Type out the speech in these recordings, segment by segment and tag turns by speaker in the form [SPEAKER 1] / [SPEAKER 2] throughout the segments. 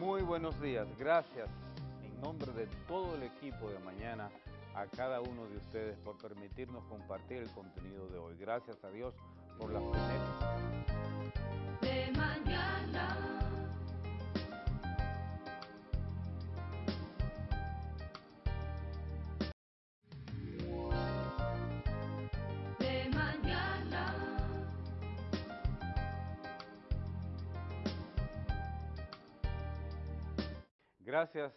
[SPEAKER 1] Muy buenos días, gracias en nombre de todo el equipo de mañana a cada uno de ustedes por permitirnos compartir el contenido de hoy. Gracias a Dios por la
[SPEAKER 2] De mañana.
[SPEAKER 1] Gracias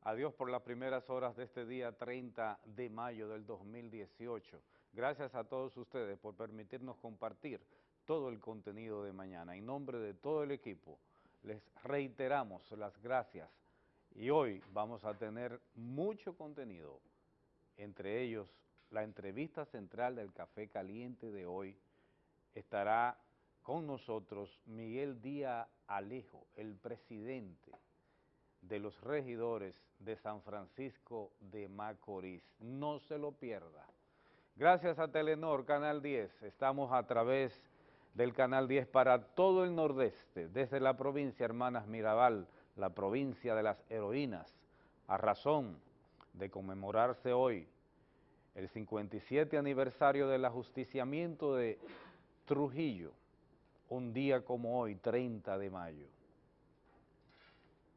[SPEAKER 1] a Dios por las primeras horas de este día 30 de mayo del 2018. Gracias a todos ustedes por permitirnos compartir todo el contenido de mañana. En nombre de todo el equipo, les reiteramos las gracias y hoy vamos a tener mucho contenido, entre ellos la entrevista central del Café Caliente de hoy. Estará con nosotros Miguel Díaz Alejo, el presidente de los regidores de San Francisco de Macorís. No se lo pierda. Gracias a Telenor, Canal 10, estamos a través del Canal 10 para todo el nordeste, desde la provincia Hermanas Mirabal, la provincia de las heroínas, a razón de conmemorarse hoy el 57 aniversario del ajusticiamiento de Trujillo, un día como hoy, 30 de mayo.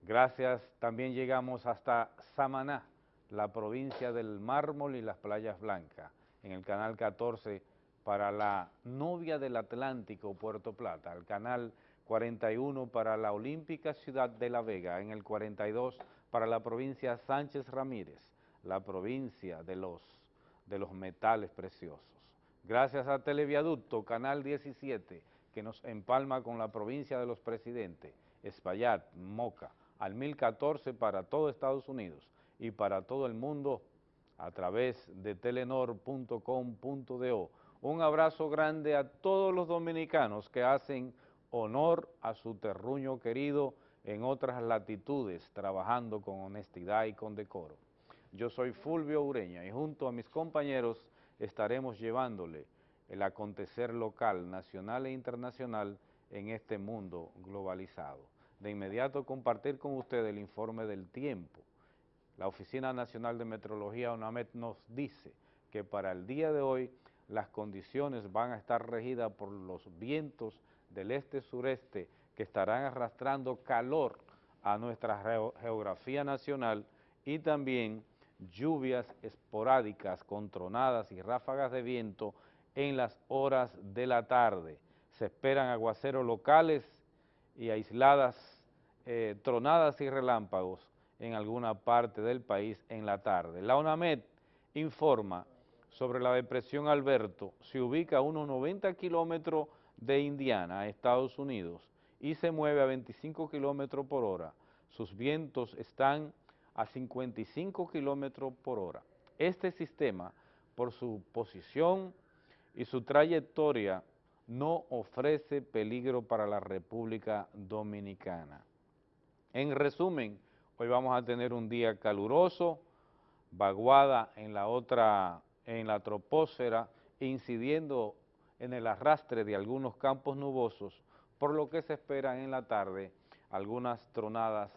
[SPEAKER 1] Gracias, también llegamos hasta Samaná, la provincia del mármol y las playas blancas, en el canal 14 para la novia del Atlántico, Puerto Plata, el canal 41 para la olímpica ciudad de La Vega, en el 42 para la provincia Sánchez Ramírez, la provincia de los, de los metales preciosos. Gracias a Televiaducto, canal 17, que nos empalma con la provincia de los presidentes, Espaillat, Moca, al 1014 para todo Estados Unidos y para todo el mundo a través de telenor.com.do. Un abrazo grande a todos los dominicanos que hacen honor a su terruño querido en otras latitudes, trabajando con honestidad y con decoro. Yo soy Fulvio Ureña y junto a mis compañeros estaremos llevándole el acontecer local, nacional e internacional en este mundo globalizado de inmediato compartir con ustedes el informe del tiempo. La Oficina Nacional de Metrología, UNAMED, nos dice que para el día de hoy las condiciones van a estar regidas por los vientos del este-sureste que estarán arrastrando calor a nuestra geografía nacional y también lluvias esporádicas con tronadas y ráfagas de viento en las horas de la tarde. Se esperan aguaceros locales y aisladas eh, tronadas y relámpagos en alguna parte del país en la tarde. La UNAMED informa sobre la depresión Alberto, se ubica a unos 90 kilómetros de Indiana, Estados Unidos, y se mueve a 25 kilómetros por hora. Sus vientos están a 55 kilómetros por hora. Este sistema, por su posición y su trayectoria, no ofrece peligro para la República Dominicana. En resumen, hoy vamos a tener un día caluroso, vaguada en la otra, en la troposfera, incidiendo en el arrastre de algunos campos nubosos, por lo que se esperan en la tarde algunas tronadas,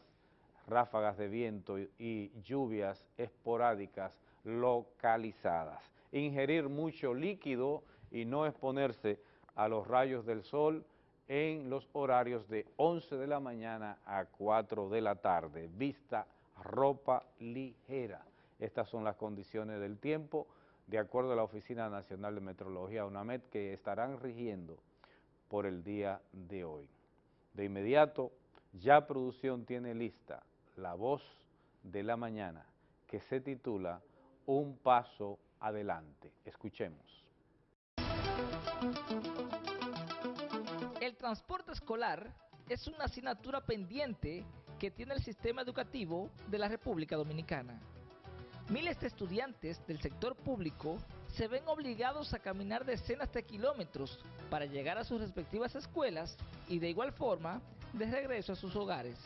[SPEAKER 1] ráfagas de viento y lluvias esporádicas localizadas. Ingerir mucho líquido y no exponerse a los rayos del sol en los horarios de 11 de la mañana a 4 de la tarde. Vista ropa ligera. Estas son las condiciones del tiempo de acuerdo a la Oficina Nacional de Meteorología, UNAMED, que estarán rigiendo por el día de hoy. De inmediato, ya producción tiene lista la voz de la mañana que se titula Un paso adelante. Escuchemos.
[SPEAKER 3] Transporte escolar es una asignatura pendiente que tiene el sistema educativo de la República Dominicana. Miles de estudiantes del sector público se ven obligados a caminar decenas de kilómetros para llegar a sus respectivas escuelas y de igual forma de regreso a sus hogares.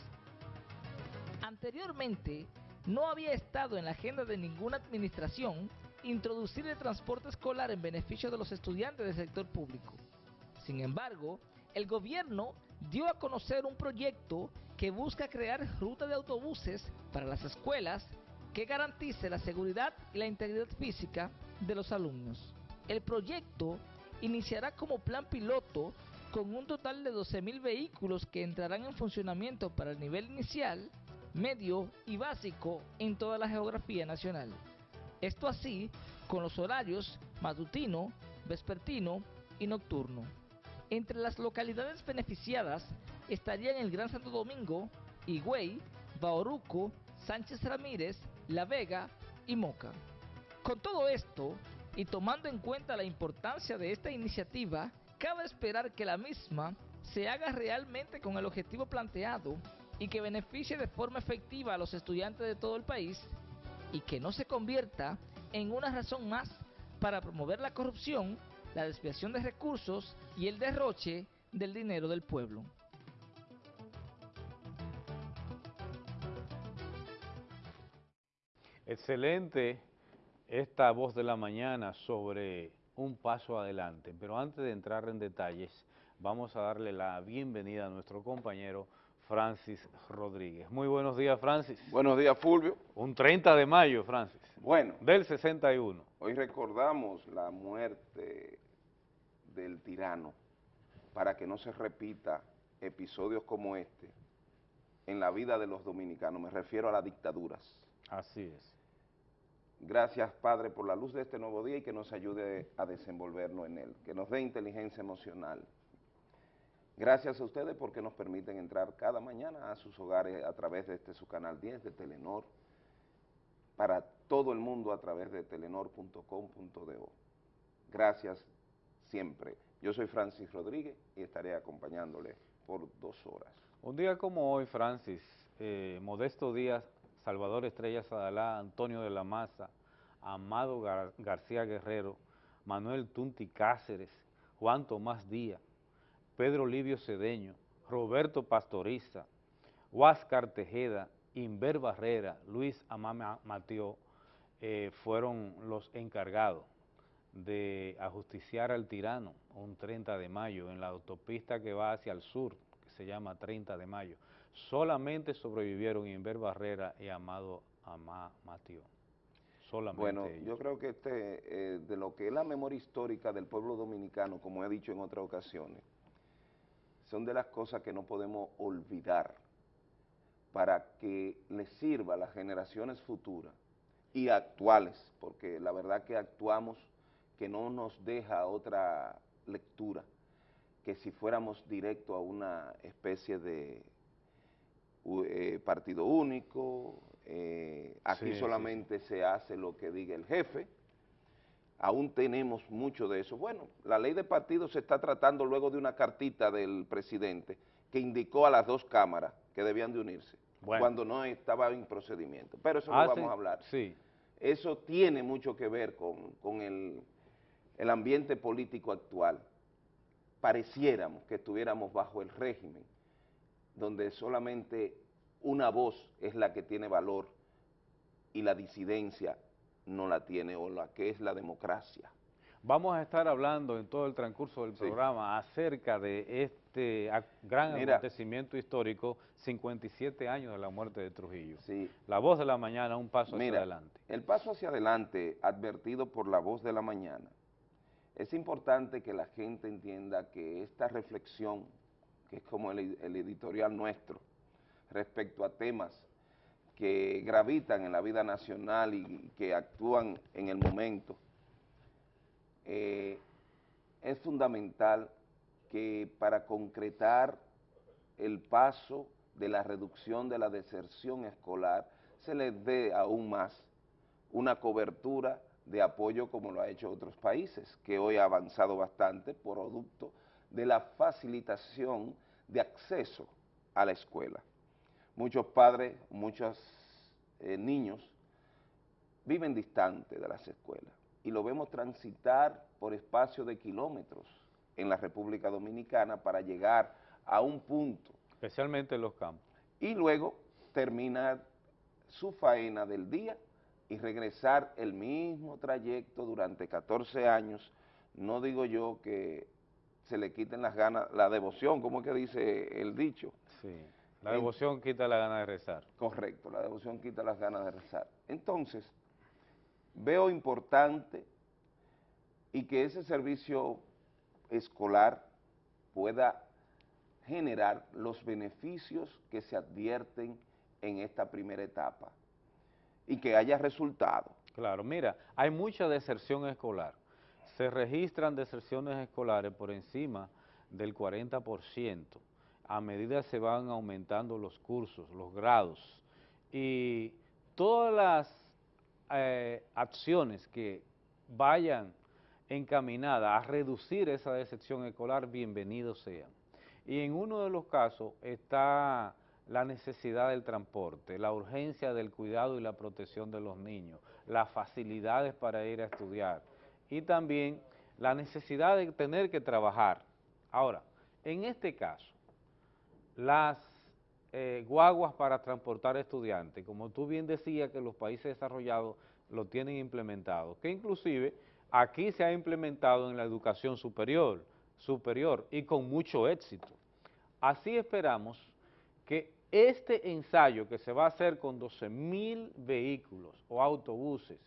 [SPEAKER 3] Anteriormente, no había estado en la agenda de ninguna administración introducir el transporte escolar en beneficio de los estudiantes del sector público. Sin embargo, el gobierno dio a conocer un proyecto que busca crear rutas de autobuses para las escuelas que garantice la seguridad y la integridad física de los alumnos. El proyecto iniciará como plan piloto con un total de 12.000 vehículos que entrarán en funcionamiento para el nivel inicial, medio y básico en toda la geografía nacional. Esto así con los horarios matutino, vespertino y nocturno. Entre las localidades beneficiadas estarían el Gran Santo Domingo, Higüey, Bauruco, Sánchez Ramírez, La Vega y Moca. Con todo esto, y tomando en cuenta la importancia de esta iniciativa, cabe esperar que la misma se haga realmente con el objetivo planteado y que beneficie de forma efectiva a los estudiantes de todo el país y que no se convierta en una razón más para promover la corrupción, la desviación de recursos y el derroche del dinero del pueblo.
[SPEAKER 1] Excelente esta voz de la mañana sobre un paso adelante, pero antes de entrar en detalles, vamos a darle la bienvenida a nuestro compañero Francis Rodríguez. Muy buenos días, Francis.
[SPEAKER 4] Buenos días, Fulvio.
[SPEAKER 1] Un 30 de mayo, Francis,
[SPEAKER 4] Bueno,
[SPEAKER 1] del 61.
[SPEAKER 4] hoy recordamos la muerte del tirano para que no se repita episodios como este en la vida de los dominicanos. Me refiero a las dictaduras.
[SPEAKER 1] Así es.
[SPEAKER 4] Gracias, Padre, por la luz de este nuevo día y que nos ayude a desenvolvernos en él, que nos dé inteligencia emocional. Gracias a ustedes porque nos permiten entrar cada mañana a sus hogares a través de este su canal 10 de Telenor, para todo el mundo a través de telenor.com.do. Gracias siempre. Yo soy Francis Rodríguez y estaré acompañándole por dos horas.
[SPEAKER 1] Un día como hoy, Francis, eh, Modesto Díaz, Salvador Estrella Sadalá, Antonio de la Maza, Amado Gar- García Guerrero, Manuel Tunti Cáceres, Juan Tomás Díaz, Pedro Livio Cedeño, Roberto Pastoriza, Huáscar Tejeda, Inver Barrera, Luis Amama Mateo, eh, fueron los encargados de ajusticiar al tirano un 30 de mayo en la autopista que va hacia el sur, que se llama 30 de mayo. Solamente sobrevivieron Inver Barrera y Amado Amá Mateo. Solamente
[SPEAKER 4] Bueno,
[SPEAKER 1] ellos.
[SPEAKER 4] yo creo que este, eh, de lo que es la memoria histórica del pueblo dominicano, como he dicho en otras ocasiones, son de las cosas que no podemos olvidar para que les sirva a las generaciones futuras y actuales, porque la verdad que actuamos que no nos deja otra lectura que si fuéramos directo a una especie de eh, partido único, eh, aquí
[SPEAKER 1] Sí, sí,
[SPEAKER 4] solamente se hace lo que diga el jefe, aún tenemos mucho de eso. Bueno, la ley de partidos se está tratando luego de una cartita del presidente que indicó a las dos cámaras que debían de unirse,
[SPEAKER 1] Bueno.
[SPEAKER 4] cuando no estaba en procedimiento. Pero eso no
[SPEAKER 1] Hace-
[SPEAKER 4] vamos a hablar.
[SPEAKER 1] Sí,
[SPEAKER 4] Eso tiene mucho que ver con, con el, el ambiente político actual. Pareciéramos que estuviéramos bajo el régimen, donde solamente una voz es la que tiene valor y la disidencia no la tiene, o la que es la democracia.
[SPEAKER 1] Vamos a estar hablando en todo el transcurso del
[SPEAKER 4] Sí.
[SPEAKER 1] programa acerca de este gran
[SPEAKER 4] Mira.
[SPEAKER 1] acontecimiento histórico, 57 años de la muerte de Trujillo.
[SPEAKER 4] Sí.
[SPEAKER 1] La voz de la mañana, un paso hacia adelante.
[SPEAKER 4] el paso hacia adelante advertido por la voz de la mañana, es importante que la gente entienda que esta reflexión, que es como el, editorial nuestro, respecto a temas que gravitan en la vida nacional y que actúan en el momento, eh, es fundamental que para concretar el paso de la reducción de la deserción escolar se les dé aún más una cobertura de apoyo como lo ha hecho otros países, que hoy ha avanzado bastante producto de la facilitación de acceso a la escuela. Muchos padres, muchos eh, niños viven distantes de las escuelas y lo vemos transitar por espacio de kilómetros en la República Dominicana para llegar a un punto
[SPEAKER 1] Especialmente en los campos.
[SPEAKER 4] y luego terminar su faena del día y regresar el mismo trayecto durante 14 años, no digo yo que se le quiten las ganas, la devoción, como es que dice el dicho.
[SPEAKER 1] Sí. La
[SPEAKER 4] En-
[SPEAKER 1] devoción quita la gana de rezar.
[SPEAKER 4] Correcto, la devoción quita las ganas de rezar. Entonces, veo importante y que ese servicio escolar pueda generar los beneficios que se advierten en esta primera etapa y que haya resultado.
[SPEAKER 1] Claro, mira, hay mucha deserción escolar. Se registran deserciones escolares por encima del 40% a medida se van aumentando los cursos, los grados y todas las eh, acciones que vayan encaminadas a reducir esa deserción escolar, bienvenidos sean. Y en uno de los casos está la necesidad del transporte, la urgencia del cuidado y la protección de los niños, las facilidades para ir a estudiar y también la necesidad de tener que trabajar. Ahora, en este caso, las eh, guaguas para transportar estudiantes, como tú bien decías que los países desarrollados lo tienen implementado, que inclusive aquí se ha implementado en la educación superior, superior y con mucho éxito. Así esperamos que este ensayo que se va a hacer con 12 mil vehículos o autobuses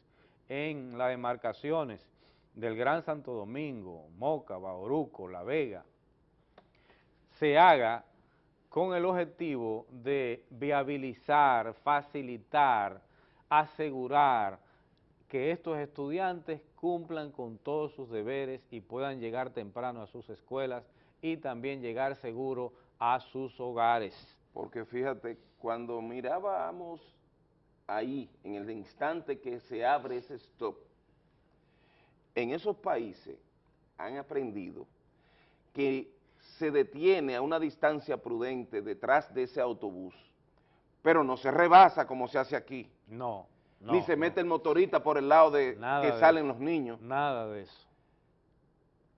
[SPEAKER 1] en las demarcaciones del Gran Santo Domingo, Moca, Bauruco, La Vega, se haga con el objetivo de viabilizar, facilitar, asegurar que estos estudiantes cumplan con todos sus deberes y puedan llegar temprano a sus escuelas y también llegar seguro a sus hogares.
[SPEAKER 4] Porque fíjate, cuando mirábamos ahí, en el instante que se abre ese stop, en esos países han aprendido que se detiene a una distancia prudente detrás de ese autobús, pero no se rebasa como se hace aquí,
[SPEAKER 1] No, no,
[SPEAKER 4] ni se
[SPEAKER 1] no,
[SPEAKER 4] mete el motorista por el lado de
[SPEAKER 1] Nada
[SPEAKER 4] que
[SPEAKER 1] de
[SPEAKER 4] salen
[SPEAKER 1] eso.
[SPEAKER 4] los niños.
[SPEAKER 1] Nada de eso.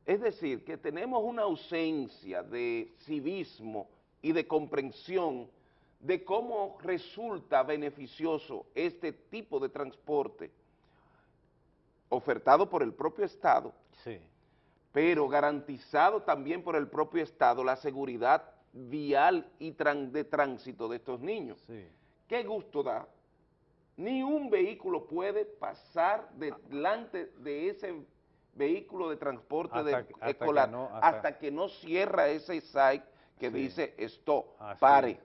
[SPEAKER 4] Es decir, que tenemos una ausencia de civismo y de comprensión de cómo resulta beneficioso este tipo de transporte ofertado por el propio Estado,
[SPEAKER 1] Sí,
[SPEAKER 4] pero garantizado también por el propio Estado la seguridad vial y de tránsito de estos niños.
[SPEAKER 1] sí.
[SPEAKER 4] ¿Qué gusto da? Ni un vehículo puede pasar delante de ese vehículo de transporte
[SPEAKER 1] Hasta
[SPEAKER 4] de-
[SPEAKER 1] que- hasta que
[SPEAKER 4] escolar
[SPEAKER 1] no- hasta-
[SPEAKER 4] hasta, que no cierra ese site que
[SPEAKER 1] Sí.
[SPEAKER 4] dice
[SPEAKER 1] Así
[SPEAKER 4] pare.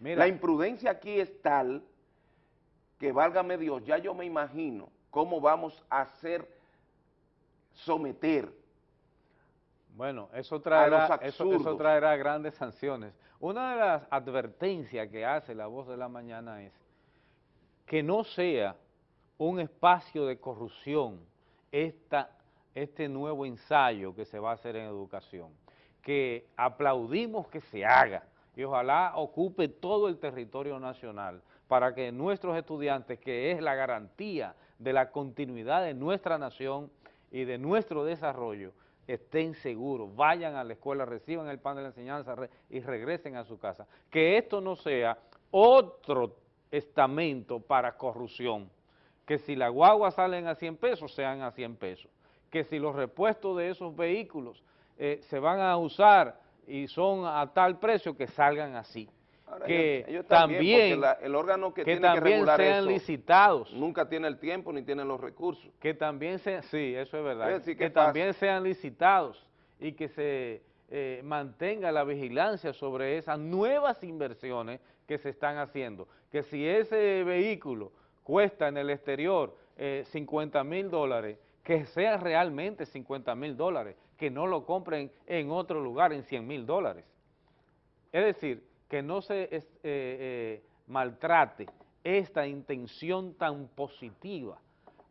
[SPEAKER 1] Mira,
[SPEAKER 4] La imprudencia aquí es tal que, válgame Dios, ya yo me imagino cómo vamos a hacer someter
[SPEAKER 1] Bueno, eso traerá, eso, eso traerá grandes sanciones. Una de las advertencias que hace la voz de la mañana es que no sea un espacio de corrupción esta, este nuevo ensayo que se va a hacer en educación, que aplaudimos que se haga y ojalá ocupe todo el territorio nacional para que nuestros estudiantes, que es la garantía de la continuidad de nuestra nación y de nuestro desarrollo, estén seguros, vayan a la escuela, reciban el pan de la enseñanza y regresen a su casa. Que esto no sea otro estamento para corrupción, que si las guaguas salen a 100 pesos, sean a 100 pesos, que si los repuestos de esos vehículos eh, se van a usar y son a tal precio, que salgan así.
[SPEAKER 4] Ahora,
[SPEAKER 1] que
[SPEAKER 4] ellos- ellos
[SPEAKER 1] también,
[SPEAKER 4] la- el órgano que,
[SPEAKER 1] que
[SPEAKER 4] tiene que
[SPEAKER 1] también
[SPEAKER 4] regular
[SPEAKER 1] sean
[SPEAKER 4] eso
[SPEAKER 1] licitados.
[SPEAKER 4] nunca tiene el tiempo ni tiene los recursos.
[SPEAKER 1] que también sean, sí, eso es verdad,
[SPEAKER 4] Es
[SPEAKER 1] que
[SPEAKER 4] que
[SPEAKER 1] también sean licitados y que se eh, mantenga la vigilancia sobre esas nuevas inversiones que se están haciendo, que si ese vehículo cuesta en el exterior eh, 50 mil dólares, que sea realmente 50 mil dólares, que no lo compren en otro lugar en 100 mil dólares. Es decir, que no se eh, eh, maltrate esta intención tan positiva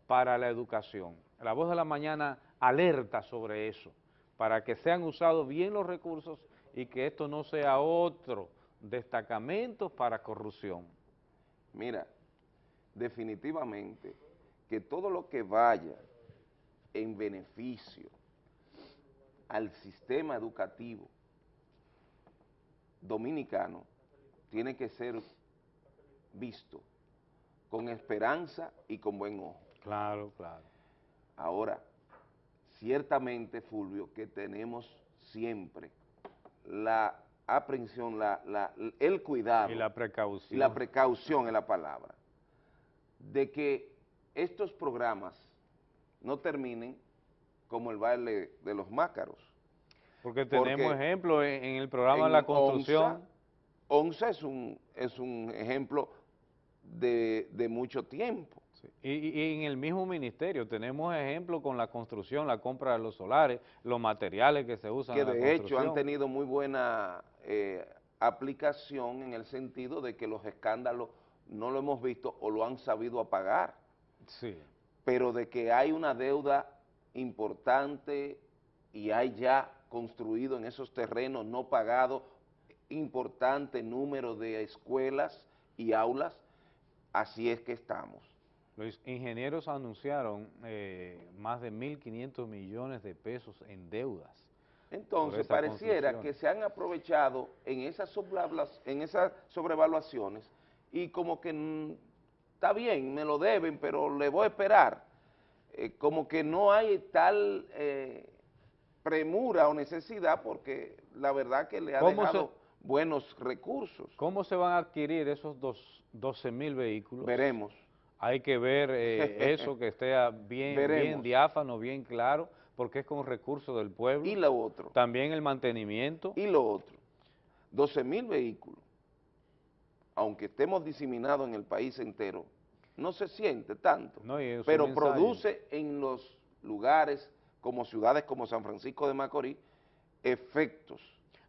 [SPEAKER 1] para la educación. La voz de la mañana alerta sobre eso, para que sean usados bien los recursos y que esto no sea otro destacamento para corrupción.
[SPEAKER 4] Mira, definitivamente que todo lo que vaya en beneficio al sistema educativo dominicano tiene que ser visto con esperanza y con buen ojo.
[SPEAKER 1] Claro, claro.
[SPEAKER 4] Ahora, ciertamente, Fulvio, que tenemos siempre la aprehensión, la, la- el cuidado
[SPEAKER 1] Y la precaución.
[SPEAKER 4] y la precaución es la palabra, de que estos programas no terminen como el baile de los mácaros.
[SPEAKER 1] Porque tenemos
[SPEAKER 4] porque
[SPEAKER 1] ejemplos en, en el programa de la construcción.
[SPEAKER 4] ONSA, es un, es un ejemplo de, de mucho tiempo.
[SPEAKER 1] Sí. Y, en el mismo ministerio tenemos ejemplos con la construcción, la compra de los solares, los materiales que se usan
[SPEAKER 4] que
[SPEAKER 1] en la
[SPEAKER 4] de hecho han tenido muy buena eh, aplicación en el sentido de que los escándalos no lo hemos visto o lo han sabido apagar,
[SPEAKER 1] Sí.
[SPEAKER 4] pero de que hay una deuda importante y hay ya construido en esos terrenos no pagados importante número de escuelas y aulas, así es que estamos.
[SPEAKER 1] Los ingenieros anunciaron eh, más de 1.500 millones de pesos en deudas.
[SPEAKER 4] Entonces, pareciera que se han aprovechado en esas, en esas sobrevaluaciones y como que mm, está bien, me lo deben, pero le voy a esperar. Eh, como que no hay tal eh, premura o necesidad porque la verdad que le ha
[SPEAKER 1] ¿Cómo se-
[SPEAKER 4] dejado buenos recursos.
[SPEAKER 1] ¿Cómo se van a adquirir esos dos, 12 mil vehículos?
[SPEAKER 4] Veremos.
[SPEAKER 1] Hay que ver eh, eso que esté bien, bien diáfano, bien claro, porque es con recursos del pueblo.
[SPEAKER 4] Y lo otro.
[SPEAKER 1] También el mantenimiento.
[SPEAKER 4] Y lo otro, 12 mil vehículos, aunque estemos diseminados en el país entero, no se siente tanto,
[SPEAKER 1] No,
[SPEAKER 4] pero produce en los lugares como ciudades como San Francisco de Macorís efectos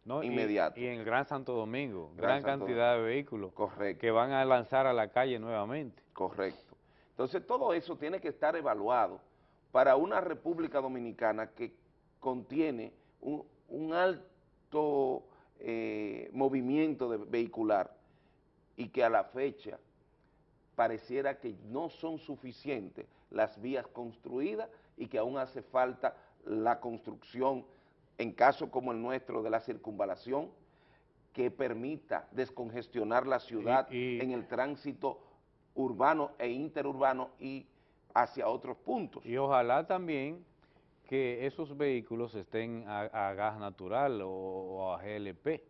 [SPEAKER 1] ¿no?
[SPEAKER 4] Inmediatos.
[SPEAKER 1] Y, en el Gran Santo Domingo,
[SPEAKER 4] Gran
[SPEAKER 1] gran
[SPEAKER 4] Santo
[SPEAKER 1] cantidad de vehículos
[SPEAKER 4] Correcto,
[SPEAKER 1] que van a lanzar a la calle nuevamente.
[SPEAKER 4] correcto. Entonces todo eso tiene que estar evaluado para una República Dominicana que contiene un, un alto eh, movimiento de vehicular y que a la fecha pareciera que no son suficientes las vías construidas y que aún hace falta la construcción, en caso como el nuestro de la circunvalación, que permita descongestionar la ciudad
[SPEAKER 1] y-
[SPEAKER 4] en el tránsito urbano e interurbano y hacia otros puntos.
[SPEAKER 1] Y ojalá también que esos vehículos estén a, a gas natural o, o a GLP.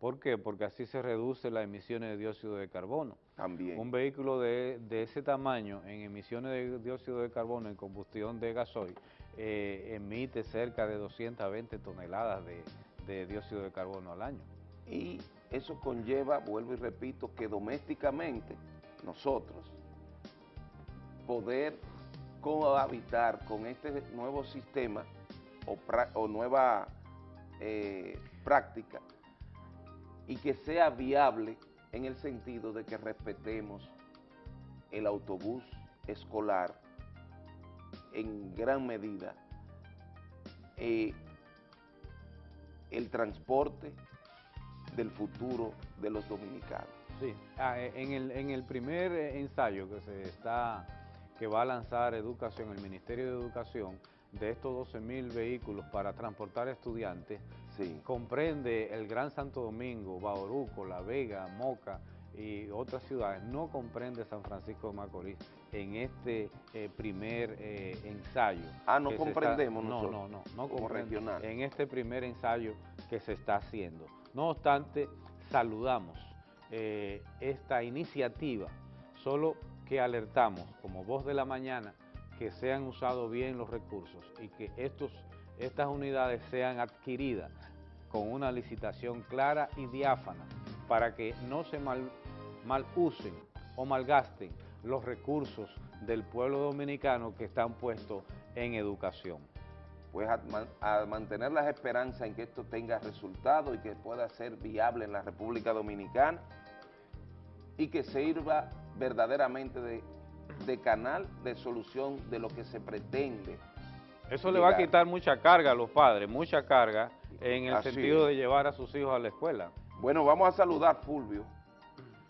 [SPEAKER 1] ¿Por qué? Porque así se reduce las emisiones de dióxido de carbono.
[SPEAKER 4] También.
[SPEAKER 1] Un vehículo de, de ese tamaño en emisiones de dióxido de carbono en combustión de gasoil eh, emite cerca de 220 toneladas de, de dióxido de carbono al año.
[SPEAKER 4] Y eso conlleva, vuelvo y repito, que domésticamente nosotros poder cohabitar con este nuevo sistema o, pra- o nueva eh, práctica y que sea viable en el sentido de que respetemos el autobús escolar en gran medida, eh, el transporte del futuro de los dominicanos.
[SPEAKER 1] Sí, ah, eh, en, el, en el primer eh, ensayo que se está, que va a lanzar Educación, el Ministerio de Educación, de estos 12 mil vehículos para transportar estudiantes,
[SPEAKER 4] Sí.
[SPEAKER 1] comprende el Gran Santo Domingo, Bauruco, La Vega, Moca y otras ciudades, no comprende San Francisco de Macorís en este eh, primer eh, ensayo.
[SPEAKER 4] Ah, no
[SPEAKER 1] está-
[SPEAKER 4] comprendemos
[SPEAKER 1] no,
[SPEAKER 4] nosotros,
[SPEAKER 1] no, no, no
[SPEAKER 4] como
[SPEAKER 1] comprende
[SPEAKER 4] regional.
[SPEAKER 1] en este primer ensayo que se está haciendo. No obstante, saludamos eh, esta iniciativa, solo que alertamos como voz de la mañana que sean usados bien los recursos y que estos, estas unidades sean adquiridas con una licitación clara y diáfana para que no se mal, mal usen o malgasten los recursos del pueblo dominicano que están puestos en educación.
[SPEAKER 4] Pues a, man- a mantener las esperanzas en que esto tenga resultado y que pueda ser viable en la República Dominicana y que sirva verdaderamente de, de canal de solución de lo que se pretende.
[SPEAKER 1] Eso le va a quitar mucha carga a los padres, mucha carga en el
[SPEAKER 4] Así
[SPEAKER 1] sentido
[SPEAKER 4] es.
[SPEAKER 1] de llevar a sus hijos a la escuela.
[SPEAKER 4] Bueno, vamos a saludar, Fulvio,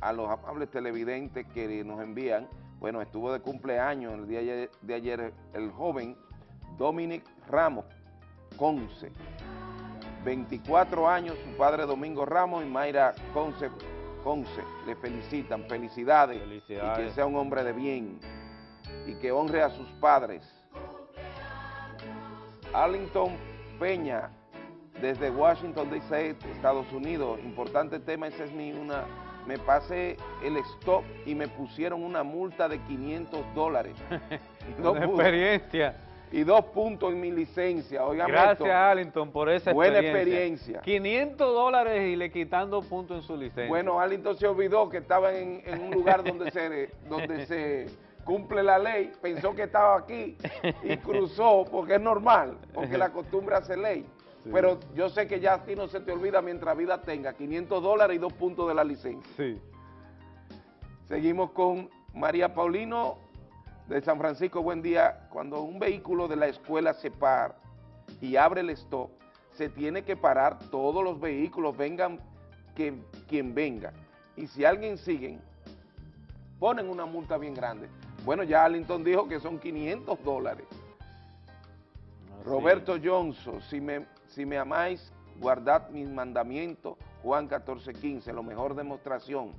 [SPEAKER 4] a los amables televidentes que nos envían. Bueno, estuvo de cumpleaños el día de ayer, el joven Dominic Ramos Conce. 24 años, su padre Domingo Ramos y Mayra Conce, Conce. Le felicitan, felicidades. Y
[SPEAKER 1] Felicidades.
[SPEAKER 4] que sea un hombre de bien y que honre a sus padres. Arlington Peña desde Washington DC, Estados Unidos. Importante tema, ese es mi una. Me pasé el stop y me pusieron una multa de 500 dólares. Dos
[SPEAKER 1] Una
[SPEAKER 4] pu-
[SPEAKER 1] experiencia.
[SPEAKER 4] y dos puntos en mi licencia. Oigan
[SPEAKER 1] Gracias, Arlington, por esa
[SPEAKER 4] Buena
[SPEAKER 1] experiencia.
[SPEAKER 4] experiencia.
[SPEAKER 1] 500 dólares y le quitando puntos en su licencia.
[SPEAKER 4] Bueno, Arlington se olvidó que estaba en, en un lugar donde se, donde se cumple la ley, pensó que estaba aquí y cruzó, porque es normal, porque la costumbre hace ley.
[SPEAKER 1] Sí.
[SPEAKER 4] Pero yo sé que ya a ti no se te olvida mientras vida tenga 500 dólares y dos puntos de la licencia.
[SPEAKER 1] Sí.
[SPEAKER 4] Seguimos con María Paulino de San Francisco. Buen día. Cuando un vehículo de la escuela se para y abre el stop, se tiene que parar todos los vehículos, vengan que, quien venga. Y si alguien sigue, ponen una multa bien grande. Bueno, ya Arlington dijo que son 500 dólares.
[SPEAKER 1] Así
[SPEAKER 4] Roberto Johnson, si me, si me amáis, guardad mis mandamientos, Juan 14, 15, la mejor demostración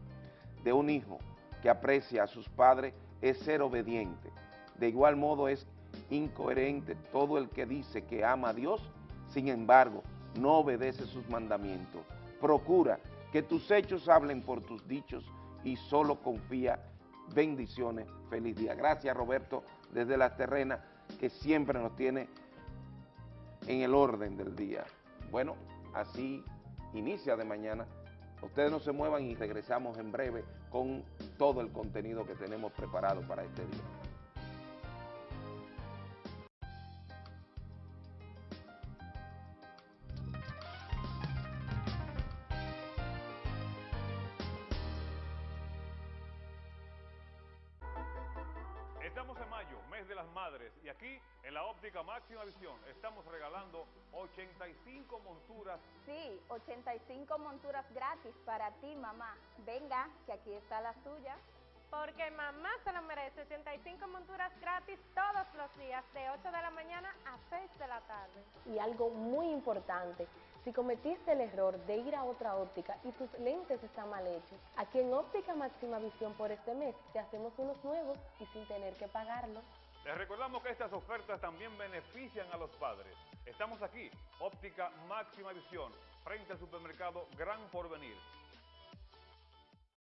[SPEAKER 4] de un hijo que aprecia a sus padres es ser obediente. De igual modo es incoherente todo el que dice que ama a Dios, sin embargo, no obedece sus mandamientos. Procura que tus hechos hablen por tus dichos y solo confía bendiciones. Feliz día. Gracias Roberto desde las terrenas que siempre nos tiene en el orden del día. Bueno, así inicia de mañana. Ustedes no se muevan y regresamos en breve con todo el contenido que tenemos preparado para este día.
[SPEAKER 5] 85 monturas
[SPEAKER 6] gratis para ti, mamá. Venga, que aquí está la suya.
[SPEAKER 7] Porque mamá se lo merece 85 monturas gratis todos los días de 8 de la mañana a 6 de la tarde.
[SPEAKER 8] Y algo muy importante, si cometiste el error de ir a otra óptica y tus lentes están mal hechos, aquí en Óptica Máxima Visión por este mes te hacemos unos nuevos y sin tener que pagarlos.
[SPEAKER 5] Les recordamos que estas ofertas también benefician a los padres. Estamos aquí, óptica máxima visión, frente al supermercado Gran Porvenir.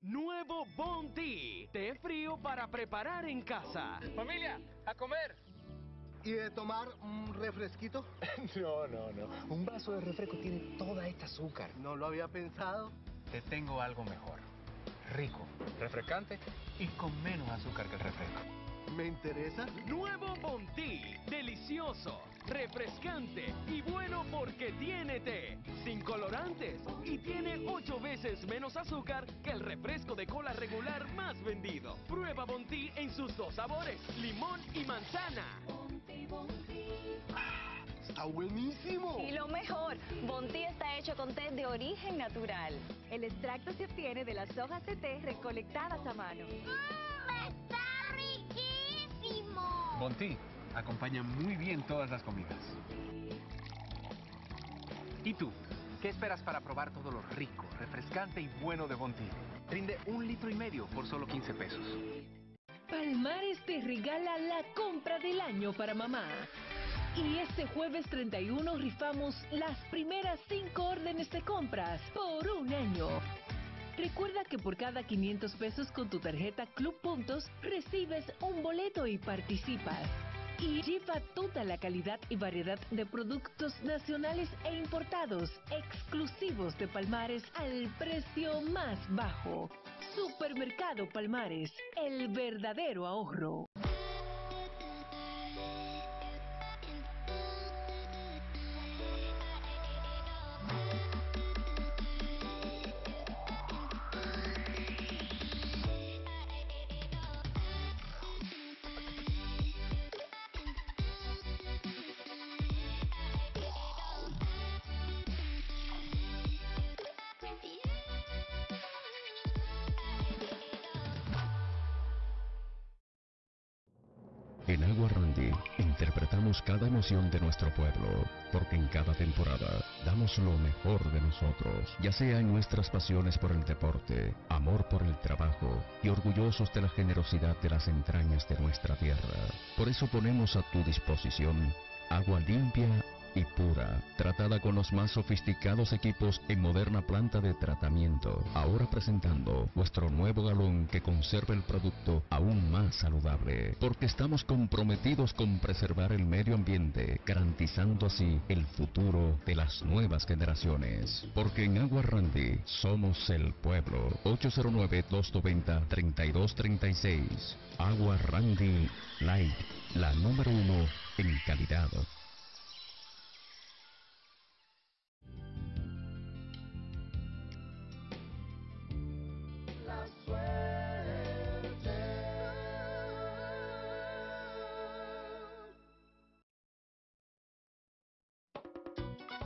[SPEAKER 9] Nuevo Bounty, té frío para preparar en casa.
[SPEAKER 10] Familia, a comer.
[SPEAKER 11] ¿Y de tomar un refresquito?
[SPEAKER 10] No, no, no. Un vaso de refresco tiene toda esta azúcar.
[SPEAKER 11] No lo había pensado.
[SPEAKER 10] Te tengo algo mejor. Rico, refrescante y con menos azúcar que el refresco.
[SPEAKER 11] Me interesa.
[SPEAKER 9] Nuevo Bounty, delicioso, refrescante y bueno porque tiene té, sin colorantes y tiene 8 veces menos azúcar que el refresco de cola regular más vendido. Prueba Bounty en sus dos sabores, limón y manzana.
[SPEAKER 11] Está buenísimo.
[SPEAKER 12] Y lo mejor, Bonti está hecho con té de origen natural. El extracto se obtiene de las hojas de té recolectadas a mano.
[SPEAKER 2] ¡Está riquísimo!
[SPEAKER 10] Bonti acompaña muy bien todas las comidas. ¿Y tú? ¿Qué esperas para probar todo lo rico, refrescante y bueno de Bonti? Rinde un litro y medio por solo 15 pesos.
[SPEAKER 13] Palmares te regala la compra del año para mamá. Y este jueves 31 rifamos las primeras 5 órdenes de compras por un año. Recuerda que por cada 500 pesos con tu tarjeta Club Puntos recibes un boleto y participas. Y lleva toda la calidad y variedad de productos nacionales e importados exclusivos de Palmares al precio más bajo. Supermercado Palmares, el verdadero ahorro.
[SPEAKER 14] En Agua Randy interpretamos cada emoción de nuestro pueblo, porque en cada temporada damos lo mejor de nosotros, ya sea en nuestras pasiones por el deporte, amor por el trabajo y orgullosos de la generosidad de las entrañas de nuestra tierra. Por eso ponemos a tu disposición agua limpia y pura, tratada con los más sofisticados equipos en moderna planta de tratamiento. Ahora presentando vuestro nuevo galón que conserva el producto aún más saludable, porque estamos comprometidos con preservar el medio ambiente, garantizando así el futuro de las nuevas generaciones. Porque en Agua Randy somos el pueblo. 809-290-3236. Agua Randy Light, la número uno en calidad.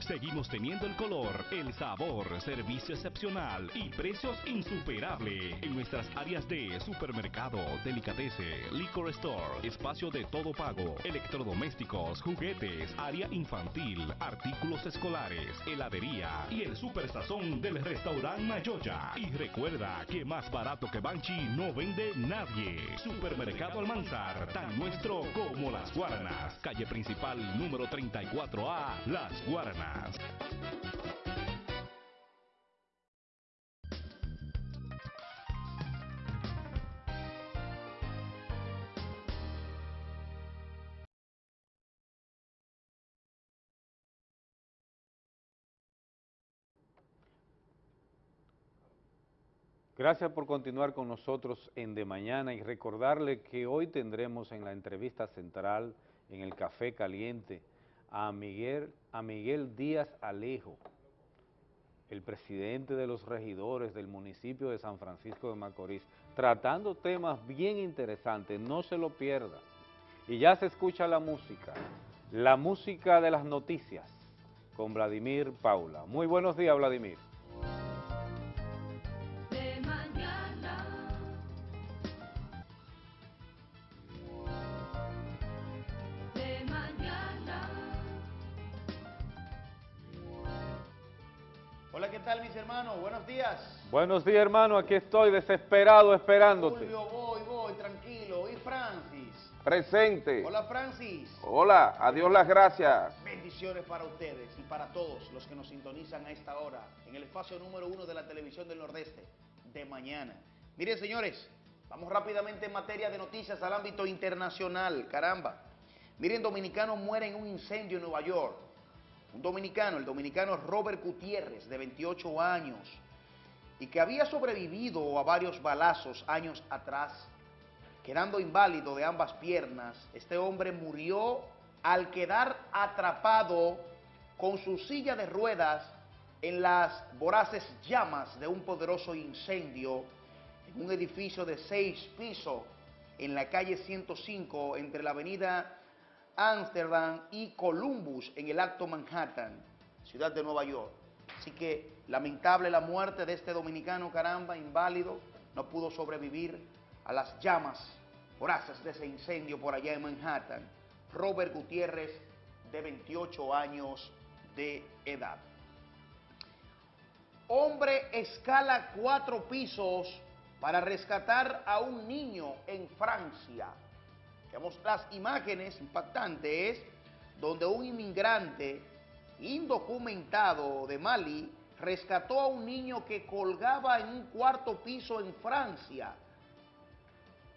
[SPEAKER 15] Seguimos teniendo el color, el sabor, servicio excepcional y precios insuperables en nuestras áreas de supermercado, delicatese, liquor store, espacio de todo pago, electrodomésticos, juguetes, área infantil, artículos escolares, heladería y el super sazón del restaurante Mayoya. Y recuerda que más barato que Banchi no vende nadie. Supermercado Almanzar, tan nuestro como las Guaranas. Calle principal número 34A, Las Guaranas.
[SPEAKER 1] Gracias por continuar con nosotros en De Mañana y recordarle que hoy tendremos en la entrevista central, en el Café Caliente, a Miguel, a Miguel Díaz Alejo, el presidente de los regidores del municipio de San Francisco de Macorís, tratando temas bien interesantes, no se lo pierda. Y ya se escucha la música, la música de las noticias, con Vladimir Paula. Muy buenos días, Vladimir.
[SPEAKER 16] Buenos días,
[SPEAKER 1] hermano, aquí estoy desesperado esperándote.
[SPEAKER 16] Fulvio, voy, voy, tranquilo. ¿Y Francis?
[SPEAKER 4] Presente.
[SPEAKER 16] Hola, Francis.
[SPEAKER 4] Hola, adiós las gracias.
[SPEAKER 16] Bendiciones para ustedes y para todos los que nos sintonizan a esta hora en el espacio número uno de la televisión del Nordeste de mañana. Miren, señores, vamos rápidamente en materia de noticias al ámbito internacional. Caramba. Miren, dominicano muere en un incendio en Nueva York. Un dominicano, el dominicano Robert Gutiérrez, de 28 años, y que había sobrevivido a varios balazos años atrás, quedando inválido de ambas piernas. Este hombre murió al quedar atrapado con su silla de ruedas en las voraces llamas de un poderoso incendio en un edificio de seis pisos en la calle 105 entre la avenida Amsterdam y Columbus en el Alto Manhattan, ciudad de Nueva York. Así que lamentable la muerte de este dominicano, caramba, inválido, no pudo sobrevivir a las llamas voraces de ese incendio por allá en Manhattan. Robert Gutiérrez, de 28 años de edad. Hombre escala cuatro pisos para rescatar a un niño en Francia. Veamos las imágenes impactantes donde un inmigrante indocumentado de Mali rescató a un niño que colgaba en un cuarto piso en Francia.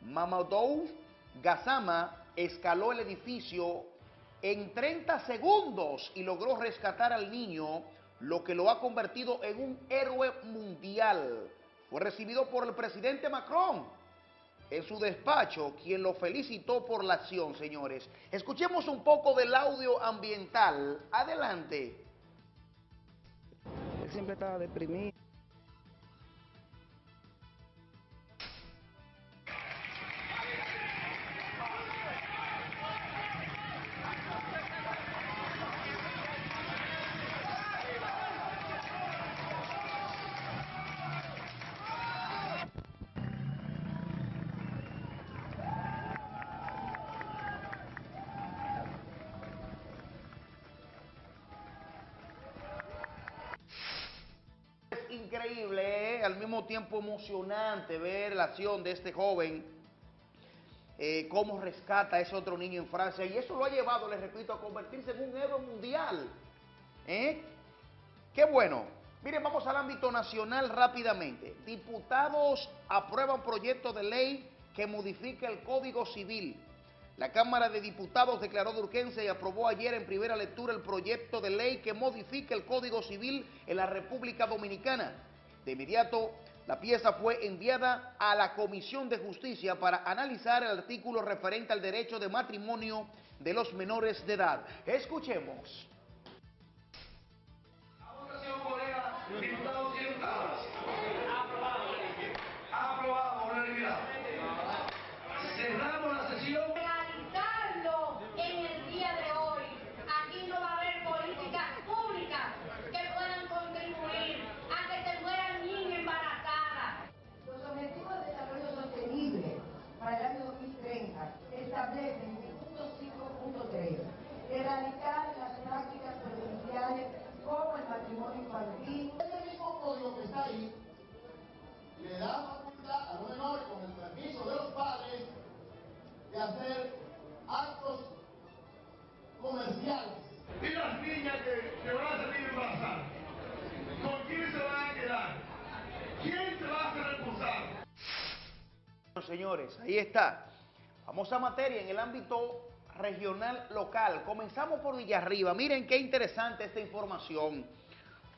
[SPEAKER 16] Mamadou Gassama escaló el edificio en 30 segundos y logró rescatar al niño, lo que lo ha convertido en un héroe mundial. Fue recibido por el presidente Macron en su despacho, quien lo felicitó por la acción, señores. Escuchemos un poco del audio ambiental. Adelante.
[SPEAKER 17] Él siempre estaba deprimido.
[SPEAKER 16] Emocionante ver la acción de este joven eh, cómo rescata a ese otro niño en Francia, y eso lo ha llevado, les repito, a convertirse en un héroe mundial. ¿Eh? Qué bueno. Miren, vamos al ámbito nacional rápidamente. Diputados aprueban proyecto de ley que modifica el Código Civil. La Cámara de Diputados declaró de urgencia y aprobó ayer en primera lectura el proyecto de ley que modifica el Código Civil en la República Dominicana. De inmediato, la pieza fue enviada a la Comisión de Justicia para analizar el artículo referente al derecho de matrimonio de los menores de edad. Escuchemos.
[SPEAKER 17] Diputadas.
[SPEAKER 16] Señores, ahí está. Vamos a materia en el ámbito regional local. Comenzamos por Villarriba. Miren qué interesante esta información.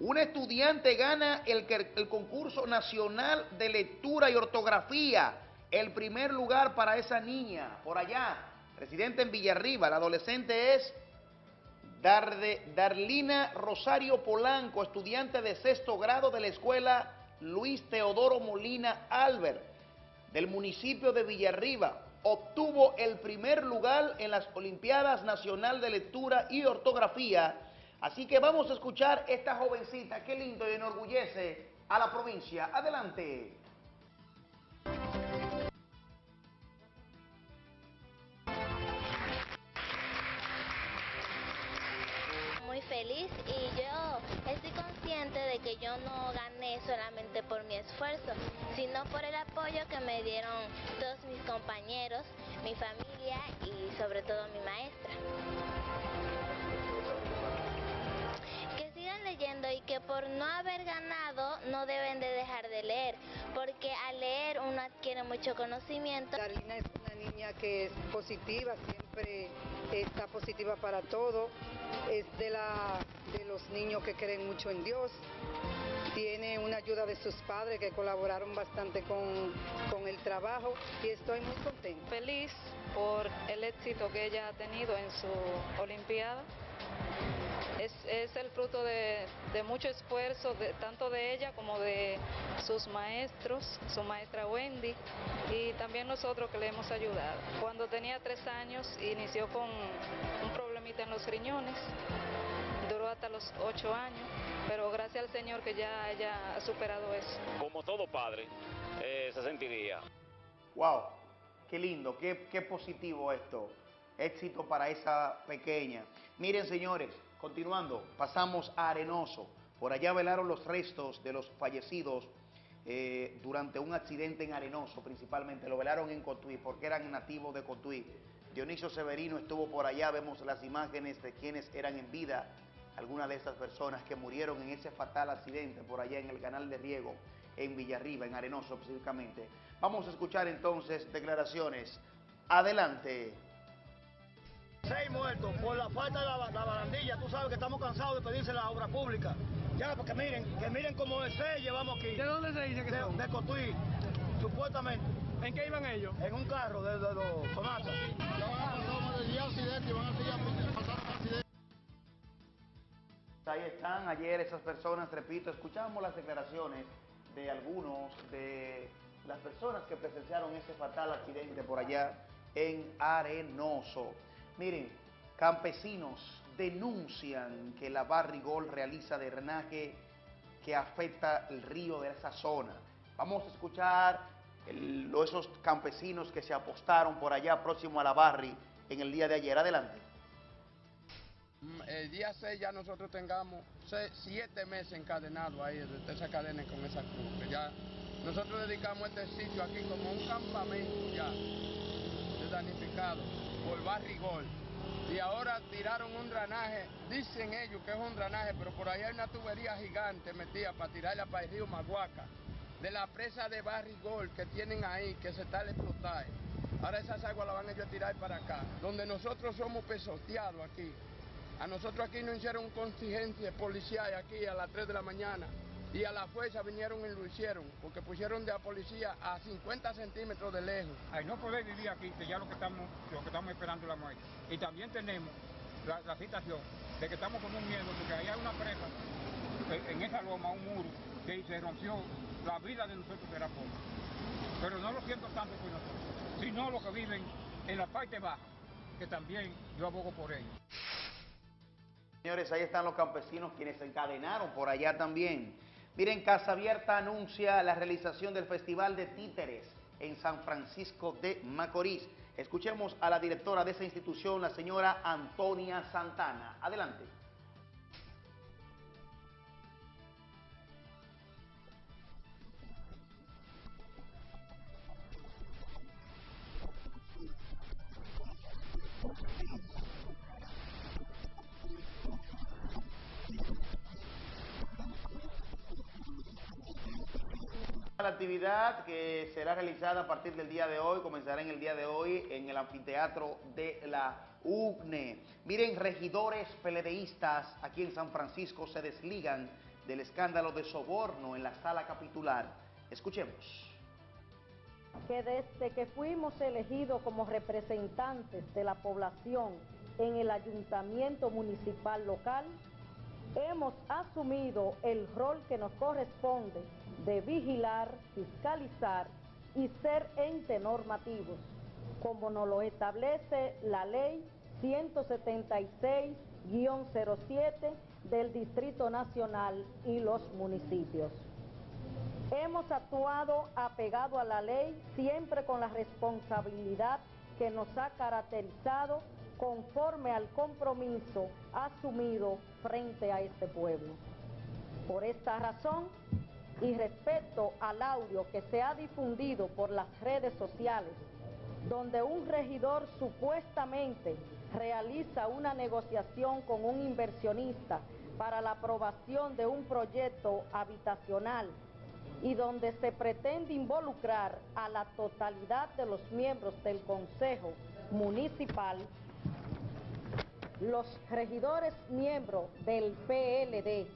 [SPEAKER 16] Un estudiante gana el, concurso nacional de lectura y ortografía. El primer lugar para esa niña, por allá, residente en Villarriba. La adolescente es Darlina Rosario Polanco, estudiante de sexto grado de la escuela Luis Teodoro Molina Albert, del municipio de Villarriba. Obtuvo el primer lugar en las Olimpiadas Nacional de Lectura y Ortografía. Así que vamos a escuchar esta jovencita, qué lindo y enorgullece a la provincia. Adelante.
[SPEAKER 18] muy feliz y yo estoy consciente de que yo no gané solamente por mi esfuerzo, sino por el apoyo que me dieron todos mis compañeros, mi familia y sobre todo mi maestra. Que sigan leyendo y que por no haber ganado no deben de dejar de leer, porque al leer uno adquiere mucho conocimiento.
[SPEAKER 19] Darlina es una niña que es positiva, siempre está positiva para todo. Es de, la, de los niños que creen mucho en Dios. Tiene una ayuda de sus padres que colaboraron bastante con, con el trabajo y estoy muy contenta.
[SPEAKER 20] Feliz por el éxito que ella ha tenido en su Olimpiada. Es, es el fruto de, mucho esfuerzo, tanto de ella como de sus maestros, su maestra Wendy y también nosotros que le hemos ayudado. Cuando tenía tres años inició con un problemita en los riñones, hasta los ocho años, pero gracias al Señor que ya ella ha superado eso.
[SPEAKER 21] como todo padre, eh, se sentiría.
[SPEAKER 16] Wow, qué lindo, qué, qué positivo esto. Éxito para esa pequeña. Miren, señores, continuando, pasamos a Arenoso. Por allá velaron los restos de los fallecidos eh, durante un accidente en Arenoso, principalmente. Lo velaron en Cotuí, porque eran nativos de Cotuí. Dionisio Severino estuvo por allá, vemos las imágenes de quienes eran en vida, algunas de estas personas que murieron en ese fatal accidente por allá en el canal de riego en Villarriba, en Arenoso específicamente. Vamos a escuchar entonces declaraciones. Adelante.
[SPEAKER 17] Seis muertos por la falta de la, la barandilla. Tú sabes que estamos cansados de pedirse la obra pública. Ya, porque miren, que miren cómo se llevamos aquí. ¿De dónde se dice que de, son? De Cotuí, supuestamente. ¿En qué iban ellos? En un carro de, de los sonatas.
[SPEAKER 16] Ahí están ayer esas personas, repito, escuchamos las declaraciones de algunos de las personas que presenciaron ese fatal accidente por allá en Arenoso. Miren, campesinos denuncian que la Barrigol realiza drenaje que afecta el río de esa zona. Vamos a escuchar el- esos campesinos que se apostaron por allá próximo a la Barri en el día de ayer. Adelante.
[SPEAKER 22] Mm, El día 6 ya nosotros tengamos seis- siete meses encadenados ahí, de esa cadena con esa cruz. ya nosotros dedicamos este sitio aquí como un campamento ya. danificado por barrigol. Y ahora tiraron un drenaje, dicen ellos que es un drenaje, pero por ahí hay una tubería gigante metida para tirarla para el río Maguaca, de la presa de barrigol que tienen ahí, que se está al explotar. Ahora esas aguas las van ellos a tirar para acá, donde nosotros somos pesoteados aquí. A nosotros aquí nos hicieron un contingente policial aquí a las 3 de la mañana y a la fuerza vinieron y lo hicieron, porque pusieron de la policía a 50 centímetros de lejos.
[SPEAKER 23] Ay, no poder vivir aquí, que ya lo que estamos, lo que estamos esperando es la muerte. Y también tenemos la, la situación de que estamos con un miedo, porque ahí hay una presa, eh, en esa loma, un muro, que se rompió, la vida de nosotros será poca. Pero no lo siento tanto por nosotros, sino los que viven en la parte baja, que también yo abogo por ellos.
[SPEAKER 16] Señores, ahí están los campesinos quienes se encadenaron por allá también. Miren, Casa Abierta anuncia la realización del Festival de Títeres en San Francisco de Macorís. Escuchemos a la directora de esa institución, la señora Antonia Santana. Adelante. La actividad que será realizada a partir del día de hoy, comenzará en el día de hoy en el anfiteatro de la UCNE. Miren, regidores peledeístas aquí en San Francisco se desligan del escándalo de soborno en la sala capitular. Escuchemos.
[SPEAKER 24] que desde que fuimos elegidos como representantes de la población en el ayuntamiento municipal local, hemos asumido el rol que nos corresponde de vigilar, fiscalizar y ser ente normativos, como nos lo establece la ley 176-07 del Distrito Nacional y los municipios. Hemos actuado apegado a la ley, siempre con la responsabilidad que nos ha caracterizado conforme al compromiso asumido frente a este pueblo. Por esta razón, y respecto al audio que se ha difundido por las redes sociales, donde un regidor supuestamente realiza una negociación con un inversionista para la aprobación de un proyecto habitacional y donde se pretende involucrar a la totalidad de los miembros del Consejo Municipal, los regidores miembros del PLD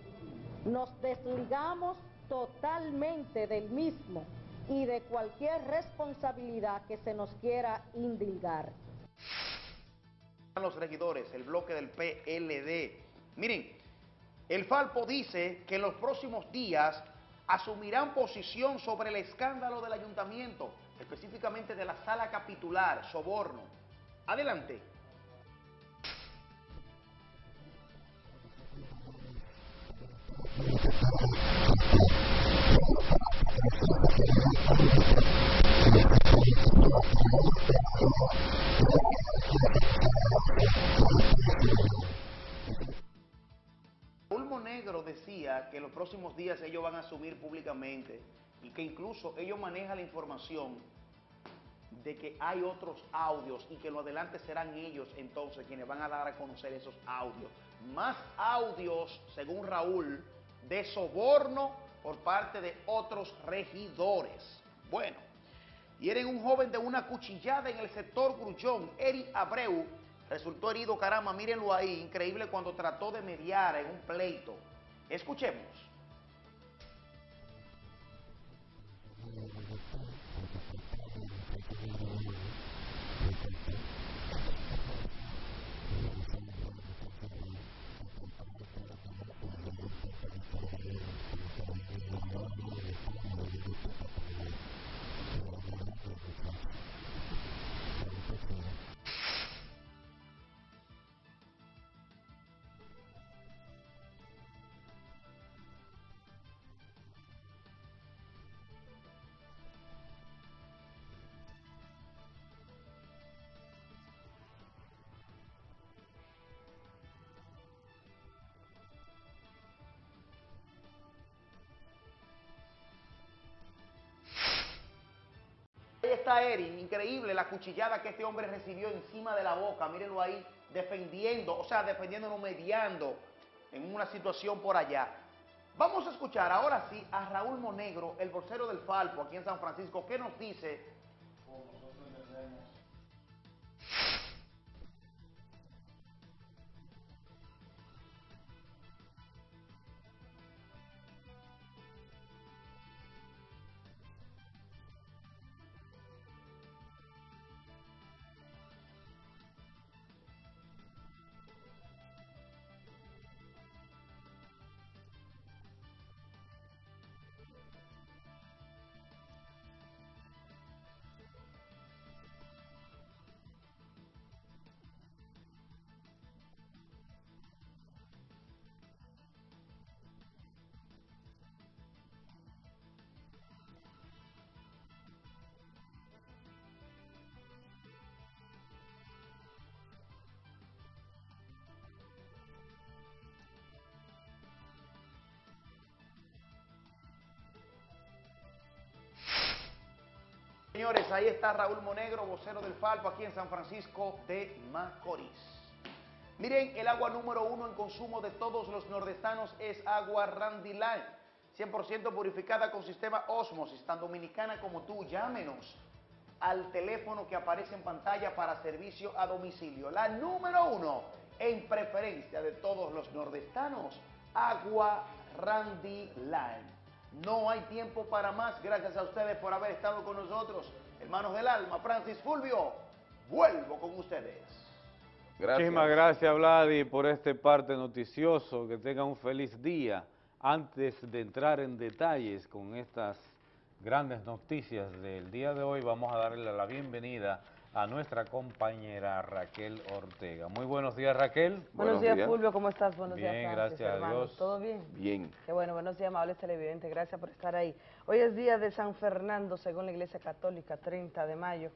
[SPEAKER 24] nos desligamos totalmente del mismo y de cualquier responsabilidad que se nos quiera indilgar.
[SPEAKER 16] Los regidores, el bloque del PLD. Miren, el Falpo dice que en los próximos días asumirán posición sobre el escándalo del ayuntamiento, específicamente de la sala capitular, soborno. Adelante. Ulmo Negro decía que los próximos días ellos van a asumir públicamente y que incluso ellos manejan la información de que hay otros audios y que lo adelante serán ellos entonces quienes van a dar a conocer esos audios. Más audios, según Raúl, de soborno por parte de otros regidores. Bueno, hieren un joven de una cuchillada en el sector Grullón, Eri Abreu, resultó herido, caramba, mírenlo ahí, increíble cuando trató de mediar en un pleito. Escuchemos. Hola Eri, increíble la cuchillada que este hombre recibió encima de la boca, mírenlo ahí, defendiendo, o sea, defendiéndolo, mediando en una situación por allá. Vamos a escuchar ahora sí a Raúl Monegro, el bolsero del Falpo aquí en San Francisco, que nos dice Señores, ahí está Raúl Monegro, vocero del Falpo, aquí en San Francisco de Macorís. Miren, el agua número uno en consumo de todos los nordestanos es agua Randy Line, 100% purificada con sistema Osmosis, tan dominicana como tú. Llámenos al teléfono que aparece en pantalla para servicio a domicilio. La número uno en preferencia de todos los nordestanos, agua Randy Line. No hay tiempo para más. Gracias a ustedes por haber estado con nosotros. Hermanos del alma, Francis Fulvio, vuelvo con ustedes.
[SPEAKER 1] Muchísimas gracias, Vladi, por este parte noticioso. Que tengan un feliz día. Antes de entrar en detalles con estas grandes noticias del día de hoy, vamos a darle la bienvenida a nuestra compañera Raquel Ortega. Muy buenos días, Raquel.
[SPEAKER 25] Buenos, días, Fulvio, ¿cómo estás? Buenos
[SPEAKER 1] bien,
[SPEAKER 25] días,
[SPEAKER 1] Francis, gracias a Dios.
[SPEAKER 25] ¿Todo bien?
[SPEAKER 4] Bien.
[SPEAKER 25] Qué bueno, buenos días, amables televidentes, gracias por estar ahí. Hoy es día de San Fernando, según la Iglesia Católica, 30 de mayo,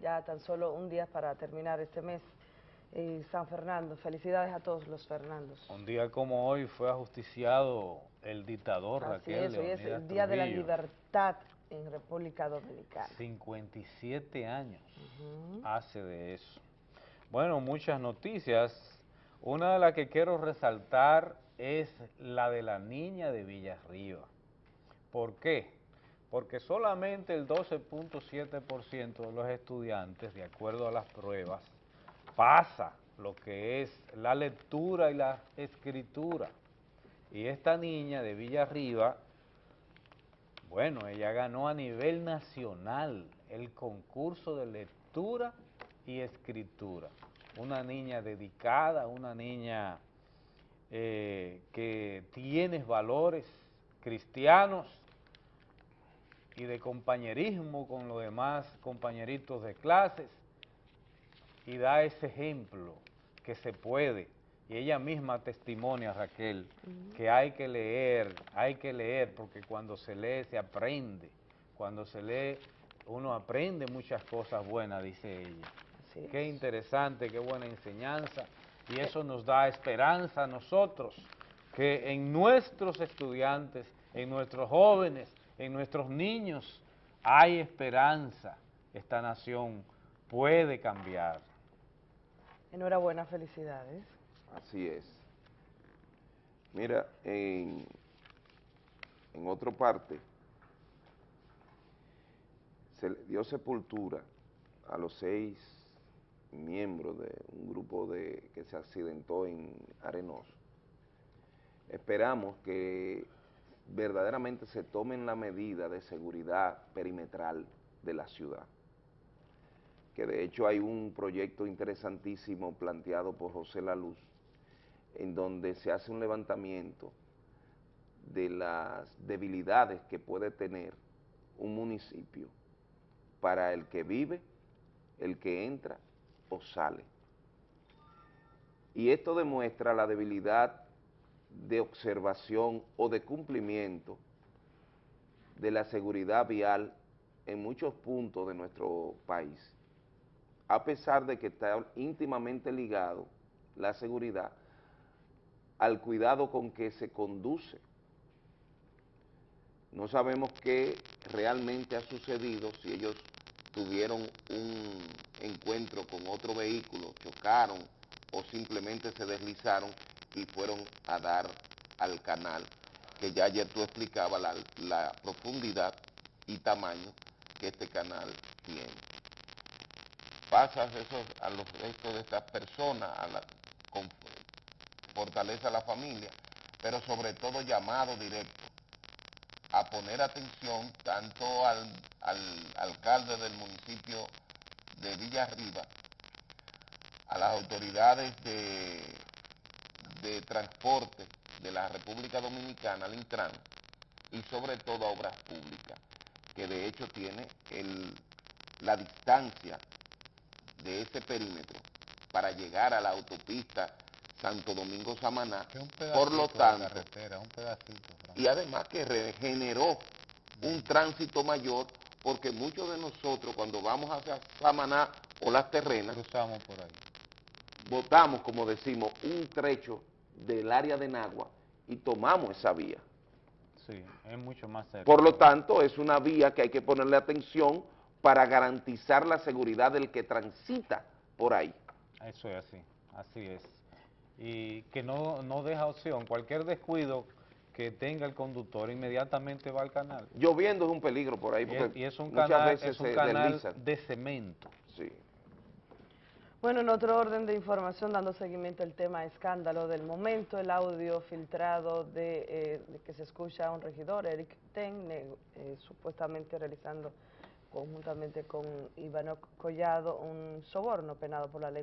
[SPEAKER 25] ya tan solo un día para terminar este mes. Y San Fernando, felicidades a todos los Fernandos.
[SPEAKER 1] Un día como hoy fue ajusticiado el dictador
[SPEAKER 25] Así
[SPEAKER 1] Raquel
[SPEAKER 25] es, hoy es el Día de la
[SPEAKER 1] Trujillo.
[SPEAKER 25] Libertad en República Dominicana.
[SPEAKER 1] 57 años hace de eso. Bueno, muchas noticias. Una de las que quiero resaltar es la de la niña de Villarriba. ¿Por qué? Porque solamente el 12.7% de los estudiantes, de acuerdo a las pruebas, pasa lo que es la lectura y la escritura. Y esta niña de Villarriba bueno, ella ganó a nivel nacional el concurso de lectura y escritura. Una niña dedicada, una niña eh, que tiene valores cristianos y de compañerismo con los demás compañeritos de clases y da ese ejemplo que se puede y ella misma testimonia, Raquel, que hay que leer, hay que leer, porque cuando se lee se aprende, cuando se lee uno aprende muchas cosas buenas, dice ella. Qué interesante, qué buena enseñanza, y eso nos da esperanza a nosotros, que en nuestros estudiantes, en nuestros jóvenes, en nuestros niños, hay esperanza, esta nación puede cambiar.
[SPEAKER 25] Enhorabuena, felicidades.
[SPEAKER 4] Así es. Mira, en, otra parte, se le dio sepultura a los seis miembros de un grupo de, que se accidentó en Arenoso. Esperamos que verdaderamente se tomen la medida de seguridad perimetral de la ciudad que de hecho hay un proyecto interesantísimo planteado por José La Luz, en donde se hace un levantamiento de las debilidades que puede tener un municipio para el que vive, el que entra o sale. Y esto demuestra la debilidad de observación o de cumplimiento de la seguridad vial en muchos puntos de nuestro país, a pesar de que está íntimamente ligado la seguridad al cuidado con que se conduce. No sabemos qué realmente ha sucedido, si ellos tuvieron un encuentro con otro vehículo, chocaron o simplemente se deslizaron y fueron a dar al canal, que ya ayer tú explicabas la, profundidad y tamaño que este canal tiene. Pasas eso a los restos de estas personas, a la, con, fortaleza a la familia, pero sobre todo llamado directo a poner atención tanto al, al alcalde del municipio de Villarriba, a las autoridades de, de transporte de la República Dominicana, al Intran, y sobre todo a Obras Públicas, que de hecho tiene el, la distancia de ese perímetro para llegar a la autopista Santo Domingo Samaná, por lo tanto, y además que regeneró un tránsito mayor, porque muchos de nosotros cuando vamos hacia Samaná o las terrenas,
[SPEAKER 1] cruzamos por ahí.
[SPEAKER 4] Botamos, como decimos, un trecho del área de Nagua y tomamos esa vía.
[SPEAKER 1] Sí, es mucho más cerca.
[SPEAKER 4] Por lo tanto, es una vía que hay que ponerle atención para garantizar la seguridad del que transita por ahí.
[SPEAKER 1] Eso es así, así es. Y que no, no deja opción, cualquier descuido que tenga el conductor inmediatamente va al canal.
[SPEAKER 4] Lloviendo es un peligro por ahí,
[SPEAKER 1] Y es, y es un
[SPEAKER 4] muchas
[SPEAKER 1] canal,
[SPEAKER 4] veces
[SPEAKER 1] es un canal de cemento.
[SPEAKER 4] Sí.
[SPEAKER 25] Bueno, en otro orden de información, dando seguimiento al tema escándalo del momento, el audio filtrado de, eh, de que se escucha a un regidor, Eric Ten, eh, supuestamente realizando conjuntamente con Ivano Collado un soborno penado por la ley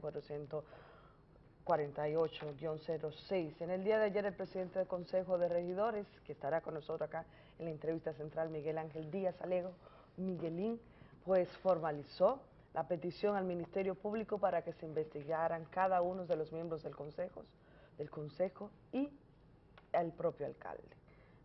[SPEAKER 25] 448-06. En el día de ayer el presidente del Consejo de Regidores, que estará con nosotros acá en la entrevista central, Miguel Ángel Díaz Alego, Miguelín, pues formalizó la petición al Ministerio Público para que se investigaran cada uno de los miembros del Consejo, del Consejo y el propio alcalde.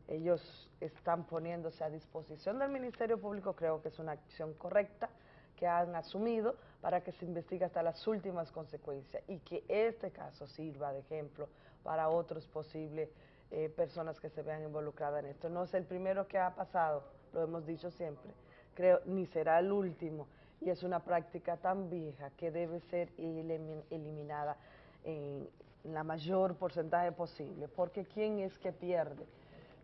[SPEAKER 25] Ellos están poniéndose a disposición del Ministerio Público, creo que es una acción correcta que han asumido para que se investigue hasta las últimas consecuencias y que este caso sirva de ejemplo para otros posibles eh, personas que se vean involucradas en esto. No es el primero que ha pasado, lo hemos dicho siempre, creo, ni será el último y es una práctica tan vieja que debe ser elimin eliminada en la mayor porcentaje posible, porque ¿quién es que pierde?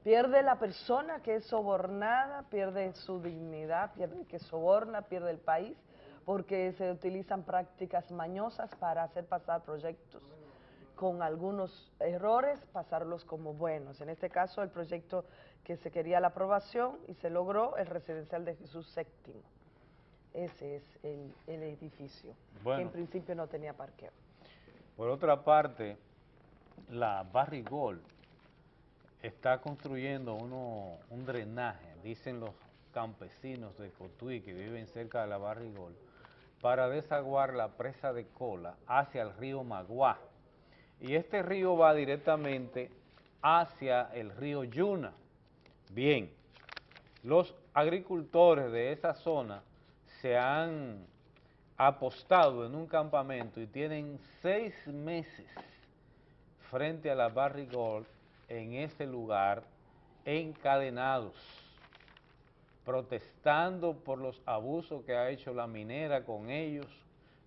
[SPEAKER 25] Pierde la persona que es sobornada, pierde su dignidad, pierde que soborna, pierde el país, porque se utilizan prácticas mañosas para hacer pasar proyectos con algunos errores, pasarlos como buenos. En este caso, el proyecto que se quería la aprobación y se logró, el residencial de Jesús VII. Ese es el, el edificio, que
[SPEAKER 1] Bueno.
[SPEAKER 25] en principio no tenía parqueo.
[SPEAKER 1] Por otra parte, la Barrigol está construyendo uno, un drenaje, dicen los campesinos de Cotuí que viven cerca de la Barrigol, para desaguar la presa de cola hacia el río Maguá. Y este río va directamente hacia el río Yuna. Bien, los agricultores de esa zona se han apostado en un campamento y tienen seis meses frente a la Barrigol en ese lugar encadenados, protestando por los abusos que ha hecho la minera con ellos,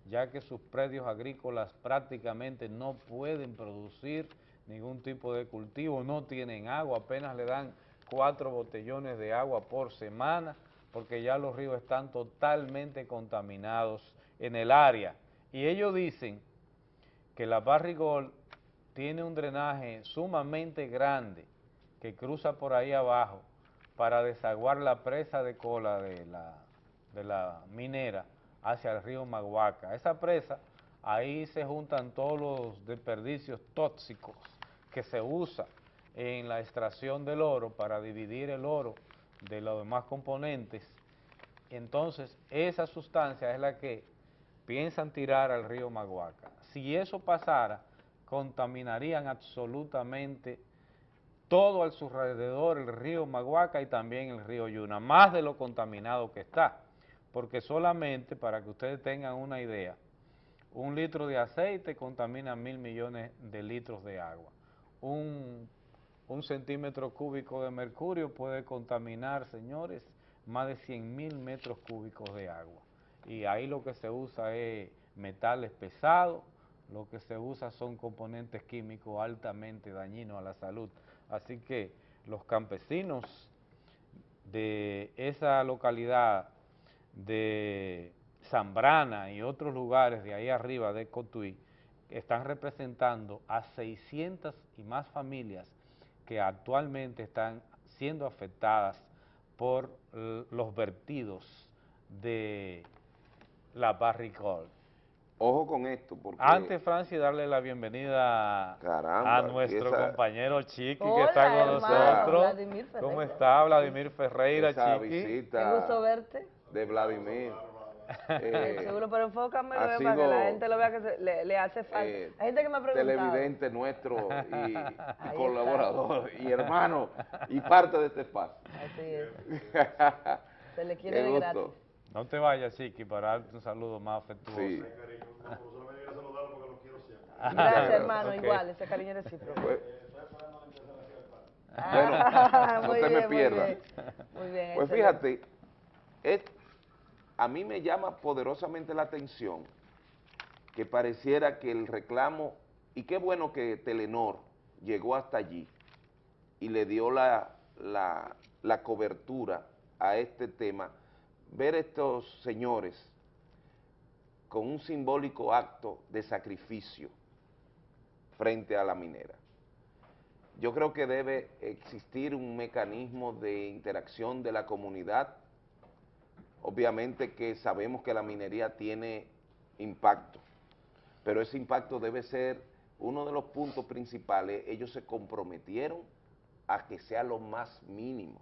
[SPEAKER 1] ya que sus predios agrícolas prácticamente no pueden producir ningún tipo de cultivo, no tienen agua, apenas le dan cuatro botellones de agua por semana, porque ya los ríos están totalmente contaminados en el área. Y ellos dicen que la Barrigol tiene un drenaje sumamente grande que cruza por ahí abajo para desaguar la presa de cola de la, de la minera hacia el río Maguaca. Esa presa, ahí se juntan todos los desperdicios tóxicos que se usa en la extracción del oro para dividir el oro de los demás componentes. Entonces, esa sustancia es la que piensan tirar al río Maguaca. Si eso pasara, contaminarían absolutamente todo al su alrededor, el río Maguaca y también el río Yuna, más de lo contaminado que está, porque solamente, para que ustedes tengan una idea, un litro de aceite contamina mil millones de litros de agua. Un, un centímetro cúbico de mercurio puede contaminar, señores, más de 100 mil metros cúbicos de agua. y ahí lo que se usa es metales pesados, lo que se usa son componentes químicos altamente dañinos a la salud. Así que los campesinos de esa localidad de Zambrana y otros lugares de ahí arriba de Cotuí están representando a 600 y más familias que actualmente están siendo afectadas por los vertidos de la barricol.
[SPEAKER 4] Ojo con esto, porque...
[SPEAKER 1] Antes, Francis, darle la bienvenida a nuestro compañero Chiqui, que está con nosotros. ¿Cómo está Vladimir Ferreira,
[SPEAKER 4] esa
[SPEAKER 1] Chiqui?
[SPEAKER 4] visita
[SPEAKER 25] Qué gusto verte.
[SPEAKER 4] De Vladimir.
[SPEAKER 25] Eh, Seguro, pero enfócame para que la gente lo vea que se- le, le hace falta.
[SPEAKER 4] eh,
[SPEAKER 25] Hay gente que me ha preguntado.
[SPEAKER 4] televidente nuestro y, y
[SPEAKER 25] está.
[SPEAKER 4] colaborador y hermano y parte de este espacio.
[SPEAKER 25] Así es. Se le quiere de gratis.
[SPEAKER 1] No te vayas, Chiqui, para darte un saludo más afectuoso.
[SPEAKER 4] Sí.
[SPEAKER 25] Gracias, hermano,
[SPEAKER 1] Ok.
[SPEAKER 25] igual, ese cariño es recíproco.
[SPEAKER 4] Pues,
[SPEAKER 25] Ah,
[SPEAKER 4] no
[SPEAKER 25] muy
[SPEAKER 4] te me
[SPEAKER 25] muy
[SPEAKER 4] pierdas.
[SPEAKER 25] bien. Muy bien,
[SPEAKER 4] Pues fíjate, es, a mí me llama poderosamente la atención que pareciera que el reclamo, y qué bueno que Telenor llegó hasta allí y le dio la, la, la cobertura a este tema, ver estos señores con un simbólico acto de sacrificio frente a la minera. Yo creo que debe existir un mecanismo de interacción de la comunidad. Obviamente que sabemos que la minería tiene impacto, pero ese impacto debe ser uno de los puntos principales. Ellos se comprometieron a que sea lo más mínimo.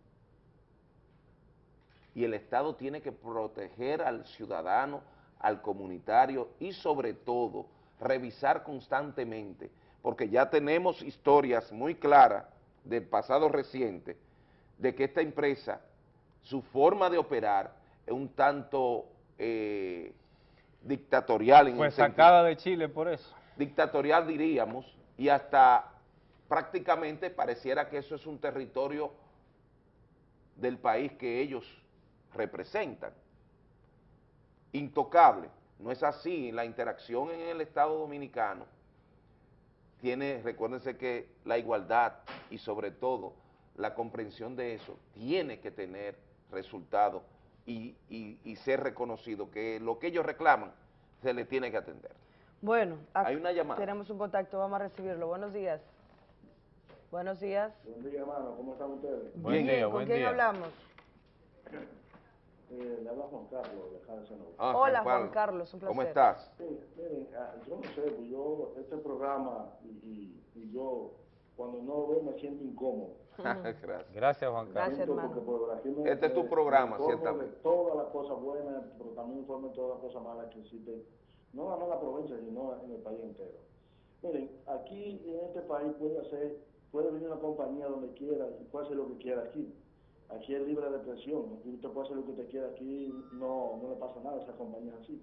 [SPEAKER 4] Y el Estado tiene que proteger al ciudadano, al comunitario y sobre todo revisar constantemente porque ya tenemos historias muy claras del pasado reciente de que esta empresa, su forma de operar es un tanto eh, dictatorial. En sentido-
[SPEAKER 1] sacada de Chile por eso.
[SPEAKER 4] Dictatorial diríamos, y hasta prácticamente pareciera que eso es un territorio del país que ellos representan. Intocable. No es así, la interacción en el Estado Dominicano tiene, recuérdense que la igualdad y sobre todo la comprensión de eso tiene que tener resultados y, y- y ser reconocido, que lo que ellos reclaman se les tiene que atender.
[SPEAKER 25] Bueno,
[SPEAKER 4] Hay una llamada.
[SPEAKER 25] tenemos un contacto, vamos a recibirlo. Buenos días. Buenos días.
[SPEAKER 26] Buen día, hermano. ¿Cómo están ustedes?
[SPEAKER 1] Buen
[SPEAKER 25] Bien,
[SPEAKER 1] día,
[SPEAKER 25] ¿con
[SPEAKER 1] buen
[SPEAKER 25] quién
[SPEAKER 1] día.
[SPEAKER 25] hablamos?
[SPEAKER 26] Eh, le habla Juan Carlos de.
[SPEAKER 4] Ah,
[SPEAKER 25] Hola, Juan Carlos, un placer.
[SPEAKER 4] ¿Cómo estás?
[SPEAKER 26] Sí, miren, ah, yo no sé, pues yo, este programa y, y, y yo, cuando no lo veo me siento incómodo.
[SPEAKER 4] Gracias.
[SPEAKER 1] Gracias, Juan Carlos.
[SPEAKER 26] Siento porque por aquí me-
[SPEAKER 4] Este es tu programa, ciertamente.
[SPEAKER 26] de todas las cosas buenas, pero también informo de todas las cosas malas que existen, no nada más en la provincia, sino en el país entero. Miren, aquí en este país puede hacer, puede venir una compañía donde quiera y puede hacer lo que quiera aquí. Aquí es libre de presión, aquí usted puede hacer lo que usted quiera, aquí no, no le pasa nada a esa compañía así.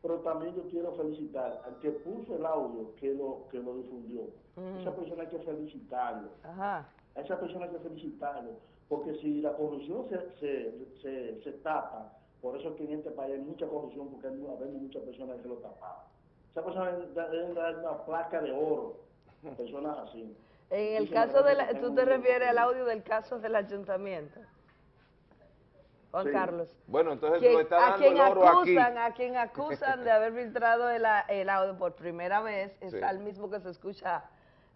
[SPEAKER 26] Pero también yo quiero felicitar al que puso el audio que lo, que lo difundió.
[SPEAKER 25] Mm.
[SPEAKER 26] Esa persona hay que felicitarlo.
[SPEAKER 25] Ajá.
[SPEAKER 26] A esa persona hay que felicitarlo, porque si la corrupción se, se, se, se tapa, por eso es que en este país hay mucha corrupción, porque hay, habemos muchas personas que lo tapaban. Esa persona debe dar una placa de oro, personas así.
[SPEAKER 25] En el caso de la, tú te refieres al audio del caso del ayuntamiento. Juan
[SPEAKER 26] Sí.
[SPEAKER 25] Carlos.
[SPEAKER 4] Bueno, entonces
[SPEAKER 25] Quien-
[SPEAKER 4] lo está
[SPEAKER 25] a
[SPEAKER 4] dando
[SPEAKER 25] quien
[SPEAKER 4] el oro aquí.
[SPEAKER 25] acusan, a quien acusan de haber filtrado el, audio por primera vez es
[SPEAKER 4] Sí.
[SPEAKER 25] al mismo que se escucha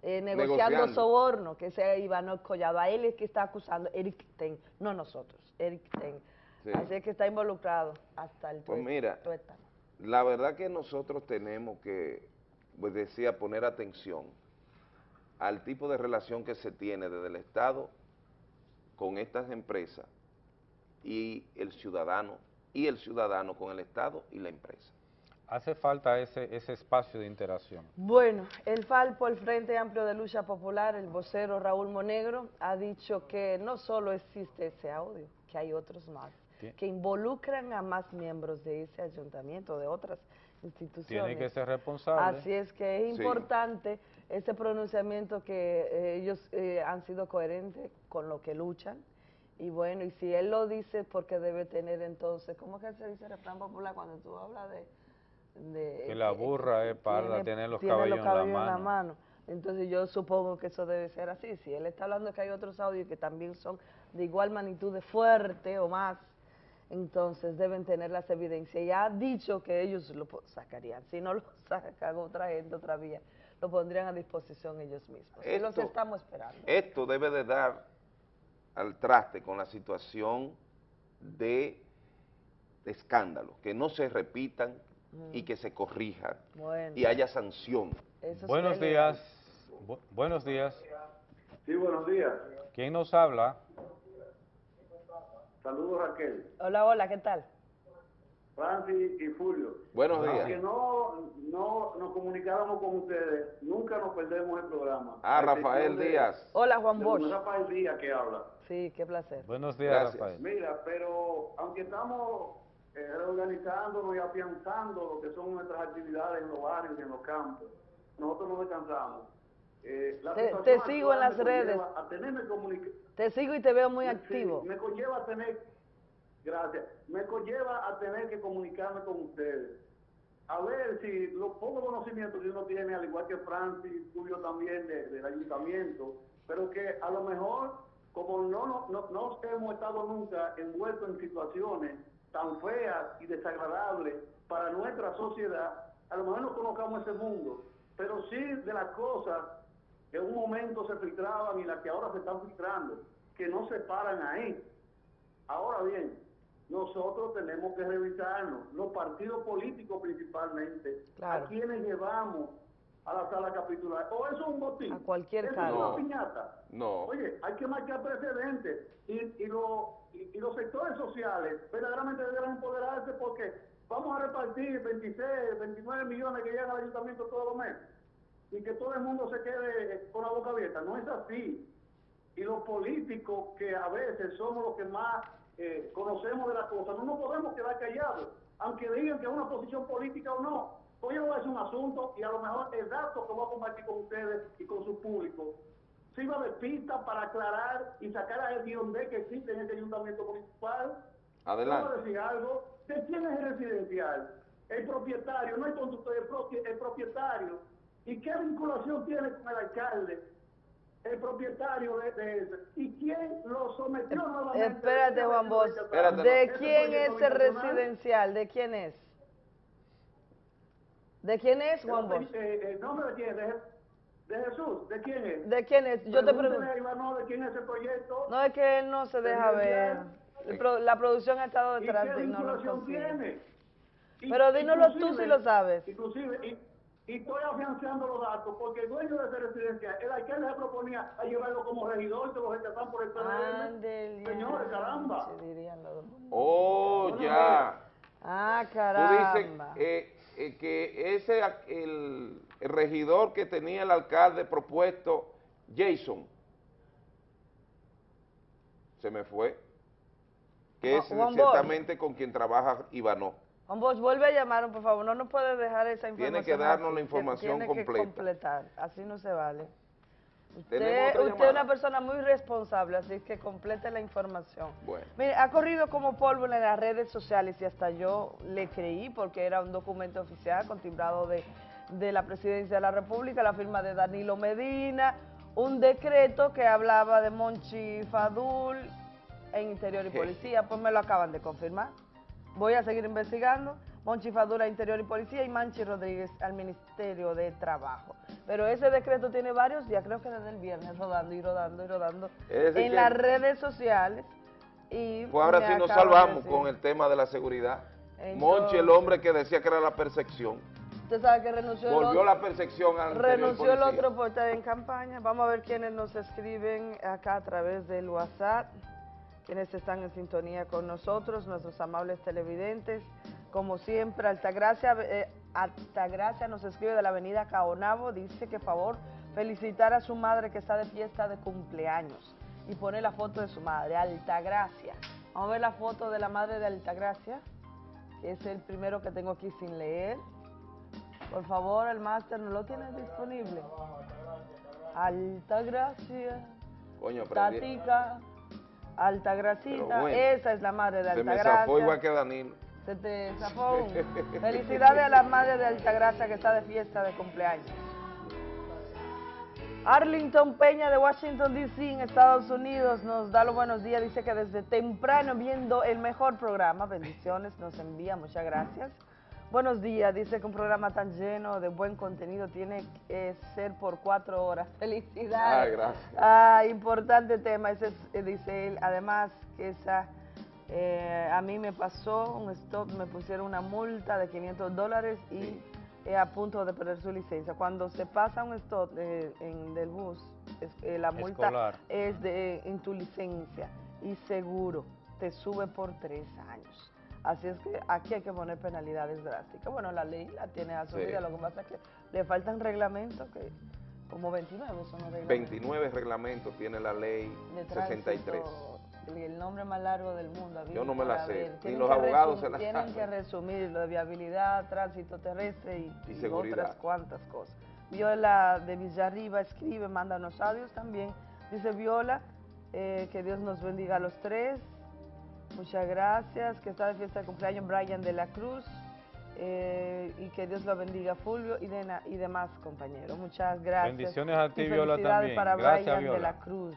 [SPEAKER 25] eh, negociando,
[SPEAKER 4] Negociando.
[SPEAKER 25] soborno, que es Iván Collado. A él es que está acusando Eric Ten, no nosotros, Eric Ten.
[SPEAKER 4] Sí.
[SPEAKER 25] Así es que está involucrado hasta el
[SPEAKER 4] Pues mira,
[SPEAKER 25] tuétano.
[SPEAKER 4] La verdad que nosotros tenemos que, pues decía, poner atención al tipo de relación que se tiene desde el Estado con estas empresas y el ciudadano, y el ciudadano con el Estado y la empresa.
[SPEAKER 1] Hace falta ese, ese espacio de interacción.
[SPEAKER 25] Bueno, el Falpo, el Frente Amplio de Lucha Popular, el vocero Raúl Monegro, ha dicho que no solo existe ese audio, que hay otros más, que involucran a más miembros de ese ayuntamiento, de otras instituciones.
[SPEAKER 1] Tiene que ser responsable.
[SPEAKER 25] Así es que es
[SPEAKER 1] Sí.
[SPEAKER 25] Ese pronunciamiento que eh, ellos eh, han sido coherentes con lo que luchan Y bueno, y si él lo dice, porque debe tener entonces, ¿cómo es que se dice el refrán popular cuando tú hablas de... de
[SPEAKER 1] Que la burra es para
[SPEAKER 25] tiene-
[SPEAKER 1] tener los
[SPEAKER 25] tiene
[SPEAKER 1] cabellos,
[SPEAKER 25] cabellos
[SPEAKER 1] en la mano.
[SPEAKER 25] Entonces yo supongo que eso debe ser así. Si él está hablando que hay otros audios que también son de igual magnitud de fuerte o más, entonces deben tener las evidencias. Y ha dicho que ellos lo sacarían. Si no lo sacan otra gente, otra vía, lo pondrían a disposición ellos mismos. Es lo que
[SPEAKER 4] Esto-
[SPEAKER 25] estamos esperando.
[SPEAKER 4] Esto debe de dar al traste con la situación de, de escándalo, que no se repitan y que se corrijan
[SPEAKER 25] Bueno.
[SPEAKER 4] y haya sanción.
[SPEAKER 1] Buenos días. Bu- buenos días.
[SPEAKER 27] Sí, buenos días.
[SPEAKER 1] ¿Quién nos habla?
[SPEAKER 27] Saludos Raquel,
[SPEAKER 25] Hola, hola, ¿qué tal?
[SPEAKER 27] Francis y Julio.
[SPEAKER 4] Buenos días.
[SPEAKER 27] Aunque no, no nos comunicáramos con ustedes, nunca nos perdemos el programa.
[SPEAKER 4] Ah,
[SPEAKER 27] A
[SPEAKER 4] Rafael
[SPEAKER 27] de-
[SPEAKER 4] Díaz.
[SPEAKER 25] Hola, Juan Bosch.
[SPEAKER 27] Rafael Díaz que habla.
[SPEAKER 25] Sí, qué placer.
[SPEAKER 1] Buenos días,
[SPEAKER 4] Gracias.
[SPEAKER 1] Rafael.
[SPEAKER 27] Mira, pero aunque estamos eh, reorganizándonos y afianzando lo que son nuestras actividades en los barrios y en los campos, nosotros no descansamos. Eh, la
[SPEAKER 25] Te- sigo en las redes.
[SPEAKER 27] A tenerme
[SPEAKER 25] Te sigo y te veo muy
[SPEAKER 27] Sí,
[SPEAKER 25] activo.
[SPEAKER 27] me conlleva a tener, gracias, me conlleva a tener que comunicarme con ustedes. A ver si los pocos conocimientos que uno tiene, al igual que Francis, Julio también de- del ayuntamiento, pero que a lo mejor, como no, no, no, no hemos estado nunca envueltos en situaciones tan feas y desagradables para nuestra sociedad, a lo mejor no conozcamos ese mundo, pero sí de las cosas que en un momento se filtraban y las que ahora se están filtrando, que no se paran ahí. Ahora bien, nosotros tenemos que revisarnos, los partidos políticos principalmente,
[SPEAKER 25] Claro.
[SPEAKER 27] a quienes llevamos a la sala capitular. O eso es un botín.
[SPEAKER 25] A cualquier
[SPEAKER 27] eso
[SPEAKER 25] cargo.
[SPEAKER 27] es una
[SPEAKER 4] No.
[SPEAKER 27] piñata.
[SPEAKER 4] No.
[SPEAKER 27] Oye, hay que marcar precedentes y, y, lo- y- y los sectores sociales verdaderamente deben empoderarse porque vamos a repartir 26, 29 millones que llegan al ayuntamiento todos los meses y que todo el mundo se quede con la boca abierta. No es así. Y los políticos que a veces somos los que más eh, conocemos de las cosas, no nos podemos quedar callados, aunque digan que es una posición política o no. Pues voy a hacer un asunto y a lo mejor el dato que voy a compartir con ustedes y con su público sirva de pista para aclarar y sacar a guion de que existe en este ayuntamiento municipal.
[SPEAKER 4] Adelante.
[SPEAKER 27] Puedo decir algo. ¿De quién es el residencial? El propietario, no el conductor, el, el propietario. ¿Y qué vinculación tiene con el alcalde? El propietario de, de ese. ¿Y quién lo sometió nuevamente?
[SPEAKER 25] Espérate, Juan Bosch. ¿De
[SPEAKER 27] Ese
[SPEAKER 25] quién es el residencial? ¿De quién es? ¿De quién es, Juan
[SPEAKER 27] el-
[SPEAKER 25] Bosch?
[SPEAKER 27] eh, ¿El nombre de quién? ¿De, de Jesús? ¿De quién es?
[SPEAKER 25] ¿De quién es? Yo te pregunto.
[SPEAKER 27] Ivanov de quién es el proyecto.
[SPEAKER 25] No es que él no se deja ver. El La producción ha estado
[SPEAKER 27] ¿Y
[SPEAKER 25] detrás
[SPEAKER 27] qué
[SPEAKER 25] de y no lo
[SPEAKER 27] tiene?
[SPEAKER 25] Pero dínoslo tú si lo sabes.
[SPEAKER 27] Inclusive, y, y estoy afianzando los datos, porque el dueño de esa residencia, el alcalde se proponía a llevarlo como regidor, se lo rechazaron por el PRM. Señores, caramba.
[SPEAKER 25] se dirían los-
[SPEAKER 4] Oh,
[SPEAKER 27] Bueno,
[SPEAKER 4] ya.
[SPEAKER 25] Ah,
[SPEAKER 4] Tú dices
[SPEAKER 25] caramba.
[SPEAKER 4] eh, eh, que ese, el, el regidor que tenía el alcalde propuesto, Jason, se me fue, que es ciertamente con quien trabaja Ivanov.
[SPEAKER 25] Vuelve a llamar, por favor. No nos puede dejar esa información.
[SPEAKER 4] Tiene que darnos
[SPEAKER 25] así.
[SPEAKER 4] la información
[SPEAKER 25] Tiene
[SPEAKER 4] completa.
[SPEAKER 25] que completar. Así no se vale.
[SPEAKER 4] ¿Tenemos
[SPEAKER 25] Usted, es una persona muy responsable, así que complete la información.
[SPEAKER 4] Bueno.
[SPEAKER 25] Mire, ha corrido como polvo en las redes sociales y hasta yo le creí porque era un documento oficial con timbrado de, de la Presidencia de la República, la firma de Danilo Medina, un decreto que hablaba de Monchi Fadul en Interior y Policía, pues me lo acaban de confirmar. Voy a seguir investigando. Monchi Fadul a Interior y Policía y Manchi Rodríguez al Ministerio de Trabajo. Pero ese decreto tiene varios días, creo que desde el viernes, rodando y rodando y rodando en las redes sociales. Y
[SPEAKER 4] Pues ahora sí nos
[SPEAKER 25] de
[SPEAKER 4] salvamos con el tema de la seguridad.
[SPEAKER 25] Entonces-
[SPEAKER 4] Monchi, el hombre que decía que era la percepción,
[SPEAKER 25] Usted sabe que renunció,
[SPEAKER 4] volvió
[SPEAKER 25] el
[SPEAKER 4] la
[SPEAKER 25] otro,
[SPEAKER 4] percepción al
[SPEAKER 25] renunció el otro por estar en campaña. Vamos a ver quiénes nos escriben acá a través del WhatsApp, quienes están en sintonía con nosotros, nuestros amables televidentes. Como siempre, Altagracia, eh, Altagracia nos escribe de la avenida Caonabo, dice que favor felicitar a su madre que está de fiesta de cumpleaños y pone la foto de su madre, Altagracia. Vamos a ver la foto de la madre de Altagracia, que es el primero que tengo aquí sin leer. Por favor, el máster no lo tiene disponible. Altagracia,
[SPEAKER 4] Coño,
[SPEAKER 25] Tatica, Altagracita,
[SPEAKER 4] bueno,
[SPEAKER 25] esa es la madre de
[SPEAKER 4] Se me
[SPEAKER 25] Altagracia.
[SPEAKER 4] zafó igual que Danilo.
[SPEAKER 25] Se te zafó. un- Felicidades a la madre de Altagracia que está de fiesta de cumpleaños. Arlington Peña de Washington, D.C. en Estados Unidos nos da los buenos días. Dice que desde temprano viendo el mejor programa. Bendiciones, nos envía, muchas gracias. Buenos días, dice que un programa tan lleno de buen contenido tiene que ser por cuatro horas. Felicidades.
[SPEAKER 4] Ah, gracias.
[SPEAKER 25] Ah, importante tema, ese es, eh, dice él. Además, que esa, eh, a mí me pasó un stop, me pusieron una multa de 500 dólares y eh, a punto de perder su licencia. Cuando se pasa un stop eh, en, del bus, es- eh, la multa
[SPEAKER 1] Escolar.
[SPEAKER 25] es de, en tu licencia y seguro te sube por tres años. Así es que aquí hay que poner penalidades drásticas. Bueno, la ley la tiene asumida,
[SPEAKER 4] Sí.
[SPEAKER 25] lo que pasa es que le faltan reglamentos que como 29 son los reglamentos.
[SPEAKER 4] 29 reglamentos tiene la ley
[SPEAKER 25] de
[SPEAKER 4] 63.
[SPEAKER 25] tránsito, el, el nombre más largo del mundo.
[SPEAKER 4] Yo no me la sé, ni
[SPEAKER 25] Tienen
[SPEAKER 4] los abogados se la
[SPEAKER 25] Tienen
[SPEAKER 4] saben.
[SPEAKER 25] que resumir lo de viabilidad, tránsito terrestre y,
[SPEAKER 4] Y
[SPEAKER 25] y
[SPEAKER 4] seguridad.
[SPEAKER 25] otras cuantas cosas. Viola de Villarriba escribe, manda unos audios también. Dice Viola, eh, que Dios nos bendiga a los tres. Muchas gracias. Que está de fiesta de cumpleaños Brian de la Cruz. eh, y que Dios lo bendiga Fulvio y, de na- y demás compañeros. Muchas gracias.
[SPEAKER 1] Bendiciones a ti,
[SPEAKER 25] Y
[SPEAKER 1] Viola,
[SPEAKER 25] felicidades
[SPEAKER 1] también.
[SPEAKER 25] para
[SPEAKER 1] Gracias,
[SPEAKER 25] Brian de la Cruz.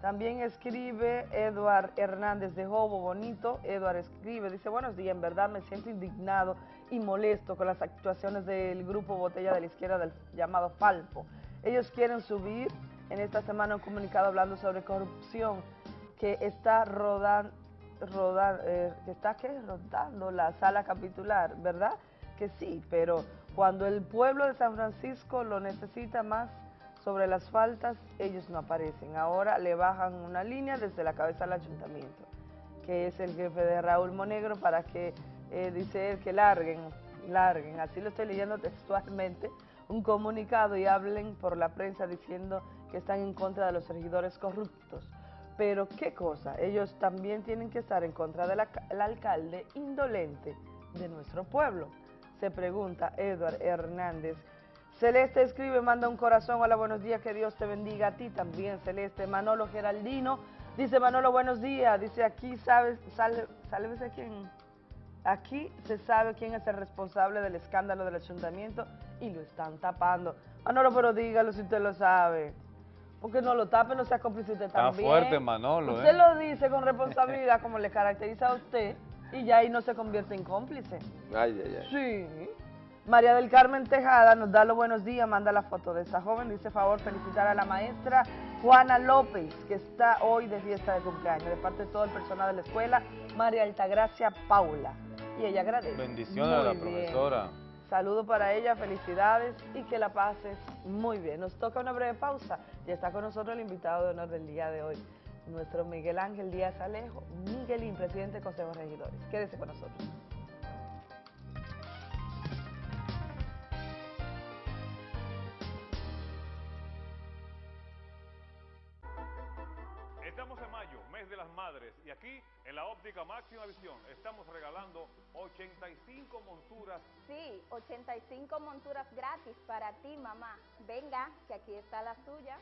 [SPEAKER 25] También escribe Eduard Hernández de Jobo, bonito. Eduard escribe, dice, buenos días, en verdad me siento indignado y molesto con las actuaciones del grupo Botella de la Izquierda del llamado Falpo. Ellos quieren subir en esta semana un comunicado hablando sobre corrupción que está rodando, que está ¿qué? rodando la sala capitular, ¿verdad? Que sí, pero cuando el pueblo de San Francisco lo necesita más sobre las faltas, ellos no aparecen. Ahora le bajan una línea desde la cabeza del ayuntamiento, que es el jefe de Raúl Monegro, para que, eh, dice él, que larguen, larguen, así lo estoy leyendo textualmente, un comunicado y hablen por la prensa diciendo que están en contra de los regidores corruptos. Pero qué cosa, ellos también tienen que estar en contra del alcalde indolente de nuestro pueblo. Se pregunta Edward Hernández. Celeste escribe, manda un corazón, hola, buenos días, que Dios te bendiga a ti también, Celeste. Manolo Geraldino, dice Manolo, buenos días, dice aquí, ¿sabes, sálvese quién? Aquí se sabe quién es el responsable del escándalo del ayuntamiento y lo están tapando. Manolo, pero dígalo si usted lo sabe. Porque no lo tape, no sea cómplice usted
[SPEAKER 1] Está
[SPEAKER 25] también.
[SPEAKER 1] fuerte, Manolo,
[SPEAKER 25] Usted
[SPEAKER 1] ¿eh?
[SPEAKER 25] lo dice con responsabilidad como le caracteriza a usted y ya ahí no se convierte en cómplice.
[SPEAKER 4] Ay, ay, ay.
[SPEAKER 25] Sí. María del Carmen Tejada nos da los buenos días, manda la foto de esa joven. Dice, favor, felicitar a la maestra Juana López, que está hoy de fiesta de cumpleaños, de parte de todo el personal de la escuela, María Altagracia Paula. Y ella agradece.
[SPEAKER 1] Bendiciones a la
[SPEAKER 25] bien.
[SPEAKER 1] profesora.
[SPEAKER 25] Saludo para ella, felicidades y que la pases muy bien. Nos toca una breve pausa. Ya está con nosotros el invitado de honor del día de hoy, nuestro Miguel Ángel Díaz Alejo, Miguelín, presidente del Consejo de Regidores. Quédese con nosotros.
[SPEAKER 28] Madres, y aquí en la óptica máxima visión estamos regalando 85 monturas.
[SPEAKER 29] Sí, 85 monturas gratis para ti, mamá. Venga, que aquí está la suya.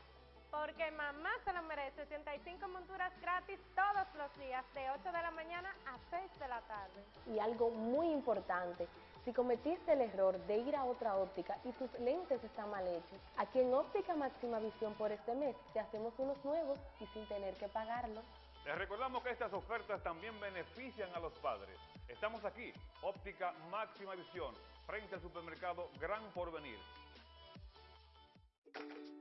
[SPEAKER 30] Porque mamá se lo merece. 85 monturas gratis todos los días, de 8 de la mañana a 6 de la tarde.
[SPEAKER 31] Y algo muy importante, si cometiste el error de ir a otra óptica y tus lentes están mal hechos, aquí en Óptica Máxima Visión por este mes te hacemos unos nuevos y sin tener que pagarlos.
[SPEAKER 28] Les recordamos que estas ofertas también benefician a los padres. Estamos aquí, óptica máxima visión, frente al supermercado Gran Porvenir.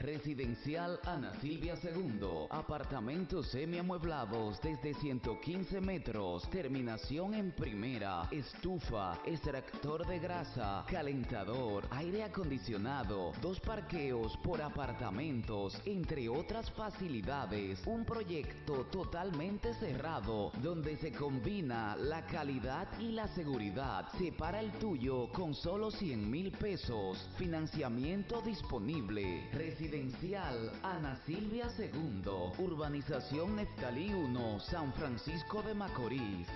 [SPEAKER 32] Residencial Ana Silvia II. Apartamentos semiamueblados desde 115 metros. Terminación en primera. Estufa, extractor de grasa, calentador, aire acondicionado, dos parqueos por apartamentos, entre otras facilidades. Un proyecto totalmente cerrado donde se combina la calidad y la seguridad. Separa el tuyo con solo 100 mil pesos. Financiamiento disponible. Residencial Ana Silvia II, Urbanización Neftalí 1, San Francisco de Macorís.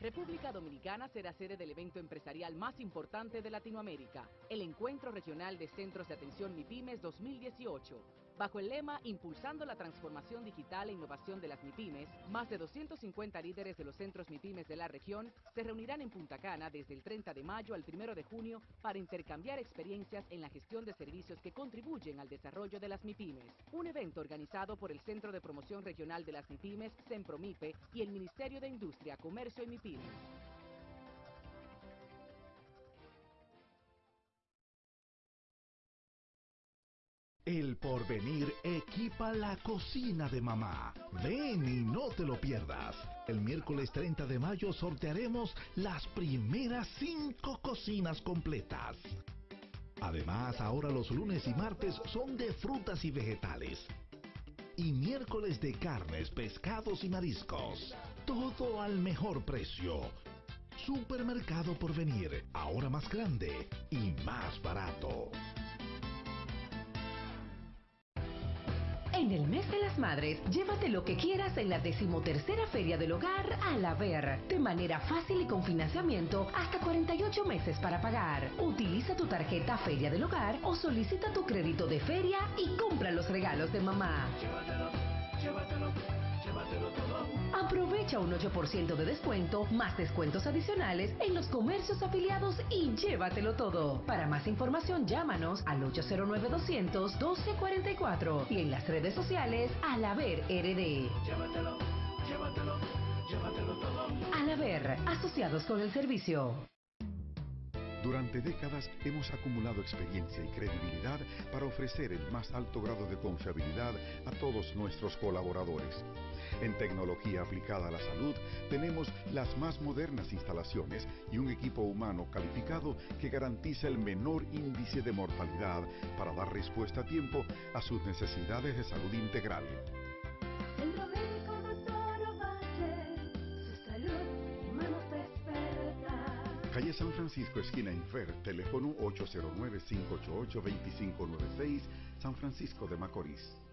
[SPEAKER 33] República Dominicana será sede del evento empresarial más importante de Latinoamérica, el Encuentro Regional de Centros de Atención MIPIMES 2018. Bajo el lema Impulsando la transformación digital e innovación de las MIPIMES, más de 250 líderes de los centros MIPIMES de la región se reunirán en Punta Cana desde el 30 de mayo al 1 de junio para intercambiar experiencias en la gestión de servicios que contribuyen al desarrollo de las MIPIMES. Un evento organizado por el Centro de Promoción Regional de las MIPIMES, CEMPROMIPE, y el Ministerio de Industria, Comercio y MIPIMES.
[SPEAKER 34] El porvenir equipa la cocina de mamá. Ven y no te lo pierdas. El miércoles 30 de mayo sortearemos las primeras cinco cocinas completas. Además, ahora los lunes y martes son de frutas y vegetales. Y miércoles de carnes, pescados y mariscos. Todo al mejor precio. Supermercado Porvenir, ahora más grande y más barato.
[SPEAKER 35] En el mes de las madres, llévate lo que quieras en la decimotercera Feria del Hogar a la Ver, de manera fácil y con financiamiento hasta 48 meses para pagar. Utiliza tu tarjeta Feria del Hogar o solicita tu crédito de feria y compra los regalos de mamá.
[SPEAKER 36] Llévatelo, llévatelo, llévatelo todo.
[SPEAKER 35] Aprovecha un 8% de descuento, más descuentos adicionales en los comercios afiliados y llévatelo todo. Para más información, llámanos al 809-200-1244 y en las redes sociales al Haber RD.
[SPEAKER 36] Llévatelo, llévatelo, llévatelo todo.
[SPEAKER 35] Al Haber, asociados con el servicio.
[SPEAKER 37] Durante décadas hemos acumulado experiencia y credibilidad para ofrecer el más alto grado de confiabilidad a todos nuestros colaboradores. En tecnología aplicada a la salud tenemos las más modernas instalaciones y un equipo humano calificado que garantiza el menor índice de mortalidad para dar respuesta a tiempo a sus necesidades de salud integral. Calle San Francisco, esquina Infer, teléfono 809-588-2596, San Francisco de Macorís.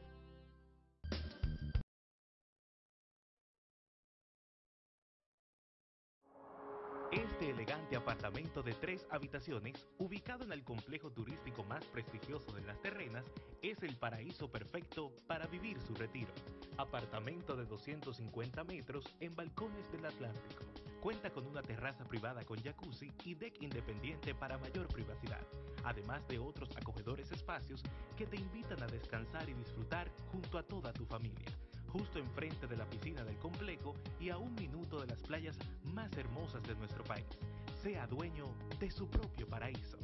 [SPEAKER 38] Elegante apartamento de tres habitaciones, ubicado en el complejo turístico más prestigioso de las terrenas, es el paraíso perfecto para vivir su retiro. Apartamento de 250 metros en balcones del Atlántico. Cuenta con una terraza privada con jacuzzi y deck independiente para mayor privacidad, además de otros acogedores espacios que te invitan a descansar y disfrutar junto a toda tu familia justo enfrente de la piscina del complejo y a un minuto de las playas más hermosas de nuestro país. Sea dueño de su propio paraíso.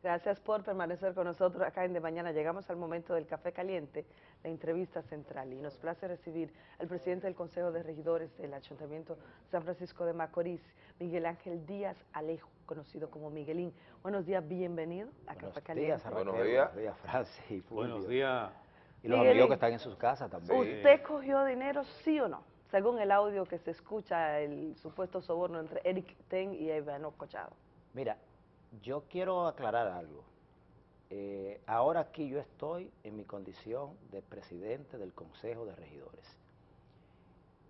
[SPEAKER 25] Gracias por permanecer con nosotros acá en De Mañana. Llegamos al momento del café caliente, la entrevista central. Y nos place recibir al presidente del Consejo de Regidores del Ayuntamiento San Francisco de Macorís, Miguel Ángel Díaz Alejo, conocido como Miguelín. Buenos días, bienvenido a Café Caliente.
[SPEAKER 39] Buenos días. Buenos días, Francis y Fulvio.
[SPEAKER 1] Buenos días.
[SPEAKER 39] Y los
[SPEAKER 25] Miguelín,
[SPEAKER 39] amigos que están en sus casas también.
[SPEAKER 25] ¿Usted cogió dinero, sí o no? Según el audio que se escucha, el supuesto soborno entre Eric Ten y Ivano Cochado.
[SPEAKER 39] Mira, yo quiero aclarar algo. Eh, ahora aquí yo estoy en mi condición de presidente del Consejo de Regidores.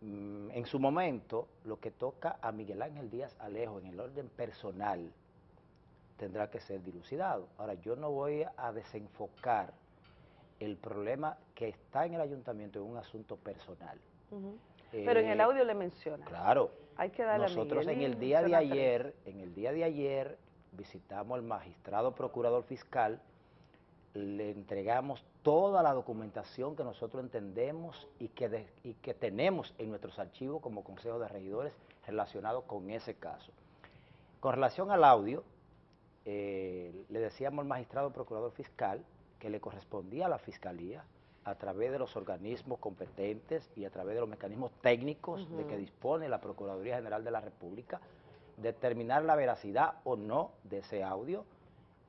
[SPEAKER 39] Mm, en su momento, lo que toca a Miguel Ángel Díaz Alejo en el orden personal tendrá que ser dilucidado. Ahora, yo no voy a desenfocar el problema que está en el ayuntamiento en un asunto personal.
[SPEAKER 25] Pero en el
[SPEAKER 39] Eh,
[SPEAKER 25] audio le menciona.
[SPEAKER 39] Claro.
[SPEAKER 25] Hay que darle a
[SPEAKER 39] Nosotros en el día de ayer, en el día de ayer, visitamos al magistrado procurador fiscal, le entregamos toda la documentación que nosotros entendemos y que, de- y que tenemos en nuestros archivos como Consejo de Regidores relacionado con ese caso. Con relación al audio, eh, le decíamos al magistrado procurador fiscal que le correspondía a la fiscalía a través de los organismos competentes y a través de los mecanismos técnicos de que dispone la Procuraduría General de la República, determinar la veracidad o no de ese audio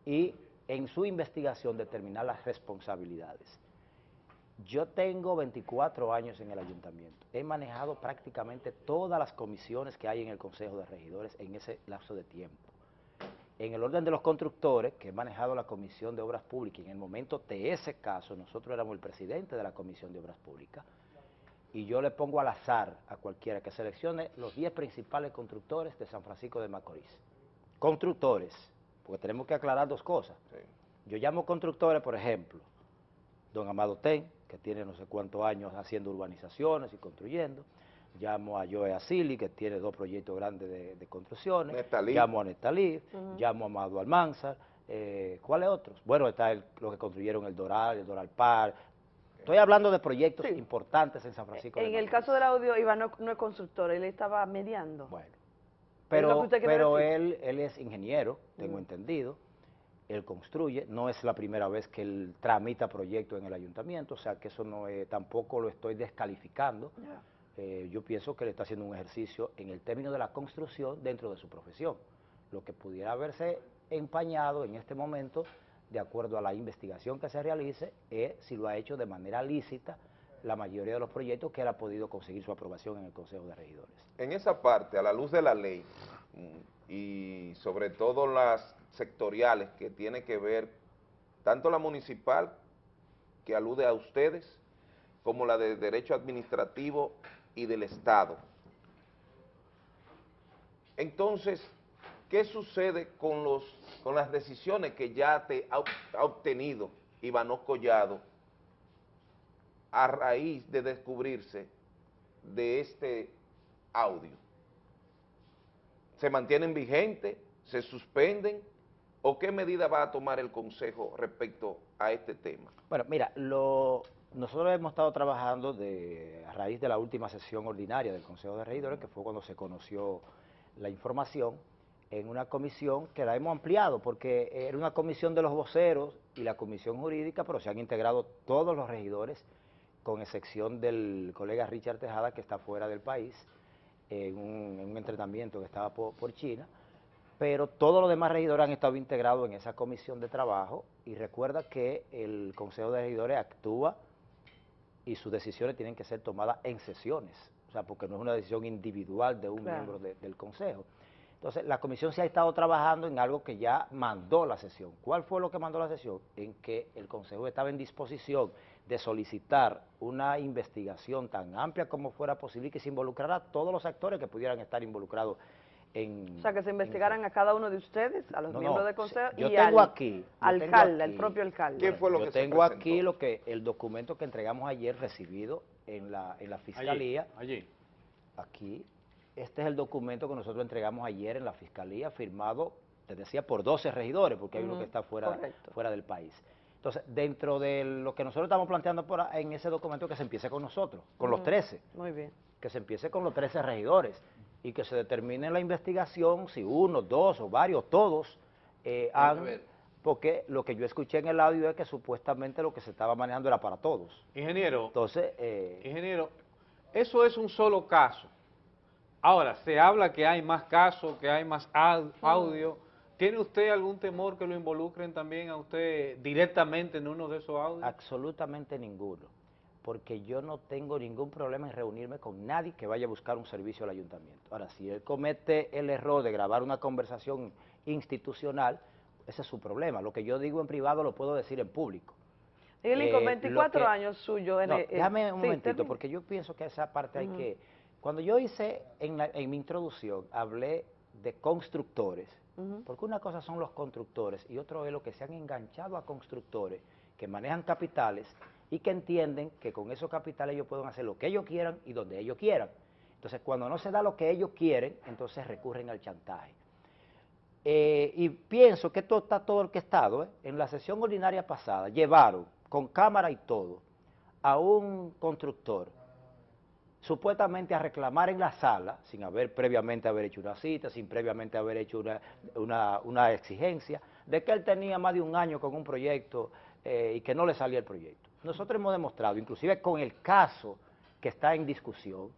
[SPEAKER 39] y en su investigación determinar las responsabilidades. Yo tengo 24 años en el ayuntamiento. He manejado prácticamente todas las comisiones que hay en el Consejo de Regidores en ese lapso de tiempo. En el orden de los constructores, que he manejado la Comisión de Obras Públicas, en el momento de ese caso, nosotros éramos el presidente de la Comisión de Obras Públicas, y yo le pongo al azar a cualquiera que seleccione los 10 principales constructores de San Francisco de Macorís. Constructores, porque tenemos que aclarar dos cosas. Yo llamo constructores, por ejemplo, don Amado Ten, que tiene no sé cuántos años haciendo urbanizaciones y construyendo, llamo a Joe Asili, que tiene dos proyectos grandes de, de construcciones,
[SPEAKER 4] Nestalí.
[SPEAKER 39] llamo a Nestalí, llamo a Amado Almanzar, eh, ¿cuáles otros? Bueno, está el, los que construyeron el Doral, el Doral Par, estoy hablando de proyectos importantes en San Francisco de
[SPEAKER 25] En el caso del audio, Iván no, no es constructor, él estaba mediando.
[SPEAKER 39] Bueno. Pero, pero él, él es ingeniero, tengo
[SPEAKER 25] Mm.
[SPEAKER 39] entendido, él construye, no es la primera vez que él tramita proyectos en el ayuntamiento, o sea que eso no es, tampoco lo estoy descalificando. Eh, yo pienso que él está haciendo un ejercicio en el término de la construcción dentro de su profesión. Lo que pudiera haberse empañado en este momento, de acuerdo a la investigación que se realice, es si lo ha hecho de manera lícita la mayoría de los proyectos que él ha podido conseguir su aprobación en el Consejo de Regidores.
[SPEAKER 4] En esa parte, a la luz de la ley, mm, y sobre todo las sectoriales que tiene que ver, tanto la municipal, que alude a ustedes, como la de Derecho Administrativo y del Estado. Entonces, ¿qué sucede con, los, con las decisiones que ya te ha, obtenido Ivano Collado a raíz de descubrirse de este audio? ¿Se mantienen vigentes? ¿Se suspenden? ¿O qué medida va a tomar el Consejo respecto a este tema?
[SPEAKER 39] Bueno, mira, nosotros hemos estado trabajando a raíz de la última sesión ordinaria del Consejo de Regidores, que fue cuando se conoció la información, en una comisión que la hemos ampliado, porque era una comisión de los voceros y la comisión jurídica, pero se han integrado todos los regidores, con excepción del colega Richard Tejada, que está fuera del país, en un, en un entrenamiento que estaba por, por China, pero todos los demás regidores han estado integrados en esa comisión de trabajo y recuerda que el Consejo de Regidores actúa y sus decisiones tienen que ser tomadas en sesiones, o sea, porque no es una decisión individual de un
[SPEAKER 25] Claro.
[SPEAKER 39] miembro de- del Consejo. Entonces, la comisión se ha estado trabajando en algo que ya mandó la sesión. ¿Cuál fue lo que mandó la sesión? En que el Consejo estaba en disposición de solicitar una investigación tan amplia como fuera posible y que se involucrara a todos los actores que pudieran estar involucrados en...
[SPEAKER 25] O sea, que se investigaran a cada uno de ustedes, a los
[SPEAKER 39] No,
[SPEAKER 25] miembros
[SPEAKER 39] no,
[SPEAKER 25] del consejo
[SPEAKER 39] yo
[SPEAKER 25] y
[SPEAKER 39] tengo
[SPEAKER 25] al
[SPEAKER 39] aquí, yo
[SPEAKER 25] alcalde, al
[SPEAKER 39] aquí-
[SPEAKER 25] propio alcalde.
[SPEAKER 39] yo tengo aquí lo que el documento que entregamos ayer recibido en la, en la fiscalía.
[SPEAKER 1] Allí.
[SPEAKER 39] Aquí, este es el documento que nosotros entregamos ayer en la fiscalía, firmado, te decía, por 12 regidores, porque hay uno que está fuera,
[SPEAKER 25] correcto.
[SPEAKER 39] fuera del país. Entonces, dentro de lo que nosotros estamos planteando por en ese documento, que se empiece con nosotros, con los
[SPEAKER 25] Ujú,
[SPEAKER 39] 13
[SPEAKER 25] Muy bien.
[SPEAKER 39] que se empiece con los 13 regidores y que se determine la investigación si uno, dos o varios, todos eh, han...
[SPEAKER 1] ver.
[SPEAKER 39] Porque lo que yo escuché en el audio es que supuestamente lo que se estaba manejando era para todos.
[SPEAKER 1] Ingeniero.
[SPEAKER 39] Entonces, eh,
[SPEAKER 1] Ingeniero, eso es un solo caso. Ahora, se habla que hay más casos, que hay más au- audio. ¿Tiene usted algún temor que lo involucren también a usted directamente en uno de esos audios?
[SPEAKER 39] absolutamente ninguno. Porque yo no tengo ningún problema en reunirme con nadie que vaya a buscar un servicio al ayuntamiento. Ahora, si él comete el error de grabar una conversación institucional, ese es su problema. Lo que yo digo en privado lo puedo decir en público.
[SPEAKER 25] Él
[SPEAKER 39] Eh,
[SPEAKER 25] con
[SPEAKER 39] lo
[SPEAKER 25] 24
[SPEAKER 39] que-
[SPEAKER 25] años suyo. En
[SPEAKER 39] No,
[SPEAKER 25] el- eh,
[SPEAKER 39] déjame un
[SPEAKER 25] sí,
[SPEAKER 39] momentito,
[SPEAKER 25] termine.
[SPEAKER 39] porque yo pienso que esa parte hay que... Cuando yo hice, en, la- en mi introducción, hablé de constructores, porque una cosa son los constructores y otro es lo que se han enganchado a constructores que manejan capitales y que entienden que con esos capitales ellos pueden hacer lo que ellos quieran y donde ellos quieran. Entonces, cuando no se da lo que ellos quieren, entonces recurren al chantaje. Eh, y pienso que esto está todo orquestado. ¿eh? En la sesión ordinaria pasada llevaron con cámara y todo a un constructor supuestamente a reclamar en la sala, sin haber previamente haber hecho una cita, sin previamente haber hecho una, una- exigencia, de que él tenía más de un año con un proyecto eh, y que no le salía el proyecto. Nosotros hemos demostrado, inclusive con el caso que está en discusión,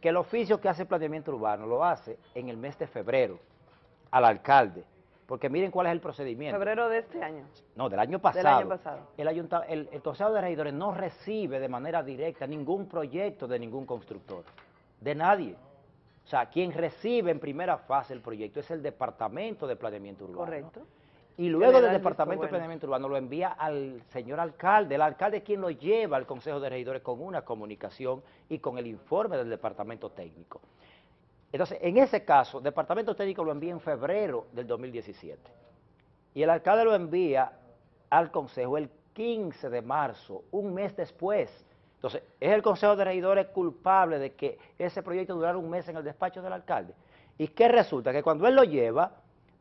[SPEAKER 39] que el oficio que hace planeamiento urbano lo hace en el mes de febrero al alcalde, porque miren cuál es el procedimiento.
[SPEAKER 25] Febrero de este año.
[SPEAKER 39] No, del año
[SPEAKER 25] Del
[SPEAKER 39] pasado.
[SPEAKER 25] año pasado.
[SPEAKER 39] El, ayunta- el, el Consejo de Regidores no recibe de manera directa ningún proyecto de ningún constructor, de nadie. O sea, quien recibe en primera fase el proyecto es el Departamento de Planeamiento Urbano.
[SPEAKER 25] Correcto.
[SPEAKER 39] Y luego del Departamento de. Planeamiento Urbano lo envía al señor alcalde. El alcalde es quien lo lleva al Consejo de Regidores con una comunicación y con el informe del Departamento Técnico. Entonces, en ese caso, el Departamento Técnico lo envía en febrero del 2017. Y el alcalde lo envía al Consejo el 15 de marzo, un mes después. Entonces, ¿es el Consejo de Regidores culpable de que ese proyecto durara un mes en el despacho del alcalde? ¿Y qué resulta? Que cuando él lo lleva,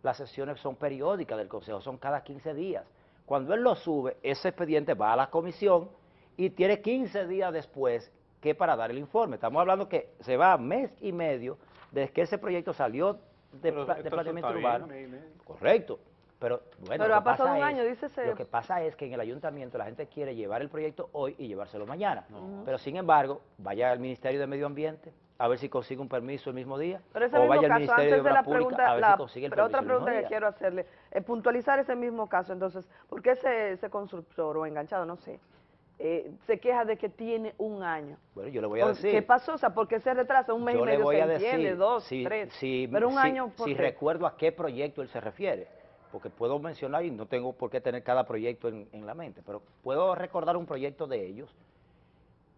[SPEAKER 39] las sesiones son periódicas del Consejo, son cada 15 días. Cuando él lo sube, ese expediente va a la comisión y tiene 15 días después que para dar el informe. Estamos hablando que se va mes y medio desde que ese proyecto salió de,
[SPEAKER 1] Pero
[SPEAKER 39] pla- de
[SPEAKER 1] bien,
[SPEAKER 39] urbano.
[SPEAKER 1] medio.
[SPEAKER 39] Correcto. Pero bueno,
[SPEAKER 25] Pero
[SPEAKER 39] lo
[SPEAKER 25] ha
[SPEAKER 39] que
[SPEAKER 25] pasado
[SPEAKER 39] pasa
[SPEAKER 25] un
[SPEAKER 39] es-
[SPEAKER 25] año,
[SPEAKER 39] Lo que pasa es que en el ayuntamiento la gente quiere llevar el proyecto hoy y llevárselo mañana. Pero sin embargo, vaya al Ministerio de Medio Ambiente a ver si consigue un permiso el mismo día.
[SPEAKER 25] Pero ese
[SPEAKER 39] o
[SPEAKER 25] mismo
[SPEAKER 39] vaya al
[SPEAKER 25] caso,
[SPEAKER 39] Ministerio
[SPEAKER 25] antes
[SPEAKER 39] de
[SPEAKER 25] de la pregunta,
[SPEAKER 39] a ver
[SPEAKER 25] la-
[SPEAKER 39] si consigue el
[SPEAKER 25] pero
[SPEAKER 39] permiso
[SPEAKER 25] otra
[SPEAKER 39] el mismo
[SPEAKER 25] pregunta que
[SPEAKER 39] día.
[SPEAKER 25] quiero hacerle, es puntualizar ese mismo caso, entonces, ¿por qué ese, ese constructor o enganchado, no sé, eh, se queja de que tiene un año?
[SPEAKER 39] Bueno, yo le voy a
[SPEAKER 25] ¿Por
[SPEAKER 39] decir.
[SPEAKER 25] ¿Qué pasó? O sea, ¿por qué se retrasa? Un mes
[SPEAKER 39] yo
[SPEAKER 25] y
[SPEAKER 39] le
[SPEAKER 25] medio
[SPEAKER 39] voy
[SPEAKER 25] se
[SPEAKER 39] a
[SPEAKER 25] entiende,
[SPEAKER 39] decir,
[SPEAKER 25] dos,
[SPEAKER 39] si,
[SPEAKER 25] tres,
[SPEAKER 39] si-
[SPEAKER 25] pero un
[SPEAKER 39] si-
[SPEAKER 25] año, ¿por
[SPEAKER 39] si
[SPEAKER 25] qué?
[SPEAKER 39] recuerdo a qué proyecto él se refiere, porque puedo mencionar y no tengo por qué tener cada proyecto en, en la mente, pero puedo recordar un proyecto de ellos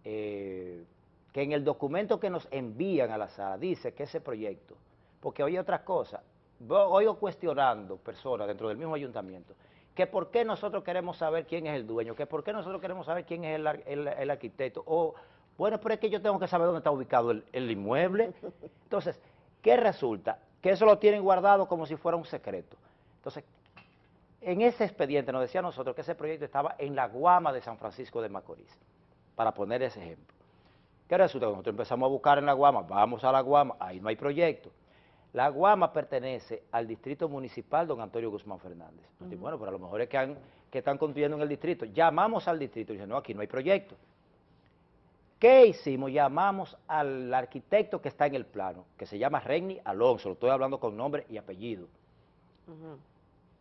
[SPEAKER 39] eh, que en el documento que nos envían a la sala dice que ese proyecto, porque oye otras cosas, oigo cuestionando personas dentro del mismo ayuntamiento, que por qué nosotros queremos saber quién es el dueño, que por qué nosotros queremos saber quién es el, ar- el- el arquitecto, o bueno, pero es que yo tengo que saber dónde está ubicado el, el inmueble. Entonces, ¿qué resulta? Que eso lo tienen guardado como si fuera un secreto. Entonces, en ese expediente nos decía nosotros que ese proyecto estaba en la Guama de San Francisco de Macorís, para poner ese ejemplo. ¿Qué resulta? Cuando nosotros empezamos a buscar en la Guama, vamos a la Guama, ahí no hay proyecto. La Guama pertenece al distrito municipal don Antonio Guzmán Fernández. Bueno, pero a lo mejor es que, han- que están construyendo en el distrito. Llamamos al distrito y dicen, no, aquí no hay proyecto. ¿Qué hicimos? Llamamos al arquitecto que está en el plano, que se llama Regni Alonso, lo estoy hablando con nombre y apellido.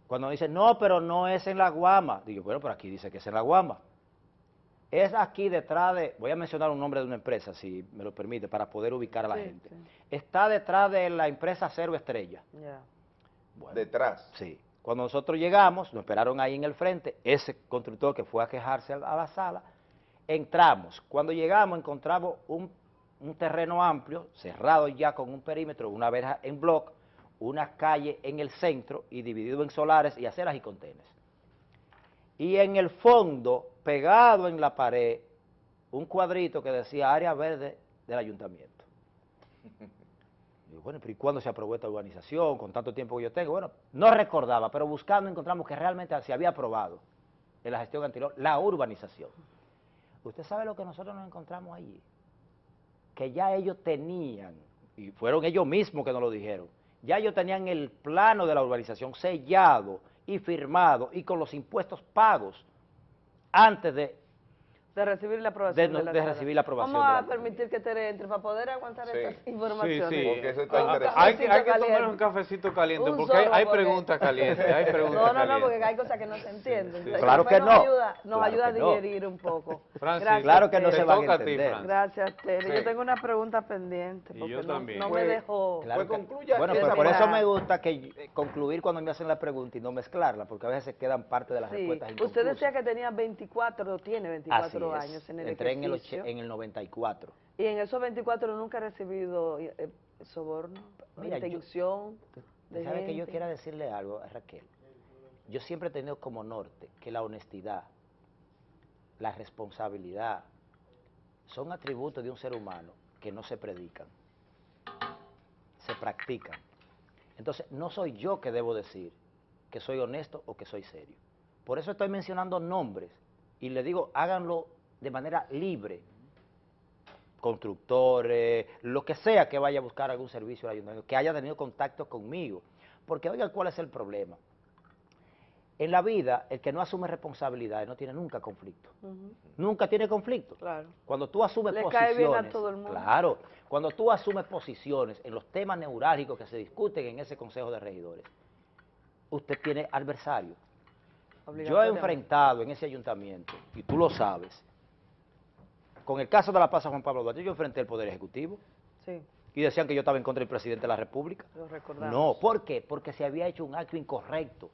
[SPEAKER 39] Cuando dicen, no, pero no es en la Guama, digo, bueno, pero aquí dice que es en la Guama. Es aquí detrás de, voy a mencionar un nombre de una empresa, si me lo permite, para poder ubicar a la
[SPEAKER 25] Sí,
[SPEAKER 39] gente.
[SPEAKER 25] sí.
[SPEAKER 39] Está detrás de la empresa Cero Estrella.
[SPEAKER 25] Ya.
[SPEAKER 4] Detrás.
[SPEAKER 39] Sí. Cuando nosotros llegamos, nos esperaron ahí en el frente, ese constructor que fue a quejarse a a la sala, entramos. Cuando llegamos encontramos un, un terreno amplio, cerrado ya con un perímetro, una verja en bloc, una calle en el centro y dividido en solares y aceras y contenes. Y en el fondo, pegado en la pared, un cuadrito que decía área verde del ayuntamiento. Digo, bueno, pero ¿y cuándo se aprobó esta urbanización? Con tanto tiempo que yo tengo. Bueno, no recordaba, pero buscando encontramos que realmente se había aprobado en la gestión anterior la urbanización. ¿Usted sabe lo que nosotros nos encontramos allí? Que ya ellos tenían, y fueron ellos mismos que nos lo dijeron, ya ellos tenían el plano de la urbanización sellado y firmado y con los impuestos pagos antes de
[SPEAKER 25] De recibir la aprobación
[SPEAKER 39] De
[SPEAKER 25] de,
[SPEAKER 39] no-
[SPEAKER 25] la
[SPEAKER 39] de
[SPEAKER 25] sala.
[SPEAKER 39] recibir la aprobación
[SPEAKER 25] Vamos a permitir que Tere entre para poder aguantar
[SPEAKER 4] Sí.
[SPEAKER 25] estas informaciones.
[SPEAKER 1] Sí, sí.
[SPEAKER 4] Porque eso está
[SPEAKER 1] Ah,
[SPEAKER 4] interesante.
[SPEAKER 1] Hay que, hay que tomar un cafecito caliente,
[SPEAKER 25] Un
[SPEAKER 1] porque hay, hay
[SPEAKER 25] porque-
[SPEAKER 1] preguntas calientes, hay preguntas
[SPEAKER 25] No, no, no, porque hay cosas que no se entienden. Entonces,
[SPEAKER 39] Claro que
[SPEAKER 25] nos
[SPEAKER 39] no.
[SPEAKER 25] Ayuda, nos
[SPEAKER 39] Claro
[SPEAKER 25] ayuda a
[SPEAKER 39] no.
[SPEAKER 25] digerir un poco.
[SPEAKER 1] Francis,
[SPEAKER 25] Gracias,
[SPEAKER 39] Claro que no
[SPEAKER 25] Tere.
[SPEAKER 39] se van a
[SPEAKER 1] ti,
[SPEAKER 39] entender.
[SPEAKER 1] Francis.
[SPEAKER 25] Gracias, Tere.
[SPEAKER 1] Sí.
[SPEAKER 25] Yo tengo una pregunta pendiente,
[SPEAKER 1] Y
[SPEAKER 25] porque
[SPEAKER 1] yo
[SPEAKER 25] no,
[SPEAKER 1] también.
[SPEAKER 25] no me
[SPEAKER 4] Pues-
[SPEAKER 25] dejó...
[SPEAKER 39] Claro
[SPEAKER 4] Pues
[SPEAKER 39] que-
[SPEAKER 4] concluya
[SPEAKER 39] Bueno, pero por eso me gusta que eh, concluir cuando me hacen la pregunta y no mezclarla, porque a veces se quedan parte de las
[SPEAKER 25] Sí.
[SPEAKER 39] respuestas
[SPEAKER 25] Usted decía que tenía 24, o tiene 24
[SPEAKER 39] Es.
[SPEAKER 25] años en el
[SPEAKER 39] Entré en el,
[SPEAKER 25] ejercicio.
[SPEAKER 39] och- en el 94.
[SPEAKER 25] Y en esos 24 nunca he recibido eh, soborno,
[SPEAKER 39] Mira, yo-
[SPEAKER 25] intención de
[SPEAKER 39] ¿Sabe que yo quiera decirle algo, a Raquel? Yo siempre he tenido como norte que la honestidad, la responsabilidad, son atributos de un ser humano que no se predican, se practican. Entonces, no soy yo que debo decir que soy honesto o que soy serio. Por eso estoy mencionando nombres y le digo, háganlo de manera libre, constructores, lo que sea que vaya a buscar algún servicio al ayuntamiento, que haya tenido contacto conmigo. Porque oiga, ¿cuál es el problema? En la vida, el que no asume responsabilidades no tiene nunca conflicto. Nunca tiene conflicto.
[SPEAKER 25] Claro.
[SPEAKER 39] Cuando tú asumes
[SPEAKER 25] Le
[SPEAKER 39] posiciones.
[SPEAKER 25] cae bien a todo el mundo.
[SPEAKER 39] Claro. Cuando tú asumes posiciones en los temas neurálgicos que se discuten en ese Consejo de Regidores, usted tiene adversario. Yo he enfrentado en ese ayuntamiento, y tú lo sabes, con el caso de la Plaza Juan Pablo Duarte, yo enfrenté el Poder Ejecutivo,
[SPEAKER 25] Sí.
[SPEAKER 39] y decían que yo estaba en contra del presidente de la República.
[SPEAKER 25] Lo recordamos.
[SPEAKER 39] No, ¿por qué? Porque se había hecho un acto incorrecto.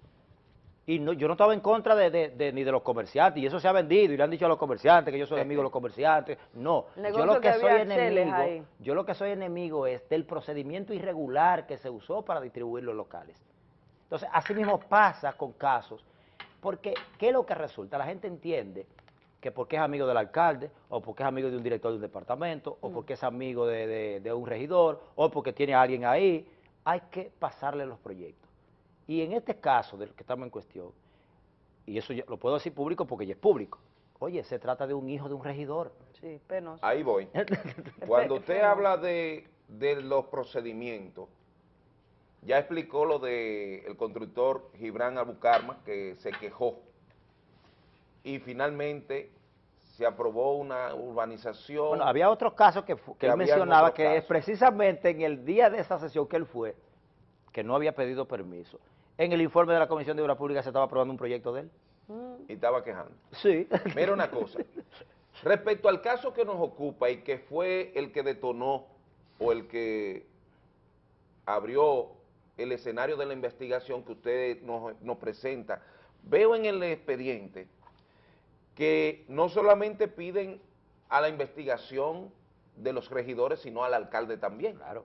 [SPEAKER 39] Y no, yo no estaba en contra de, de- de- ni de los comerciantes, y eso se ha vendido, y le han dicho a los comerciantes que yo soy amigo de los comerciantes. No, yo lo que,
[SPEAKER 25] que
[SPEAKER 39] soy enemigo,
[SPEAKER 25] ahí.
[SPEAKER 39] yo lo que soy enemigo es del procedimiento irregular que se usó para distribuir los locales. Entonces, así mismo pasa con casos, porque ¿qué es lo que resulta? La gente entiende que porque es amigo del alcalde, o porque es amigo de un director de un departamento, o
[SPEAKER 25] Mm.
[SPEAKER 39] porque es amigo de, de- de un regidor, o porque tiene a alguien ahí, hay que pasarle los proyectos. Y en este caso del que estamos en cuestión, y eso ya lo puedo decir público porque ya es público, oye, se trata de un hijo de un regidor.
[SPEAKER 25] Sí, penoso.
[SPEAKER 4] Ahí voy. Cuando usted habla de, de los procedimientos, ya explicó lo del el constructor Gibran Abucarma, que se quejó. Y finalmente se aprobó una urbanización.
[SPEAKER 39] Bueno, había otros casos que, fu- que
[SPEAKER 4] Que
[SPEAKER 39] él mencionaba que es precisamente en el día de esa sesión que él fue, que no había pedido permiso. En el informe de la Comisión de Obras Públicas se estaba aprobando un proyecto de él.
[SPEAKER 4] Y estaba quejando.
[SPEAKER 39] Sí.
[SPEAKER 4] Mira una cosa. Respecto al caso que nos ocupa y que fue el que detonó o el que abrió el escenario de la investigación que usted nos, nos presenta, veo en el expediente que no solamente piden a la investigación de los regidores, sino al alcalde también.
[SPEAKER 39] Claro.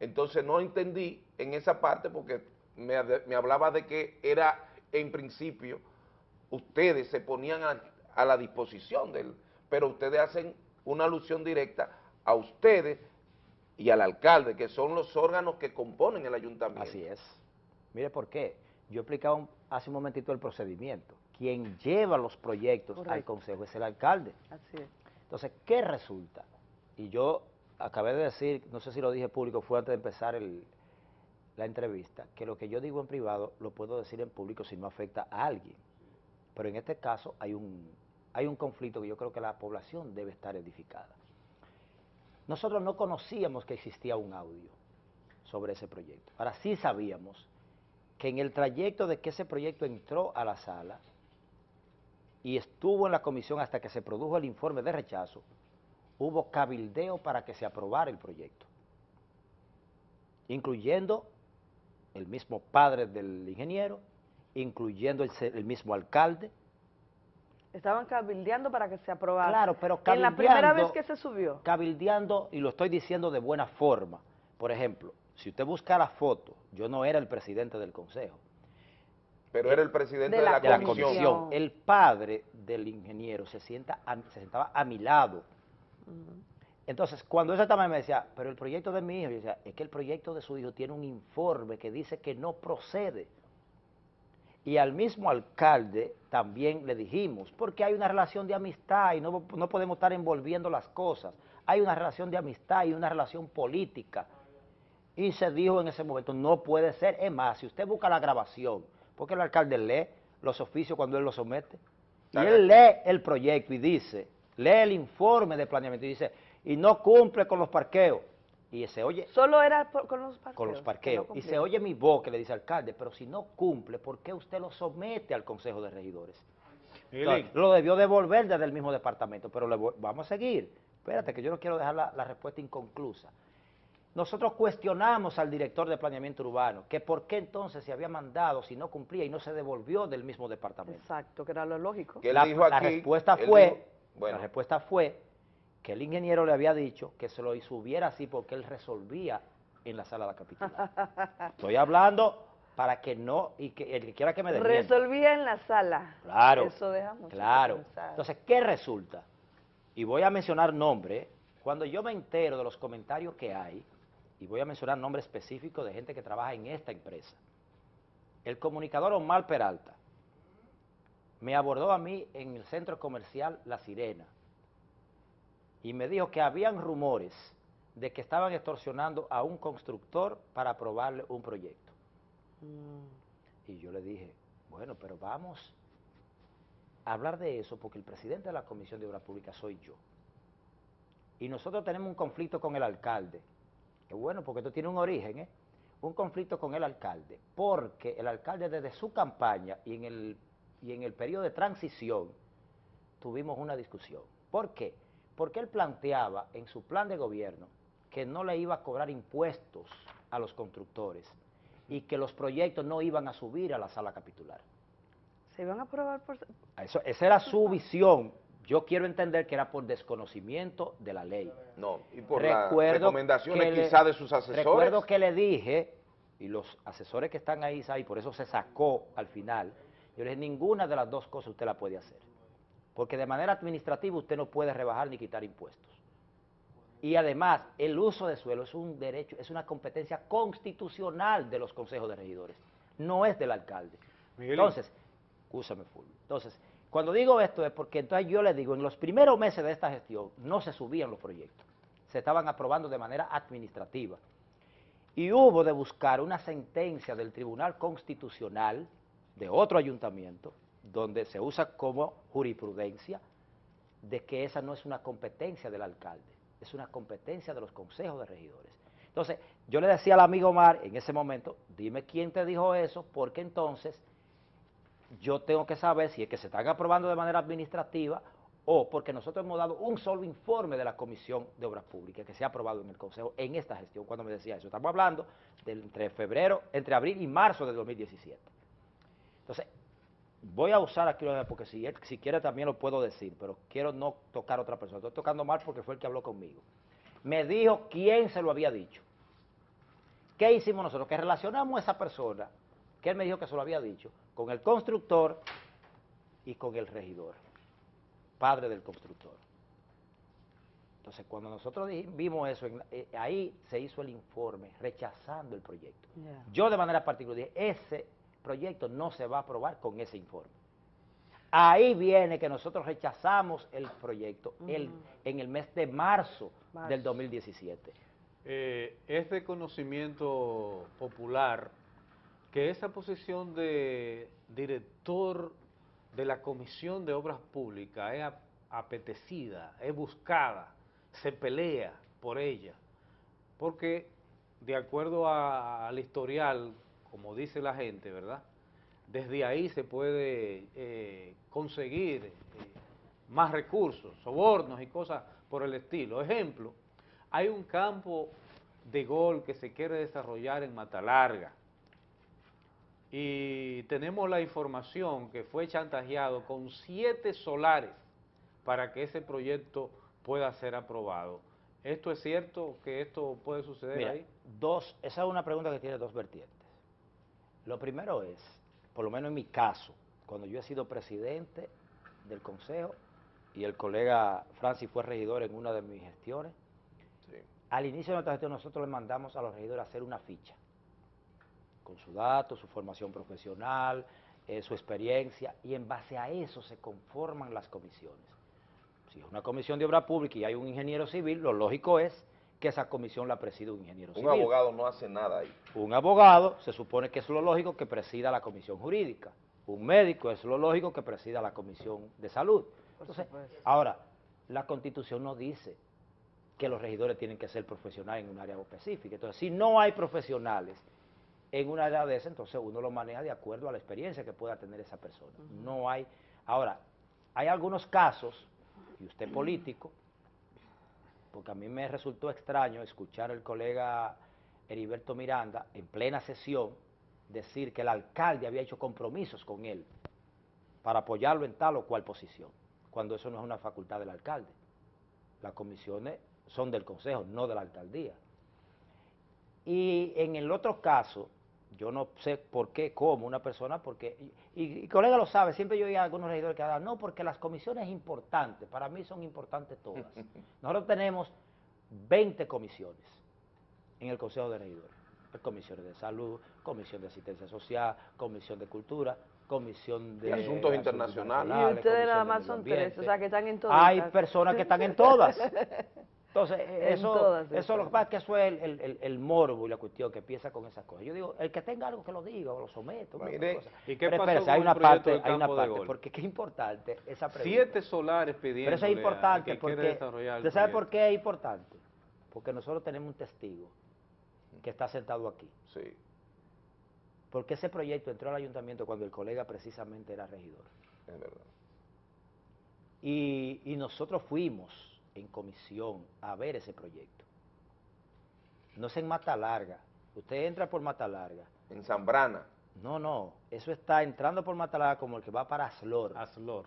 [SPEAKER 4] Entonces no entendí en esa parte porque me, me hablaba de que era en principio ustedes se ponían a, a la disposición del, pero ustedes hacen una alusión directa a ustedes y al alcalde, que son los órganos que componen el ayuntamiento.
[SPEAKER 39] Así es. Mire por qué. Yo explicaba un- hace un momentito el procedimiento. Quien lleva los proyectos al consejo es el alcalde.
[SPEAKER 25] Así es.
[SPEAKER 39] Entonces, ¿qué resulta? Y yo acabé de decir, no sé si lo dije público, fue antes de empezar el- la entrevista, que lo que yo digo en privado lo puedo decir en público si no afecta a alguien. Pero en este caso hay un, hay un conflicto que yo creo que la población debe estar edificada. Nosotros no conocíamos que existía un audio sobre ese proyecto. Ahora sí sabíamos que en el trayecto de que ese proyecto entró a la sala y estuvo en la comisión hasta que se produjo el informe de rechazo, hubo cabildeo para que se aprobara el proyecto, incluyendo el mismo padre del ingeniero, incluyendo el, el mismo alcalde.
[SPEAKER 25] Estaban cabildeando para que se aprobara.
[SPEAKER 39] Claro, pero
[SPEAKER 25] En la primera
[SPEAKER 39] cabildeando-
[SPEAKER 25] vez que se subió.
[SPEAKER 39] Cabildeando, y lo estoy diciendo de buena forma. Por ejemplo, si usted busca la foto, yo no era el presidente del consejo.
[SPEAKER 4] Pero era el presidente
[SPEAKER 39] de
[SPEAKER 4] de
[SPEAKER 39] la,
[SPEAKER 4] la,
[SPEAKER 39] comisión.
[SPEAKER 4] comisión.
[SPEAKER 39] El padre del ingeniero se, sienta a- se sentaba a mi lado. Entonces, cuando esa tamaño me decía, pero el proyecto de mi hijo, yo decía, es que el proyecto de su hijo tiene un informe que dice que no procede. Y al mismo alcalde también le dijimos, porque hay una relación de amistad y no, no podemos estar envolviendo las cosas. Hay una relación de amistad y una relación política. Y se dijo en ese momento, no puede ser. Es más, si usted busca la grabación, porque el alcalde lee los oficios cuando él los somete, y él lee el proyecto y dice, lee el informe de planeamiento y dice, y no cumple con los parqueos. Y se oye
[SPEAKER 25] Solo era por- con los parqueos.
[SPEAKER 39] con los
[SPEAKER 25] no
[SPEAKER 39] parqueos. y se oye mi voz que le dice alcalde, pero si no cumple, ¿por qué usted lo somete al Consejo de Regidores? Entonces, lo debió devolver desde el mismo departamento, pero le voy- vamos a seguir. Espérate, que yo no quiero dejar la, la respuesta inconclusa. Nosotros cuestionamos al director de planeamiento urbano, que por qué entonces se había mandado si no cumplía y no se devolvió del mismo departamento.
[SPEAKER 25] Exacto, que era lo lógico.
[SPEAKER 4] Que
[SPEAKER 39] la,
[SPEAKER 4] dijo
[SPEAKER 39] la
[SPEAKER 4] aquí,
[SPEAKER 39] respuesta fue,
[SPEAKER 4] dijo- bueno.
[SPEAKER 39] la respuesta fue que el ingeniero le había dicho que se lo subiera así porque él resolvía en la sala de la capital. Estoy hablando para que no, y que el que quiera que me.
[SPEAKER 25] Resolvía en la sala.
[SPEAKER 39] Claro,
[SPEAKER 25] Eso deja mucho
[SPEAKER 39] claro. Entonces, ¿qué resulta? Y voy a mencionar nombres. Cuando yo me entero de los comentarios que hay, y voy a mencionar nombres específicos de gente que trabaja en esta empresa, el comunicador Omar Peralta me abordó a mí en el centro comercial La Sirena y me dijo que habían rumores de que estaban extorsionando a un constructor para aprobarle un proyecto. Y yo le dije, bueno, pero vamos a hablar de eso porque el presidente de la Comisión de Obras Públicas soy yo. Y nosotros tenemos un conflicto con el alcalde. Que bueno, porque esto tiene un origen, ¿eh? Un conflicto con el alcalde, porque el alcalde desde su campaña y en el, y en el periodo de transición tuvimos una discusión. ¿Por qué? Porque él planteaba en su plan de gobierno que no le iba a cobrar impuestos a los constructores y que los proyectos no iban a subir a la sala capitular.
[SPEAKER 25] Se iban a aprobar por...
[SPEAKER 39] Eso, esa era su visión. Yo quiero entender que era por desconocimiento de la ley.
[SPEAKER 4] No, y por las recomendaciones
[SPEAKER 39] le-
[SPEAKER 4] quizá de sus asesores.
[SPEAKER 39] Recuerdo que le dije, y los asesores que están ahí, ¿sabe? y por eso se sacó al final, yo le dije, ninguna de las dos cosas usted la puede hacer. Porque de manera administrativa usted no puede rebajar ni quitar impuestos. Y además, el uso de suelo es un derecho, es una competencia constitucional de los consejos de regidores, no es del alcalde. Entonces, escúchame, Fulvio. Entonces, cuando digo esto es porque entonces yo le digo, en los primeros meses de esta gestión no se subían los proyectos, se estaban aprobando de manera administrativa. Y hubo de buscar una sentencia del Tribunal Constitucional de otro ayuntamiento, donde se usa como jurisprudencia, de que esa no es una competencia del alcalde, es una competencia de los consejos de regidores. Entonces, yo le decía al amigo Omar en ese momento, dime quién te dijo eso, porque entonces yo tengo que saber si es que se están aprobando de manera administrativa o porque nosotros hemos dado un solo informe de la Comisión de Obras Públicas que se ha aprobado en el Consejo en esta gestión, cuando me decía eso. Estamos hablando de entre febrero, entre abril y marzo de 2017. Entonces, voy a usar aquí vez, porque si, él- si quiere también lo puedo decir, pero quiero no tocar a otra persona. Estoy tocando mal porque fue el que habló conmigo. Me dijo quién se lo había dicho. ¿Qué hicimos nosotros? Que relacionamos a esa persona, que él me dijo que se lo había dicho, con el constructor y con el regidor, padre del constructor. Entonces, cuando nosotros vimos eso, eh, ahí se hizo el informe rechazando el proyecto. Yo de manera particular dije, ese proyecto no se va a aprobar con ese informe. Ahí viene que nosotros rechazamos el proyecto el- en el mes de marzo,
[SPEAKER 1] Marzo.
[SPEAKER 39] del 2017.
[SPEAKER 1] Eh, es de conocimiento popular que esa posición de director de la Comisión de Obras Públicas es ap- apetecida, es buscada, se pelea por ella, porque de acuerdo a- al historial, como dice la gente, ¿verdad? Desde ahí se puede eh, conseguir eh, más recursos, sobornos y cosas por el estilo. Ejemplo, hay un campo de gol que se quiere desarrollar en Matalarga y tenemos la información que fue chantajeado con siete solares para que ese proyecto pueda ser aprobado. ¿Esto es cierto que esto puede suceder
[SPEAKER 39] Mira,
[SPEAKER 1] ahí?
[SPEAKER 39] dos, esa es una pregunta que tiene dos vertientes. Lo primero es, por lo menos en mi caso, cuando yo he sido presidente del consejo y el colega Francis fue regidor en una de mis gestiones, al inicio de nuestra gestión nosotros le mandamos a los regidores a hacer una ficha con su dato, su formación profesional, eh, su experiencia, y en base a eso se conforman las comisiones. Si es una comisión de obra pública y hay un ingeniero civil, lo lógico es que esa comisión la presida un ingeniero
[SPEAKER 4] Un
[SPEAKER 39] civil.
[SPEAKER 4] abogado no hace nada ahí.
[SPEAKER 39] Un abogado se supone que es lo lógico que presida la comisión jurídica. Un médico es lo lógico que presida la comisión de salud. Entonces, ahora, la constitución no dice que los regidores tienen que ser profesionales en un área específica. Entonces, si no hay profesionales en un área de esa, entonces uno lo maneja de acuerdo a la experiencia que pueda tener esa persona. No hay. Ahora, hay algunos casos, y usted político, porque a mí me resultó extraño escuchar al colega Heriberto Miranda en plena sesión decir que el alcalde había hecho compromisos con él para apoyarlo en tal o cual posición, cuando eso no es una facultad del alcalde. Las comisiones son del consejo, no de la alcaldía. Y en el otro caso, yo no sé por qué, cómo una persona, porque, y, y- y colega lo sabe, siempre yo oía a algunos regidores que hablan, no, porque las comisiones importantes, para mí son importantes todas. Nosotros tenemos 20 comisiones en el Consejo de Regidores. Comisiones de salud, comisión de asistencia social, comisión de cultura, comisión de,
[SPEAKER 4] Y asuntos internacionales.
[SPEAKER 25] Y ustedes nada más son tres, o sea que están en todas.
[SPEAKER 39] Hay personas que están en todas. Entonces,
[SPEAKER 25] En
[SPEAKER 39] eso,
[SPEAKER 25] todas
[SPEAKER 39] eso lo que pasa es que eso es el, el- el- el morbo y la cuestión que empieza con esas cosas. Yo digo, el que tenga algo que lo diga o lo someto. una
[SPEAKER 1] Mire,
[SPEAKER 39] cosa.
[SPEAKER 1] ¿y qué
[SPEAKER 39] Pero
[SPEAKER 1] pasó
[SPEAKER 39] espérese,
[SPEAKER 1] con
[SPEAKER 39] hay una parte,
[SPEAKER 1] del
[SPEAKER 39] hay una parte, porque qué importante esa pregunta.
[SPEAKER 1] Siete solares pidiendo.
[SPEAKER 39] Pero eso es importante
[SPEAKER 1] que
[SPEAKER 39] porque, ¿usted sabe por qué es importante? Porque nosotros tenemos un testigo que está sentado aquí.
[SPEAKER 4] Sí.
[SPEAKER 39] Porque ese proyecto entró al ayuntamiento cuando el colega precisamente era regidor.
[SPEAKER 4] Es verdad.
[SPEAKER 39] Y, y nosotros fuimos en comisión a ver ese proyecto. No es en Mata Larga. Usted entra por Mata Larga.
[SPEAKER 4] En Zambrana.
[SPEAKER 39] No, no. Eso está entrando por Mata Larga como el que va para Aslor.
[SPEAKER 1] Aslor.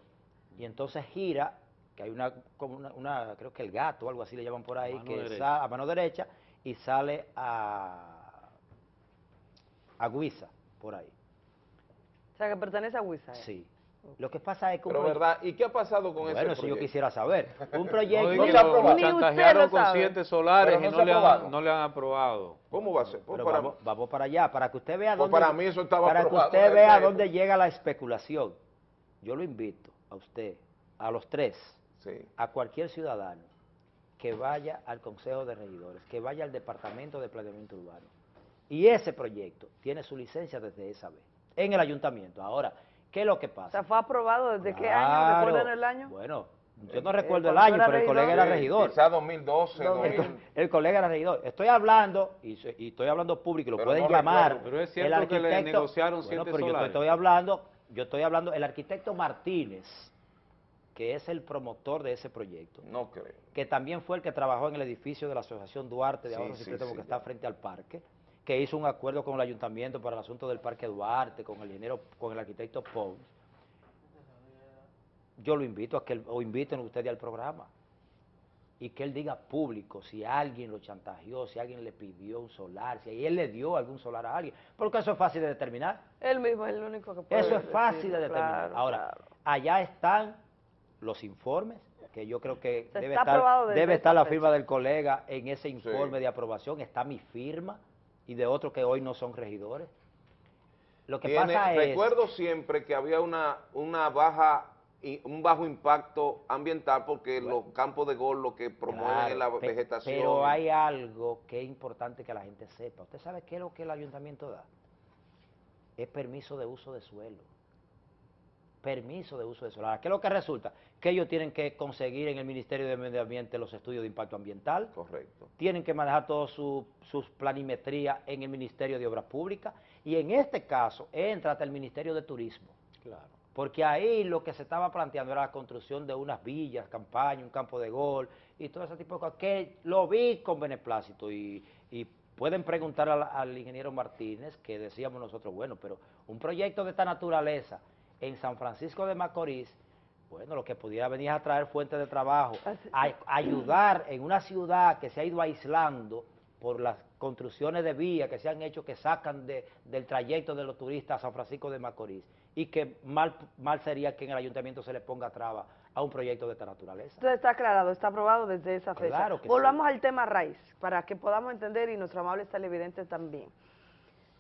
[SPEAKER 39] Y entonces gira, que hay una, como una, una- creo que el gato o algo así le llaman por ahí,
[SPEAKER 1] Mano
[SPEAKER 39] que
[SPEAKER 1] derecha.
[SPEAKER 39] sa- a mano derecha y sale a, a Guisa, por ahí.
[SPEAKER 25] O sea, que pertenece a Huiza. ¿eh?
[SPEAKER 39] Sí. Lo que pasa es que un
[SPEAKER 4] Pero verdad, ¿y qué ha pasado con ese
[SPEAKER 39] Bueno, si yo
[SPEAKER 4] proyecto?
[SPEAKER 39] quisiera saber. Un proyecto...
[SPEAKER 1] No, y
[SPEAKER 4] No
[SPEAKER 1] que
[SPEAKER 4] se aprobado. usted
[SPEAKER 1] chantajearon con siete solares
[SPEAKER 4] Pero
[SPEAKER 1] y
[SPEAKER 4] no
[SPEAKER 1] no,
[SPEAKER 4] se
[SPEAKER 1] le
[SPEAKER 4] ha
[SPEAKER 1] han,
[SPEAKER 4] aprobado.
[SPEAKER 1] no le han aprobado.
[SPEAKER 4] ¿Cómo va a ser? Pues para-
[SPEAKER 39] vamos, vamos para allá, para que usted vea
[SPEAKER 4] Pues
[SPEAKER 39] dónde...
[SPEAKER 4] para mí eso estaba
[SPEAKER 39] Para que
[SPEAKER 4] aprobado
[SPEAKER 39] usted
[SPEAKER 4] en
[SPEAKER 39] vea dónde llega la especulación. Yo lo invito a usted, a los tres,
[SPEAKER 4] Sí.
[SPEAKER 39] a cualquier ciudadano que vaya al Consejo de Regidores, que vaya al Departamento de Planeamiento Urbano. Y ese proyecto tiene su licencia desde esa vez, en el ayuntamiento. Ahora, ¿qué es lo que
[SPEAKER 25] O
[SPEAKER 39] pasa?
[SPEAKER 25] sea, ¿fue aprobado desde qué año? ¿Recuerdan el año?
[SPEAKER 39] Bueno, yo no
[SPEAKER 25] Eh,
[SPEAKER 39] recuerdo el año, pero el colega era regidor.
[SPEAKER 4] Quizá 2012,
[SPEAKER 39] El,
[SPEAKER 4] 2000.
[SPEAKER 39] co- el colega era regidor. Estoy hablando, y, y estoy hablando público, y lo
[SPEAKER 4] Pero
[SPEAKER 39] pueden
[SPEAKER 4] no
[SPEAKER 39] llamar.
[SPEAKER 4] recuerdo.
[SPEAKER 1] Pero es
[SPEAKER 39] el
[SPEAKER 1] cierto que le
[SPEAKER 39] arquitecto-
[SPEAKER 1] negociaron
[SPEAKER 39] Bueno, pero yo estoy hablando, yo estoy hablando, el arquitecto Martínez, que es el promotor de ese proyecto,
[SPEAKER 4] No creo.
[SPEAKER 39] que también fue el que trabajó en el edificio de la Asociación Duarte de
[SPEAKER 4] Sí,
[SPEAKER 39] Ahorros y
[SPEAKER 4] sí,
[SPEAKER 39] Préstamos
[SPEAKER 4] sí,
[SPEAKER 39] que está frente al parque, que hizo un acuerdo con el ayuntamiento para el asunto del Parque Duarte, con el ingeniero, con el arquitecto Pons. Yo lo invito a que, él- o inviten ustedes al programa, y que él diga público si alguien lo chantajeó, si alguien le pidió un solar, si él le dio algún solar a alguien, porque eso es fácil de determinar.
[SPEAKER 25] Él mismo es el único que puede
[SPEAKER 39] Eso es fácil de determinar.
[SPEAKER 25] claro,
[SPEAKER 39] Ahora,
[SPEAKER 25] claro.
[SPEAKER 39] allá están los informes, que yo creo que
[SPEAKER 25] Se
[SPEAKER 39] debe estar, debe estar la
[SPEAKER 25] fecha.
[SPEAKER 39] firma del colega en ese informe
[SPEAKER 4] Sí.
[SPEAKER 39] de aprobación, está mi firma y de otros que hoy no son regidores. Lo que
[SPEAKER 4] Tiene-
[SPEAKER 39] pasa es...
[SPEAKER 4] recuerdo siempre que había una, una baja un bajo impacto ambiental porque los campos de gol lo que promueven
[SPEAKER 39] Claro,
[SPEAKER 4] es la vegetación.
[SPEAKER 39] Pero hay algo que es importante que la gente sepa. ¿Usted sabe qué es lo que el ayuntamiento da? Es permiso de uso de suelo. Permiso de uso de. Ahora, ¿qué es lo que resulta? Que ellos tienen que conseguir en el Ministerio de Medio Ambiente los estudios de impacto ambiental.
[SPEAKER 4] Correcto.
[SPEAKER 39] Tienen que manejar todas su- sus planimetrías en el Ministerio de Obras Públicas. Y en este caso entra hasta el Ministerio de Turismo.
[SPEAKER 1] Claro.
[SPEAKER 39] Porque ahí lo que se estaba planteando era la construcción de unas villas, campaña, un campo de gol y todo ese tipo de cosas, que lo vi con beneplácito y, y pueden preguntar al, al ingeniero Martínez, que decíamos nosotros, bueno, pero un proyecto de esta naturaleza en San Francisco de Macorís, bueno, lo que pudiera venir a traer fuentes de trabajo, a, ayudar en una ciudad que se ha ido aislando por las construcciones de vías que se han hecho que sacan de- del trayecto de los turistas a San Francisco de Macorís y que mal, mal sería que en el ayuntamiento se le ponga traba a un proyecto de esta naturaleza.
[SPEAKER 25] Entonces está aclarado, está aprobado desde esa fecha.
[SPEAKER 39] Claro que
[SPEAKER 25] Volvamos al tema raíz, para que podamos entender y nuestros amables televidentes también.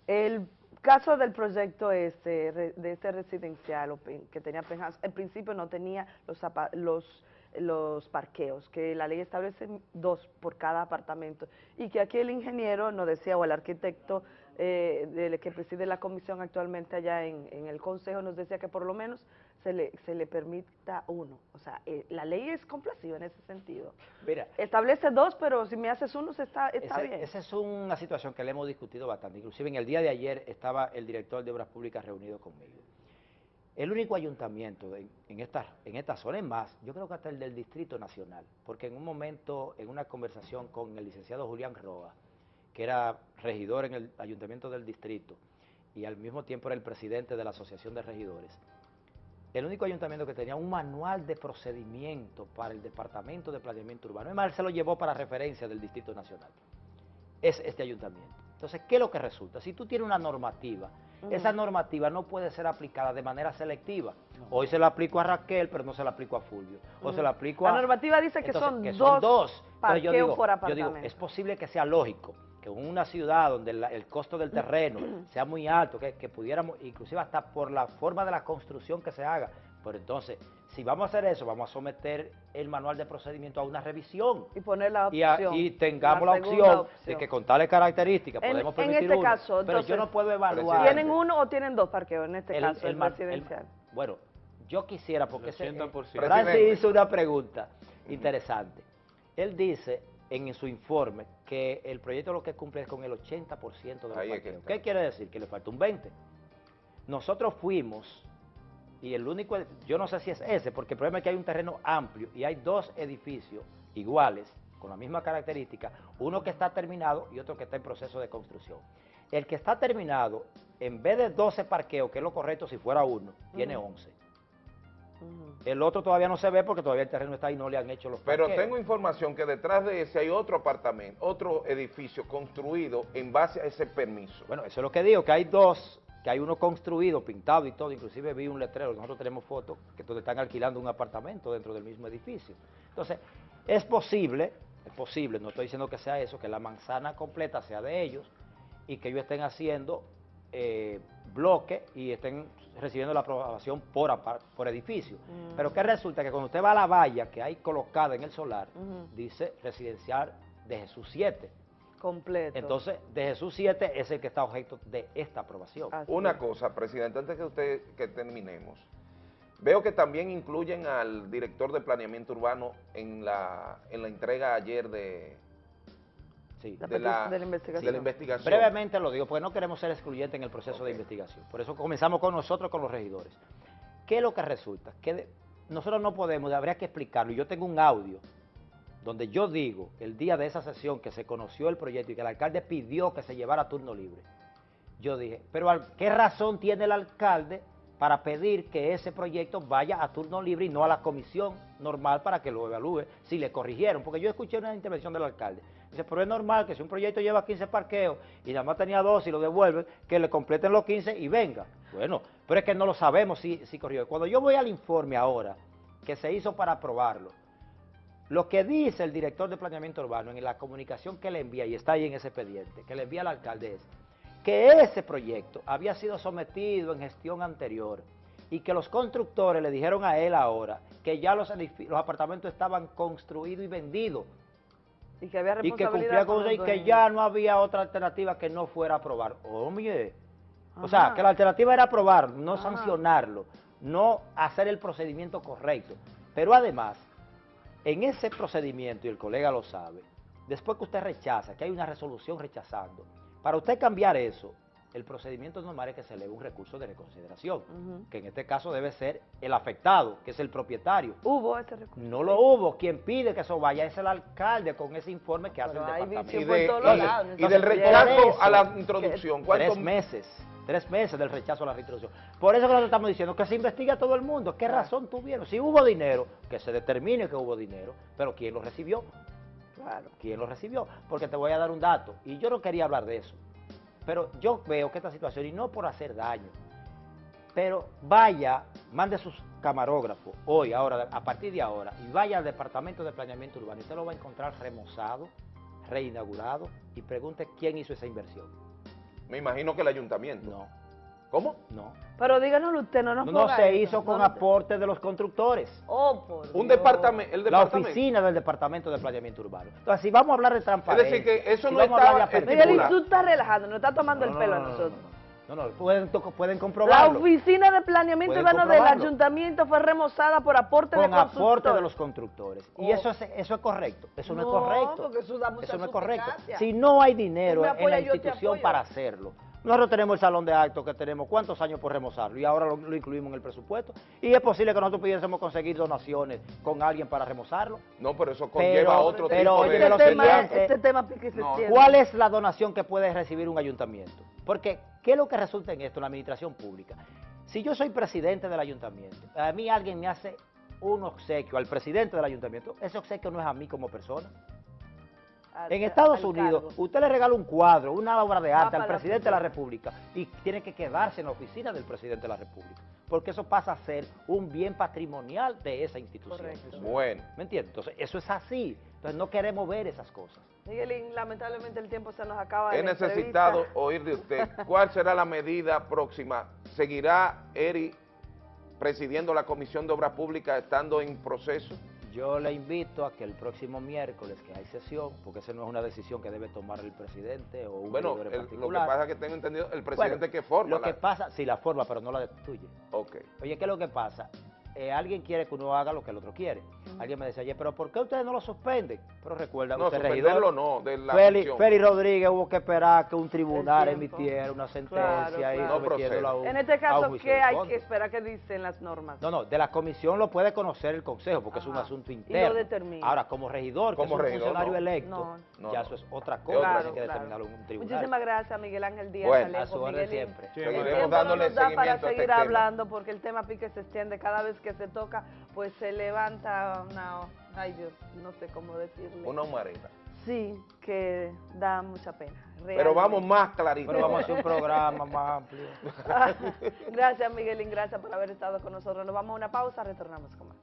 [SPEAKER 25] El caso del proyecto re- de este residencial que tenía Penhouse, en principio no tenía los, los, los parqueos, que la ley establece dos por cada apartamento, y que aquí el ingeniero nos decía, o el arquitecto eh, del que preside la comisión actualmente allá en el consejo, nos decía que por lo menos se le, se le permita uno. O sea, eh, la ley es complaciva en ese sentido.
[SPEAKER 39] Mira,
[SPEAKER 25] Establece dos, pero si me haces uno, se está, está bien.
[SPEAKER 39] esa es una situación que le hemos discutido bastante. Inclusive en el día de ayer estaba el director de Obras Públicas reunido conmigo. El único ayuntamiento de- en, esta, en esta zona, es más, yo creo que hasta el del Distrito Nacional, porque en un momento, en una conversación con el licenciado Julián Roa, que era regidor en el ayuntamiento del distrito y al mismo tiempo era el presidente de la Asociación de Regidores, el único ayuntamiento que tenía un manual de procedimiento para el Departamento de Planeamiento Urbano, es más, él se lo llevó para referencia del Distrito Nacional, es este ayuntamiento. Entonces, ¿qué es lo que resulta? Si tú tienes una normativa, esa normativa no puede ser aplicada de manera selectiva. Hoy se la aplico a Raquel, pero no se la aplico a Fulvio. O se la aplico a...
[SPEAKER 25] La normativa dice que
[SPEAKER 39] Entonces,
[SPEAKER 25] son
[SPEAKER 39] que
[SPEAKER 25] dos
[SPEAKER 39] dos. Yo digo,
[SPEAKER 25] por
[SPEAKER 39] yo digo, es posible que sea lógico que en una ciudad donde la- el costo del terreno sea muy alto, que, que pudiéramos, inclusive hasta por la forma de la construcción que se haga, pero entonces, si vamos a hacer eso, vamos a someter el manual de procedimiento a una revisión.
[SPEAKER 25] Y poner la
[SPEAKER 39] Y, a-
[SPEAKER 25] opción.
[SPEAKER 39] y tengamos la, opción, de que con tales características
[SPEAKER 25] En-
[SPEAKER 39] podemos
[SPEAKER 25] en
[SPEAKER 39] permitir
[SPEAKER 25] este
[SPEAKER 39] uno,
[SPEAKER 25] caso,
[SPEAKER 39] pero yo no puedo evaluar.
[SPEAKER 25] ¿Tienen uno o tienen dos parqueos en este
[SPEAKER 39] El-
[SPEAKER 25] caso,
[SPEAKER 39] el
[SPEAKER 25] el,
[SPEAKER 39] mar- el-
[SPEAKER 25] residencial?
[SPEAKER 39] bueno, yo quisiera, porque ese-
[SPEAKER 1] 80%.
[SPEAKER 39] Francis hizo una pregunta interesante. Él dice en su informe que el proyecto lo que cumple es con el 80% de los
[SPEAKER 4] Ahí está.
[SPEAKER 39] ¿Qué quiere decir? Que le falta un 20%. Nosotros fuimos, y el único, yo no sé si es ese, porque el problema es que hay un terreno amplio y hay dos edificios iguales con la misma característica, uno que está terminado y otro que está en proceso de construcción. El que está terminado, en vez de 12 parqueos, que es lo correcto si fuera uno, tiene
[SPEAKER 25] Ujú.
[SPEAKER 39] 11. El otro todavía no se ve porque todavía el terreno está ahí y no le han hecho los
[SPEAKER 40] Pero
[SPEAKER 39] parqueos.
[SPEAKER 40] tengo información que detrás de ese hay otro apartamento, otro edificio construido en base a ese permiso.
[SPEAKER 39] Bueno, eso es lo que digo, que hay dos, que hay uno construido, pintado y todo, inclusive vi un letrero, nosotros tenemos fotos, que donde están alquilando un apartamento dentro del mismo edificio. Entonces, es posible, es posible, no estoy diciendo que sea eso, que la manzana completa sea de ellos y que ellos estén haciendo eh, bloque y estén recibiendo la aprobación por, por edificio.
[SPEAKER 25] Mm.
[SPEAKER 39] Pero que resulta que cuando usted va a la valla que hay colocada en el solar, dice residencial de Jesús 7.
[SPEAKER 25] Completo.
[SPEAKER 39] Entonces, de Jesús 7 es el que está objeto de esta aprobación.
[SPEAKER 40] Una cosa, presidente, antes que usted que terminemos, veo que también incluyen al director de planeamiento urbano en la, en la entrega ayer de,
[SPEAKER 39] La
[SPEAKER 40] de, la,
[SPEAKER 25] de la investigación.
[SPEAKER 40] de la investigación.
[SPEAKER 39] Brevemente lo digo, porque no queremos ser excluyentes en el proceso de investigación. Por eso comenzamos con nosotros, con los regidores. ¿Qué es lo que resulta? Que de- nosotros no podemos, habría que explicarlo. y Yo tengo un audio donde yo digo, el día de esa sesión que se conoció el proyecto y que el alcalde pidió que se llevara a turno libre, yo dije, pero al- ¿qué razón tiene el alcalde para pedir que ese proyecto vaya a turno libre y no a la comisión normal para que lo evalúe si le corrigieron? Porque yo escuché una intervención del alcalde. Dice, pero es normal que si un proyecto lleva 15 parqueos y nada más tenía dos y lo devuelven, que le completen los 15 y venga. Bueno, pero es que no lo sabemos si, si corrigió. Cuando yo voy al informe ahora, que se hizo para aprobarlo, lo que dice el director de planeamiento urbano en la comunicación que le envía, y está ahí en ese expediente, que le envía al alcalde es que ese proyecto había sido sometido en gestión anterior y que los constructores le dijeron a él ahora que ya los apartamentos estaban construidos y vendidos
[SPEAKER 25] Y que había
[SPEAKER 39] y que cumplía con y que ya no había otra alternativa que no fuera aprobar. Oye, o
[SPEAKER 25] Ajá.
[SPEAKER 39] sea, que la alternativa era aprobar, no
[SPEAKER 25] Ajá.
[SPEAKER 39] sancionarlo, no hacer el procedimiento correcto. Pero además, en ese procedimiento, y el colega lo sabe, después que usted rechaza, que hay una resolución rechazando, para usted cambiar eso, el procedimiento normal es que se eleve un recurso de reconsideración, que en este caso debe ser el afectado, que es el propietario.
[SPEAKER 25] Hubo ese recurso.
[SPEAKER 39] No lo hubo. Quien pide que eso vaya es el alcalde con ese informe que hace el departamento.
[SPEAKER 25] lados,
[SPEAKER 40] y del rechazo a la introducción,
[SPEAKER 39] que-
[SPEAKER 40] ¿cuánto-
[SPEAKER 39] Tres meses. Tres meses del rechazo a la reintroducción. Por eso que nosotros estamos diciendo que se investigue a todo el mundo. ¿Qué razón tuvieron? Si hubo dinero, que se determine que hubo dinero, pero ¿quién lo recibió? Claro, ¿quién lo recibió? Porque te voy a dar un dato, y yo no quería hablar de eso, pero yo veo que esta situación, y no por hacer daño, pero vaya, mande sus camarógrafos hoy, ahora, a partir de ahora, y vaya al Departamento de Planeamiento Urbano, y usted lo va a encontrar remozado, reinaugurado, y pregunte quién hizo esa inversión.
[SPEAKER 40] Me imagino que el ayuntamiento.
[SPEAKER 39] No.
[SPEAKER 40] ¿Cómo?
[SPEAKER 39] No.
[SPEAKER 25] Pero díganoslo usted, no nos
[SPEAKER 39] No, se
[SPEAKER 25] eso,
[SPEAKER 39] hizo con
[SPEAKER 25] no
[SPEAKER 39] aporte de los constructores.
[SPEAKER 25] Oh, por
[SPEAKER 40] Un departamento, el
[SPEAKER 39] La oficina del Departamento de Planeamiento Urbano. Entonces, si vamos a hablar de transparencia...
[SPEAKER 40] decir, que eso
[SPEAKER 39] si
[SPEAKER 40] no
[SPEAKER 39] apertura-
[SPEAKER 25] Miguel, y tú estás relajando, nos está tomando
[SPEAKER 39] No,
[SPEAKER 25] el
[SPEAKER 39] no,
[SPEAKER 25] pelo
[SPEAKER 39] no,
[SPEAKER 25] a
[SPEAKER 39] no, no,
[SPEAKER 25] nosotros.
[SPEAKER 39] No, no, pueden, to- pueden
[SPEAKER 25] La
[SPEAKER 39] comprobarlo.
[SPEAKER 25] oficina de planeamiento urbano del ayuntamiento fue remozada por aporte de
[SPEAKER 39] con aporte
[SPEAKER 25] constructores.
[SPEAKER 39] de los constructores. Y
[SPEAKER 25] Oh.
[SPEAKER 39] eso es, eso es correcto. Eso no,
[SPEAKER 25] No,
[SPEAKER 39] es correcto.
[SPEAKER 25] porque eso da mucha
[SPEAKER 39] Eso no es correcto. Si no hay dinero en la institución para hacerlo. Nosotros tenemos el salón de actos que tenemos cuántos años por remozarlo y ahora lo, lo incluimos en el presupuesto. Y es posible que nosotros pudiésemos conseguir donaciones con alguien para remozarlo.
[SPEAKER 40] No, pero eso conlleva otro
[SPEAKER 39] pero
[SPEAKER 40] tipo
[SPEAKER 39] oye,
[SPEAKER 40] de...
[SPEAKER 25] Este tema,
[SPEAKER 39] siguiente,
[SPEAKER 25] este tema
[SPEAKER 39] no. ¿Cuál es la donación que puede recibir un ayuntamiento? Porque, ¿qué es lo que resulta en esto, en la administración pública? Si yo soy presidente del ayuntamiento, a mí alguien me hace un obsequio al presidente del ayuntamiento, ese obsequio no es a mí como persona.
[SPEAKER 25] Al-
[SPEAKER 39] En Estados
[SPEAKER 25] al
[SPEAKER 39] Unidos,
[SPEAKER 25] cargo.
[SPEAKER 39] usted le regala un cuadro, una obra de arte al
[SPEAKER 25] la
[SPEAKER 39] presidente de la. República y tiene que quedarse en la oficina del presidente de la República, porque eso pasa a ser un bien patrimonial de esa institución.
[SPEAKER 40] Bueno.
[SPEAKER 39] ¿Me entiende? Entonces, eso es así. Entonces, no queremos ver esas cosas.
[SPEAKER 25] Miguelín, lamentablemente el tiempo se nos acaba de
[SPEAKER 40] He necesitado
[SPEAKER 25] entrevista.
[SPEAKER 40] oír de usted cuál será la medida próxima. ¿Seguirá Eri presidiendo la Comisión de Obras Públicas estando en proceso?
[SPEAKER 39] Yo le invito a que el próximo miércoles, que hay sesión, porque esa no es una decisión que debe tomar el presidente o un
[SPEAKER 40] Bueno,
[SPEAKER 39] en
[SPEAKER 40] el- lo que pasa es que tengo entendido el presidente
[SPEAKER 39] Bueno,
[SPEAKER 40] que forma.
[SPEAKER 39] Lo
[SPEAKER 40] la-
[SPEAKER 39] que pasa, sí, la forma, pero no la destituye.
[SPEAKER 40] Ok.
[SPEAKER 39] Oye, ¿qué es lo que pasa? Eh, alguien quiere que uno haga lo que el otro quiere. Alguien me decía, oye, pero ¿por qué ustedes no lo suspenden? Pero recuerda,
[SPEAKER 4] No,
[SPEAKER 39] usted regidor,
[SPEAKER 4] no, de la
[SPEAKER 39] Feli. Feli Rodríguez hubo que esperar que un tribunal emitiera una sentencia
[SPEAKER 25] Claro,
[SPEAKER 39] y
[SPEAKER 25] claro.
[SPEAKER 39] a un-
[SPEAKER 25] En este caso, ¿qué hay que esperar que dicen las normas?
[SPEAKER 39] No, no, de la comisión lo puede conocer el consejo porque es un asunto
[SPEAKER 25] Y lo
[SPEAKER 39] interno.
[SPEAKER 25] determina.
[SPEAKER 39] Ahora, como regidor,
[SPEAKER 4] Como
[SPEAKER 39] que es un
[SPEAKER 4] regidor,
[SPEAKER 39] funcionario
[SPEAKER 4] no.
[SPEAKER 39] electo,
[SPEAKER 25] No.
[SPEAKER 4] No,
[SPEAKER 39] ya
[SPEAKER 4] no.
[SPEAKER 39] eso es otra cosa,
[SPEAKER 4] otra
[SPEAKER 39] hay que determinarlo en un tribunal.
[SPEAKER 25] Muchísimas gracias, Miguel Ángel Díaz.
[SPEAKER 39] Bueno,
[SPEAKER 25] Alejo,
[SPEAKER 39] a su orden siempre.
[SPEAKER 4] Seguiremos
[SPEAKER 25] no
[SPEAKER 4] dándole
[SPEAKER 25] nos da para
[SPEAKER 4] seguimiento a este
[SPEAKER 25] seguir hablando porque el tema pique se extiende. Cada vez que se toca, pues se levanta una... Ay Dios, no sé cómo decirle.
[SPEAKER 4] Una humareda.
[SPEAKER 25] Sí, que da mucha pena.
[SPEAKER 4] Pero vamos más clarito.
[SPEAKER 39] Pero vamos a hacer un programa más amplio.
[SPEAKER 25] gracias, Miguelín. Gracias por haber estado con nosotros. Nos vamos a una pausa, retornamos con más.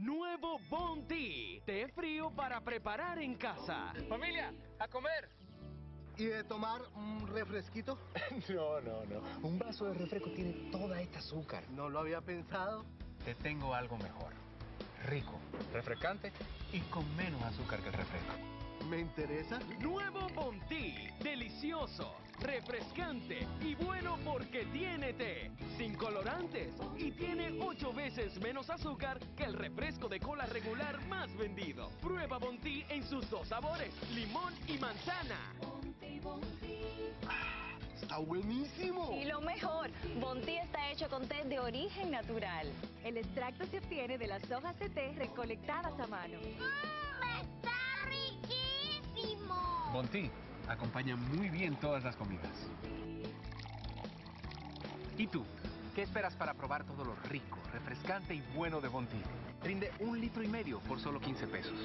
[SPEAKER 9] Nuevo Bounty, té frío para preparar en casa.
[SPEAKER 17] Familia, a comer. ¿Y de tomar un refresquito? no, no, no. Un vaso de refresco tiene toda esta azúcar. No lo había pensado. Te tengo algo mejor. Rico, refrescante y con menos azúcar que el refresco. ¿Me interesa?
[SPEAKER 9] Nuevo Bounty, delicioso, refrescante y bueno porque tiene té, sin colorantes y tiene 8 veces menos azúcar que el refresco de cola regular más vendido. Prueba Bounty en sus dos sabores, limón y manzana.
[SPEAKER 17] ¡Está buenísimo!
[SPEAKER 12] Y lo mejor, Bontí está hecho con té de origen natural. El extracto se obtiene de las hojas de té recolectadas a mano.
[SPEAKER 18] ¡Está riquísimo!
[SPEAKER 17] Bonti acompaña muy bien todas las comidas. ¿Y tú? ¿Qué esperas para probar todo lo rico, refrescante y bueno de Bonti? Rinde un litro y medio por solo 15 pesos.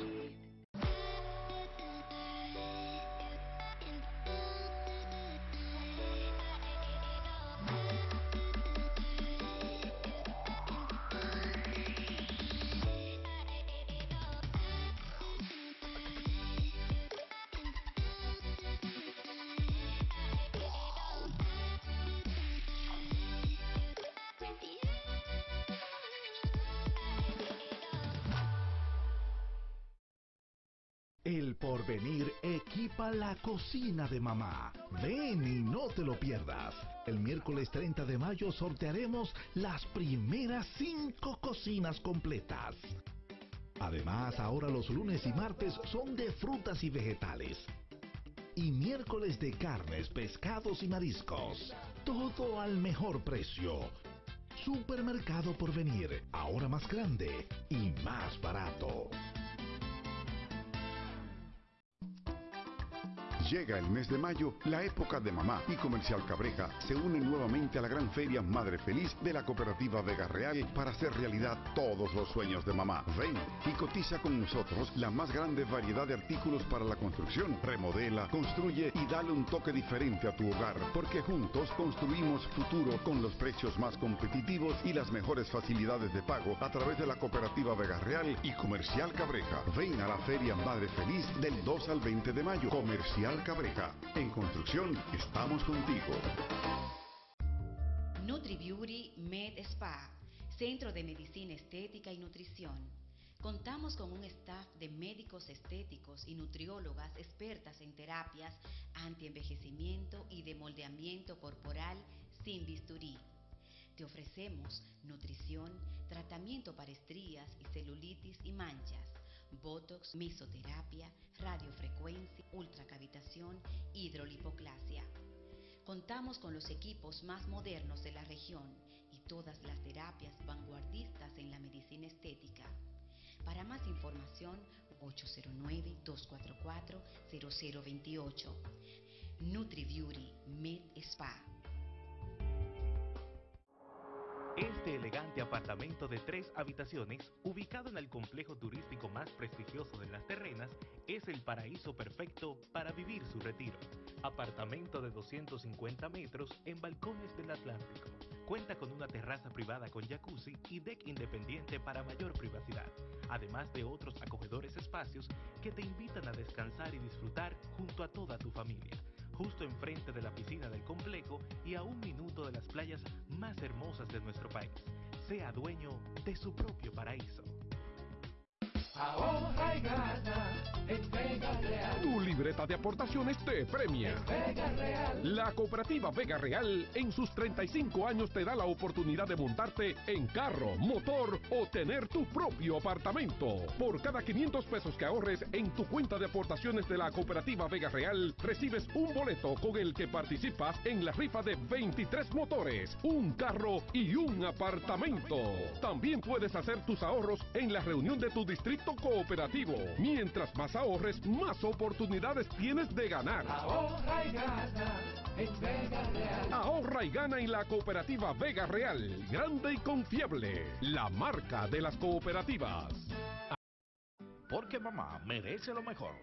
[SPEAKER 41] La cocina de mamá. Ven y no te lo pierdas. El miércoles 30 de mayo sortearemos las primeras cinco cocinas completas. Además, ahora los lunes y martes son de frutas y vegetales. Y miércoles de carnes, pescados y mariscos. Todo al mejor precio. Supermercado Porvenir, ahora más grande y más barato.
[SPEAKER 37] Llega el mes de mayo, la época de mamá y Comercial Cabreja se unen nuevamente a la gran feria Madre Feliz de la cooperativa Vega Real para hacer realidad todos los sueños de mamá. Ven y cotiza con nosotros la más grande variedad de artículos para la construcción. Remodela, construye y dale un toque diferente a tu hogar, porque juntos construimos futuro con los precios más competitivos y las mejores facilidades de pago a través de la cooperativa Vega Real y Comercial Cabreja. Ven a la feria Madre Feliz del 2 al 20 de mayo. Comercial Cabreja. En construcción estamos contigo.
[SPEAKER 42] NutriBeauty Med Spa, Centro de Medicina Estética y Nutrición. Contamos con un staff de médicos estéticos y nutriólogas expertas en terapias antienvejecimiento y de corporal sin bisturí. Te ofrecemos nutrición, tratamiento para estrías y celulitis y manchas, botox, mesoterapia, radiofrecuencia, ultracavitación, hidrolipoclasia. Contamos con los equipos más modernos de la región y todas las terapias vanguardistas en la medicina estética. Para más información, 809-244-0028. NutriBeauty Med Spa.
[SPEAKER 38] Este elegante apartamento de tres habitaciones, ubicado en el complejo turístico más prestigioso de las terrenas, es el paraíso perfecto para vivir su retiro. Apartamento de 250 metros en balcones del Atlántico. Cuenta con una terraza privada con jacuzzi y deck independiente para mayor privacidad, además de otros acogedores espacios que te invitan a descansar y disfrutar junto a toda tu familia justo enfrente de la piscina del complejo y a un minuto de las playas más hermosas de nuestro país. Sea dueño de su propio paraíso.
[SPEAKER 43] Ahorra y gana en Vega Real.
[SPEAKER 44] Tu libreta de aportaciones te premia.
[SPEAKER 43] Vega Real.
[SPEAKER 44] La cooperativa Vega Real en sus 35 años te da la oportunidad de montarte en carro, motor o tener tu propio apartamento. Por cada 500 pesos que ahorres en tu cuenta de aportaciones de la cooperativa Vega Real, recibes un boleto con el que participas en la rifa de 23 motores, un carro y un apartamento. También puedes hacer tus ahorros en la reunión de tu distrito cooperativo. Mientras más ahorres, más oportunidades tienes de ganar.
[SPEAKER 43] Ahorra y gana en Vega Real.
[SPEAKER 44] Ahorra y gana en la cooperativa Vega Real, grande y confiable, la marca de las cooperativas.
[SPEAKER 45] Porque mamá merece lo mejor.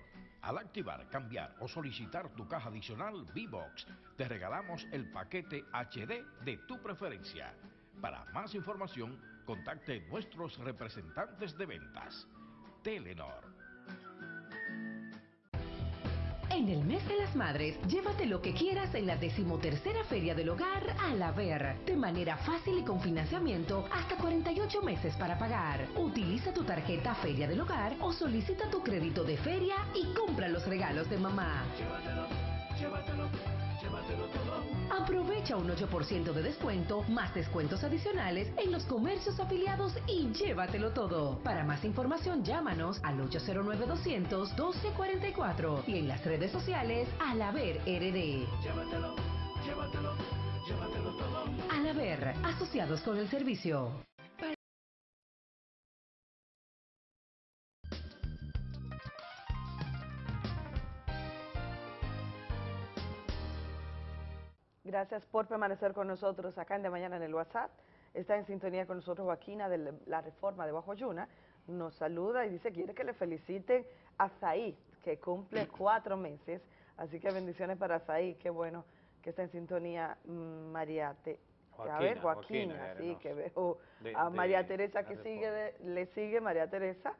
[SPEAKER 45] Al activar, cambiar o solicitar tu caja adicional V-Box, te regalamos el paquete HD de tu preferencia. Para más información, contacte nuestros representantes de ventas. Telenor.
[SPEAKER 35] En el mes de las madres, llévate lo que quieras en la decimotercera Feria del Hogar a la Ver, de manera fácil y con financiamiento hasta 48 meses para pagar. Utiliza tu tarjeta Feria del Hogar o solicita tu crédito de feria y compra los regalos de mamá.
[SPEAKER 43] Llévatelo, llévatelo, llévatelo todo.
[SPEAKER 35] Aprovecha un 8% de descuento, más descuentos adicionales en los comercios afiliados y llévatelo todo. Para más información, llámanos al 809-200-1244 y en las redes sociales al Haber RD.
[SPEAKER 43] Llévatelo, llévatelo, llévatelo todo.
[SPEAKER 35] Al Haber, asociados con el servicio.
[SPEAKER 25] Gracias por permanecer con nosotros acá en De Mañana en el WhatsApp. Está en sintonía con nosotros Joaquina de la reforma de Bajo Yuna. Nos saluda y dice quiere que le feliciten a Saí, que cumple cuatro meses. Así que bendiciones para Saí. Qué bueno que está en sintonía mm, María Te- a ver,
[SPEAKER 1] Joaquina,
[SPEAKER 25] Joaquina,
[SPEAKER 1] Joaquina,
[SPEAKER 25] sí, que veo
[SPEAKER 1] De-
[SPEAKER 25] a
[SPEAKER 1] de
[SPEAKER 25] María Teresa que sigue, de- le sigue María Teresa.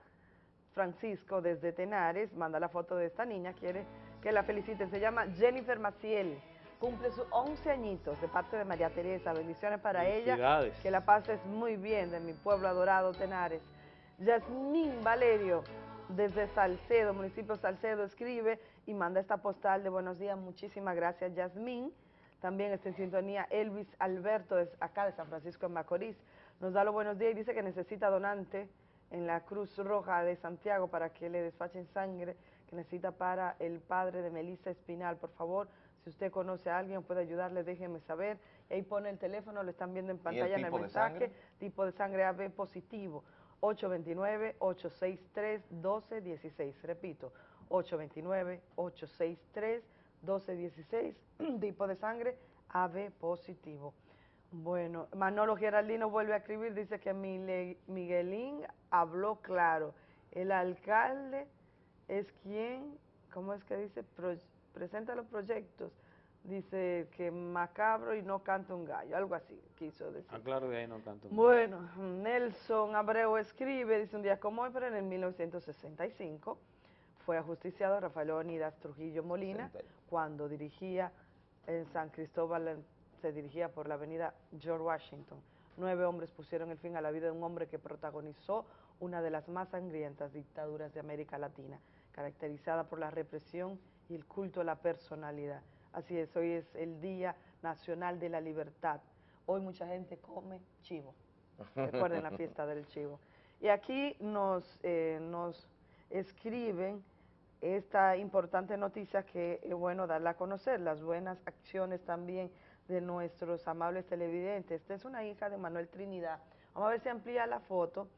[SPEAKER 25] Francisco desde Tenares manda la foto de esta niña, quiere que la feliciten. Se llama Jennifer Maciel, cumple sus 11 añitos de parte de María Teresa. Bendiciones para ella. Que la pases muy bien de mi pueblo adorado Tenares. Yasmín Valerio desde Salcedo, municipio Salcedo, escribe y manda esta postal de buenos días. Muchísimas gracias, Yasmín. También está en sintonía Elvis Alberto, es acá de San Francisco de Macorís. Nos da los buenos días y dice que necesita donante en la Cruz Roja de Santiago para que le despachen sangre que necesita para el padre de Melissa Espinal. Por favor, si usted conoce a alguien o puede ayudarle, déjeme saber. Y ahí pone el teléfono, lo están viendo en pantalla en el mensaje. Tipo de sangre AB positivo. 829-863-1216. Repito, 829-863-1216. tipo de sangre AB positivo. Bueno, Manolo Geraldino vuelve a escribir, dice que Miguelín habló claro. El alcalde es quien, ¿cómo es que dice? Pro- presenta los proyectos. Dice que macabro y no canta un gallo, algo así quiso decir.
[SPEAKER 1] Ah, claro, de ahí no canto.
[SPEAKER 25] Bueno, Nelson Abreu escribe, dice un día como hoy, pero en el 1965 fue ajusticiado Rafael Leonidas Trujillo Molina cuando dirigía en San Cristóbal, se dirigía por la avenida George Washington. Nueve hombres pusieron el fin a la vida de un hombre que protagonizó una de las más sangrientas dictaduras de América Latina, caracterizada por la represión y el culto a la personalidad. Así es, hoy es el Día Nacional de la Libertad. Hoy mucha gente come chivo. Recuerden la fiesta del chivo. Y aquí nos, eh, nos escriben esta importante noticia que es bueno darla a conocer, las buenas acciones también de nuestros amables televidentes. Esta es una hija de Manuel Trinidad. Vamos a ver si amplía la foto.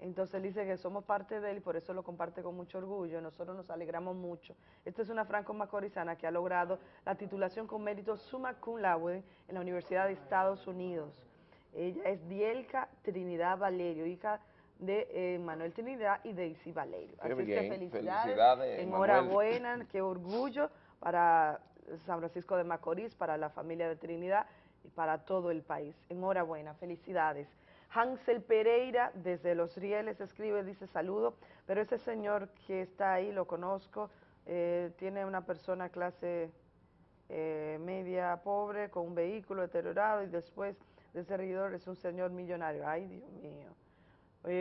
[SPEAKER 25] Entonces dice que somos parte de él y por eso lo comparte con mucho orgullo. Nosotros nos alegramos mucho. Esta es una franco-macorizana que ha logrado la titulación con mérito summa cum laude en la Universidad de Estados Unidos. Ella es Dielka Trinidad Valerio, hija de eh, Manuel Trinidad y Daisy Valerio.
[SPEAKER 40] Qué
[SPEAKER 25] Así
[SPEAKER 40] bien,
[SPEAKER 25] que felicidades,
[SPEAKER 40] felicidades,
[SPEAKER 25] enhorabuena, qué orgullo para San Francisco de Macorís, para la familia de Trinidad y para todo el país. Enhorabuena, felicidades. Hansel Pereira desde Los Rieles escribe, dice saludo, pero ese señor que está ahí, lo conozco, eh, tiene una persona clase eh, media pobre con un vehículo deteriorado y después de ese regidor es un señor millonario. Ay, Dios mío.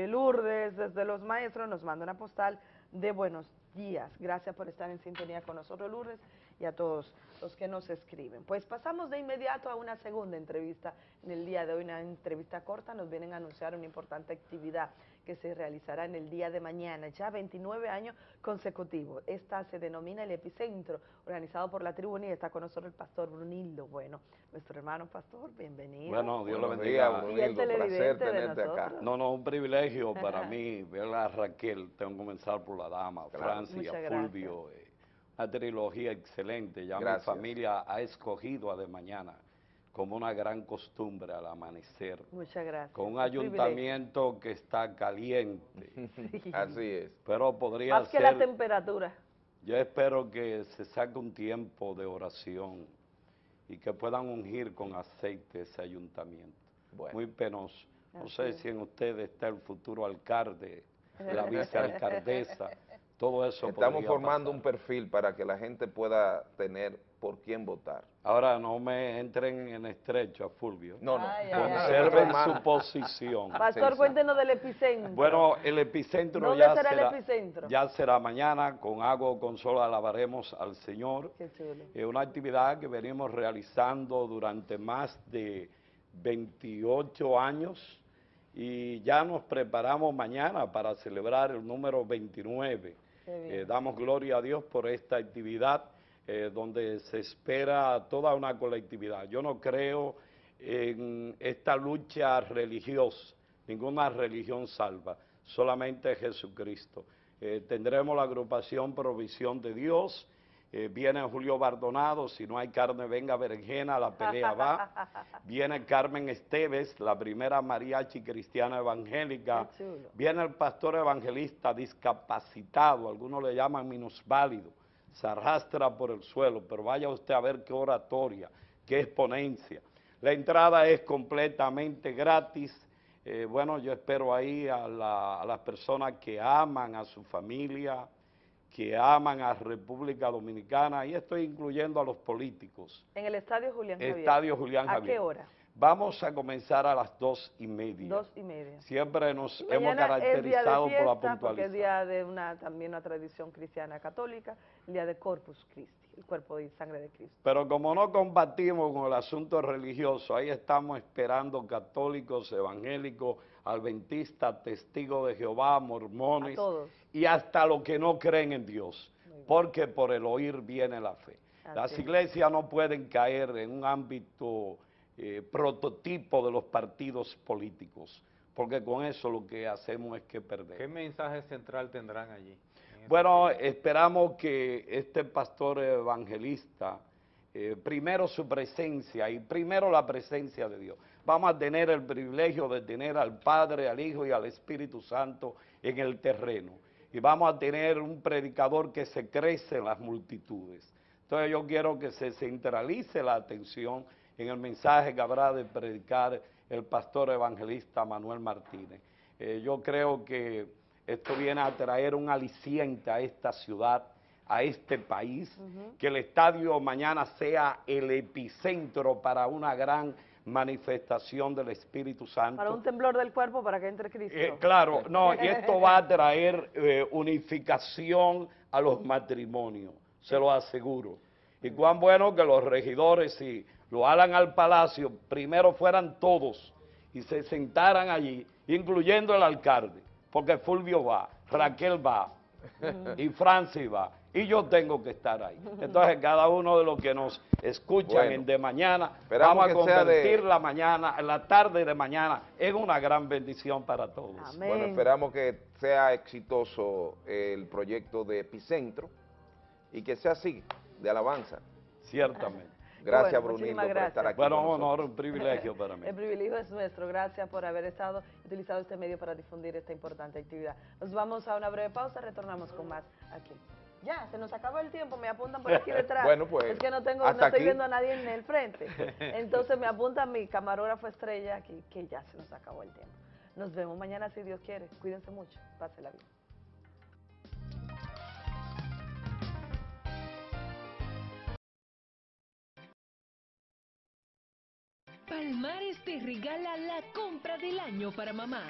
[SPEAKER 25] Lourdes, desde Los Maestros, nos manda una postal de buenos días. Gracias por estar en sintonía con nosotros, Lourdes, y a todos los que nos escriben. Pues pasamos de inmediato a una segunda entrevista. En el día de hoy, una entrevista corta, nos vienen a anunciar una importante actividad que se realizará en el día de mañana, ya 29 años consecutivos. Esta se denomina el Epicentro, organizado por la tribuna y está con nosotros el pastor Brunildo. Bueno, nuestro hermano pastor, bienvenido.
[SPEAKER 46] Bueno, Dios lo bendiga.
[SPEAKER 25] Brunildo, el televidente de nosotros.
[SPEAKER 46] No, no, un privilegio para mí ver a Raquel. Tengo que comenzar por la dama,
[SPEAKER 4] Claro.
[SPEAKER 46] Francia. Fulvio. eh, una trilogía excelente. Ya
[SPEAKER 4] Gracias.
[SPEAKER 46] mi familia ha escogido a de mañana como una gran costumbre al amanecer.
[SPEAKER 25] Muchas gracias.
[SPEAKER 46] Con un
[SPEAKER 25] privilegio.
[SPEAKER 46] ayuntamiento que está caliente.
[SPEAKER 4] Así es.
[SPEAKER 46] Pero podría
[SPEAKER 25] Más que la
[SPEAKER 46] ser
[SPEAKER 25] temperatura.
[SPEAKER 46] yo espero que se saque un tiempo de oración y que puedan ungir con aceite ese ayuntamiento. Muy penoso. No
[SPEAKER 4] Así
[SPEAKER 46] sé
[SPEAKER 4] es.
[SPEAKER 46] si en ustedes está el futuro alcalde, la vicealcaldesa, todo eso
[SPEAKER 4] Estamos formando
[SPEAKER 46] pasar.
[SPEAKER 4] un perfil para que la gente pueda tener por quién votar.
[SPEAKER 46] Ahora no me entren en estrecho a Fulvio.
[SPEAKER 4] No, no.
[SPEAKER 25] Ay, ay, ay.
[SPEAKER 46] Conserven su posición.
[SPEAKER 25] Pastor, cuéntenos del epicentro.
[SPEAKER 46] Bueno, el epicentro
[SPEAKER 25] ¿Dónde
[SPEAKER 46] ya
[SPEAKER 25] será
[SPEAKER 46] será,
[SPEAKER 25] el epicentro?
[SPEAKER 46] ya será mañana, con agua o con sol alabaremos al Señor.
[SPEAKER 25] Qué chulo.
[SPEAKER 46] Es una actividad que venimos realizando durante más de 28 años y ya nos preparamos mañana para celebrar el número 29. Eh, damos gloria a Dios por esta actividad eh, donde se espera toda una colectividad. Yo no creo en esta lucha religiosa, ninguna religión salva, solamente Jesucristo. Eh, tendremos la agrupación Provisión de Dios, eh, viene Julio Bardonado, si no hay carne venga berenjena, la pelea va. Viene Carmen Esteves, la primera mariachi cristiana evangélica. Viene el pastor evangelista discapacitado, algunos le llaman minusválido, se arrastra por el suelo, pero vaya usted a ver qué oratoria, qué exponencia. La entrada es completamente gratis. Eh, bueno, yo espero ahí a, la- a las personas que aman a su familia, que aman a República Dominicana, y estoy incluyendo a los políticos.
[SPEAKER 25] En el Estadio Julián Javier.
[SPEAKER 46] Estadio Julián
[SPEAKER 25] ¿A
[SPEAKER 46] Javier.
[SPEAKER 25] qué hora?
[SPEAKER 46] Vamos a comenzar a las dos y media.
[SPEAKER 25] Dos y media.
[SPEAKER 46] Siempre nos
[SPEAKER 25] Y
[SPEAKER 46] hemos caracterizado por la
[SPEAKER 25] porque
[SPEAKER 46] puntualidad.
[SPEAKER 25] es día de una, también una tradición cristiana católica, el día de Corpus Christi, el cuerpo y sangre de Cristo.
[SPEAKER 46] Pero como no combatimos con el asunto religioso, ahí estamos esperando católicos, evangélicos, adventistas, testigos de Jehová, mormones y hasta los que no creen en Dios, porque por el oír viene la fe. Las
[SPEAKER 25] Así
[SPEAKER 46] iglesias no pueden caer en un ámbito eh, prototipo de los partidos políticos, porque con eso lo que hacemos es que perder.
[SPEAKER 1] ¿Qué mensaje central tendrán allí?
[SPEAKER 46] Bueno, esperamos que este pastor evangelista, eh, primero su presencia y primero la presencia de Dios. Vamos a tener el privilegio de tener al Padre, al Hijo y al Espíritu Santo en el terreno. Y vamos a tener un predicador que se crece en las multitudes. Entonces yo quiero que se centralice la atención en el mensaje que habrá de predicar el pastor evangelista Manuel Martínez. Eh, yo creo que esto viene a traer un aliciente a esta ciudad, a este país, que el estadio mañana sea el epicentro para una gran manifestación del Espíritu Santo.
[SPEAKER 25] Para un temblor del cuerpo para que entre Cristo.
[SPEAKER 46] Eh, claro, no, y esto va a traer eh, unificación a los matrimonios, se lo aseguro. Y cuán bueno que los regidores, si lo hagan al palacio, primero fueran todos y se sentaran allí, incluyendo el alcalde, porque Fulvio va, Raquel va, y Francis va, y yo tengo que estar ahí. Entonces, cada uno de los que nos escuchan
[SPEAKER 4] Bueno,
[SPEAKER 46] en de mañana, vamos a
[SPEAKER 4] de-
[SPEAKER 46] convertir la mañana, la tarde de mañana, en una gran bendición para todos.
[SPEAKER 4] Bueno, esperamos que sea exitoso el proyecto de Epicentro y que sea así, de alabanza.
[SPEAKER 46] Ciertamente.
[SPEAKER 4] Gracias,
[SPEAKER 25] Bueno,
[SPEAKER 4] Brunildo, por estar aquí.
[SPEAKER 46] Bueno, un honor, un privilegio para mí.
[SPEAKER 25] El privilegio es nuestro. Gracias por haber estado utilizado este medio para difundir esta importante actividad. Nos vamos a una breve pausa, retornamos con más aquí. Ya, se nos acabó el tiempo, me apuntan por aquí detrás.
[SPEAKER 4] Bueno, pues,
[SPEAKER 25] Es que no tengo, no estoy
[SPEAKER 4] aquí.
[SPEAKER 25] viendo a nadie en el frente. Entonces me apunta mi camarógrafo estrella aquí, que ya se nos acabó el tiempo. Nos vemos mañana si Dios quiere. Cuídense mucho. Pásela bien.
[SPEAKER 35] Palmares te regala la compra del año para mamá.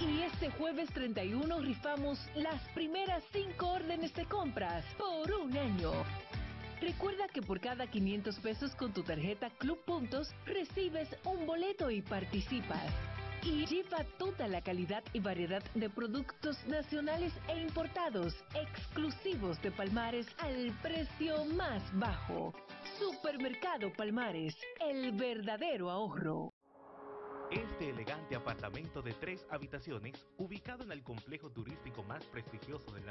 [SPEAKER 13] Y este jueves 31 rifamos las primeras 5 órdenes de compras por un año. Recuerda que por cada 500 pesos con tu tarjeta Club Puntos recibes un boleto y participas. Y lleva toda la calidad y variedad de productos nacionales e importados, exclusivos de Palmares al precio más bajo. Supermercado Palmares, el verdadero ahorro.
[SPEAKER 38] Este elegante apartamento de tres habitaciones, ubicado en el complejo turístico más prestigioso de la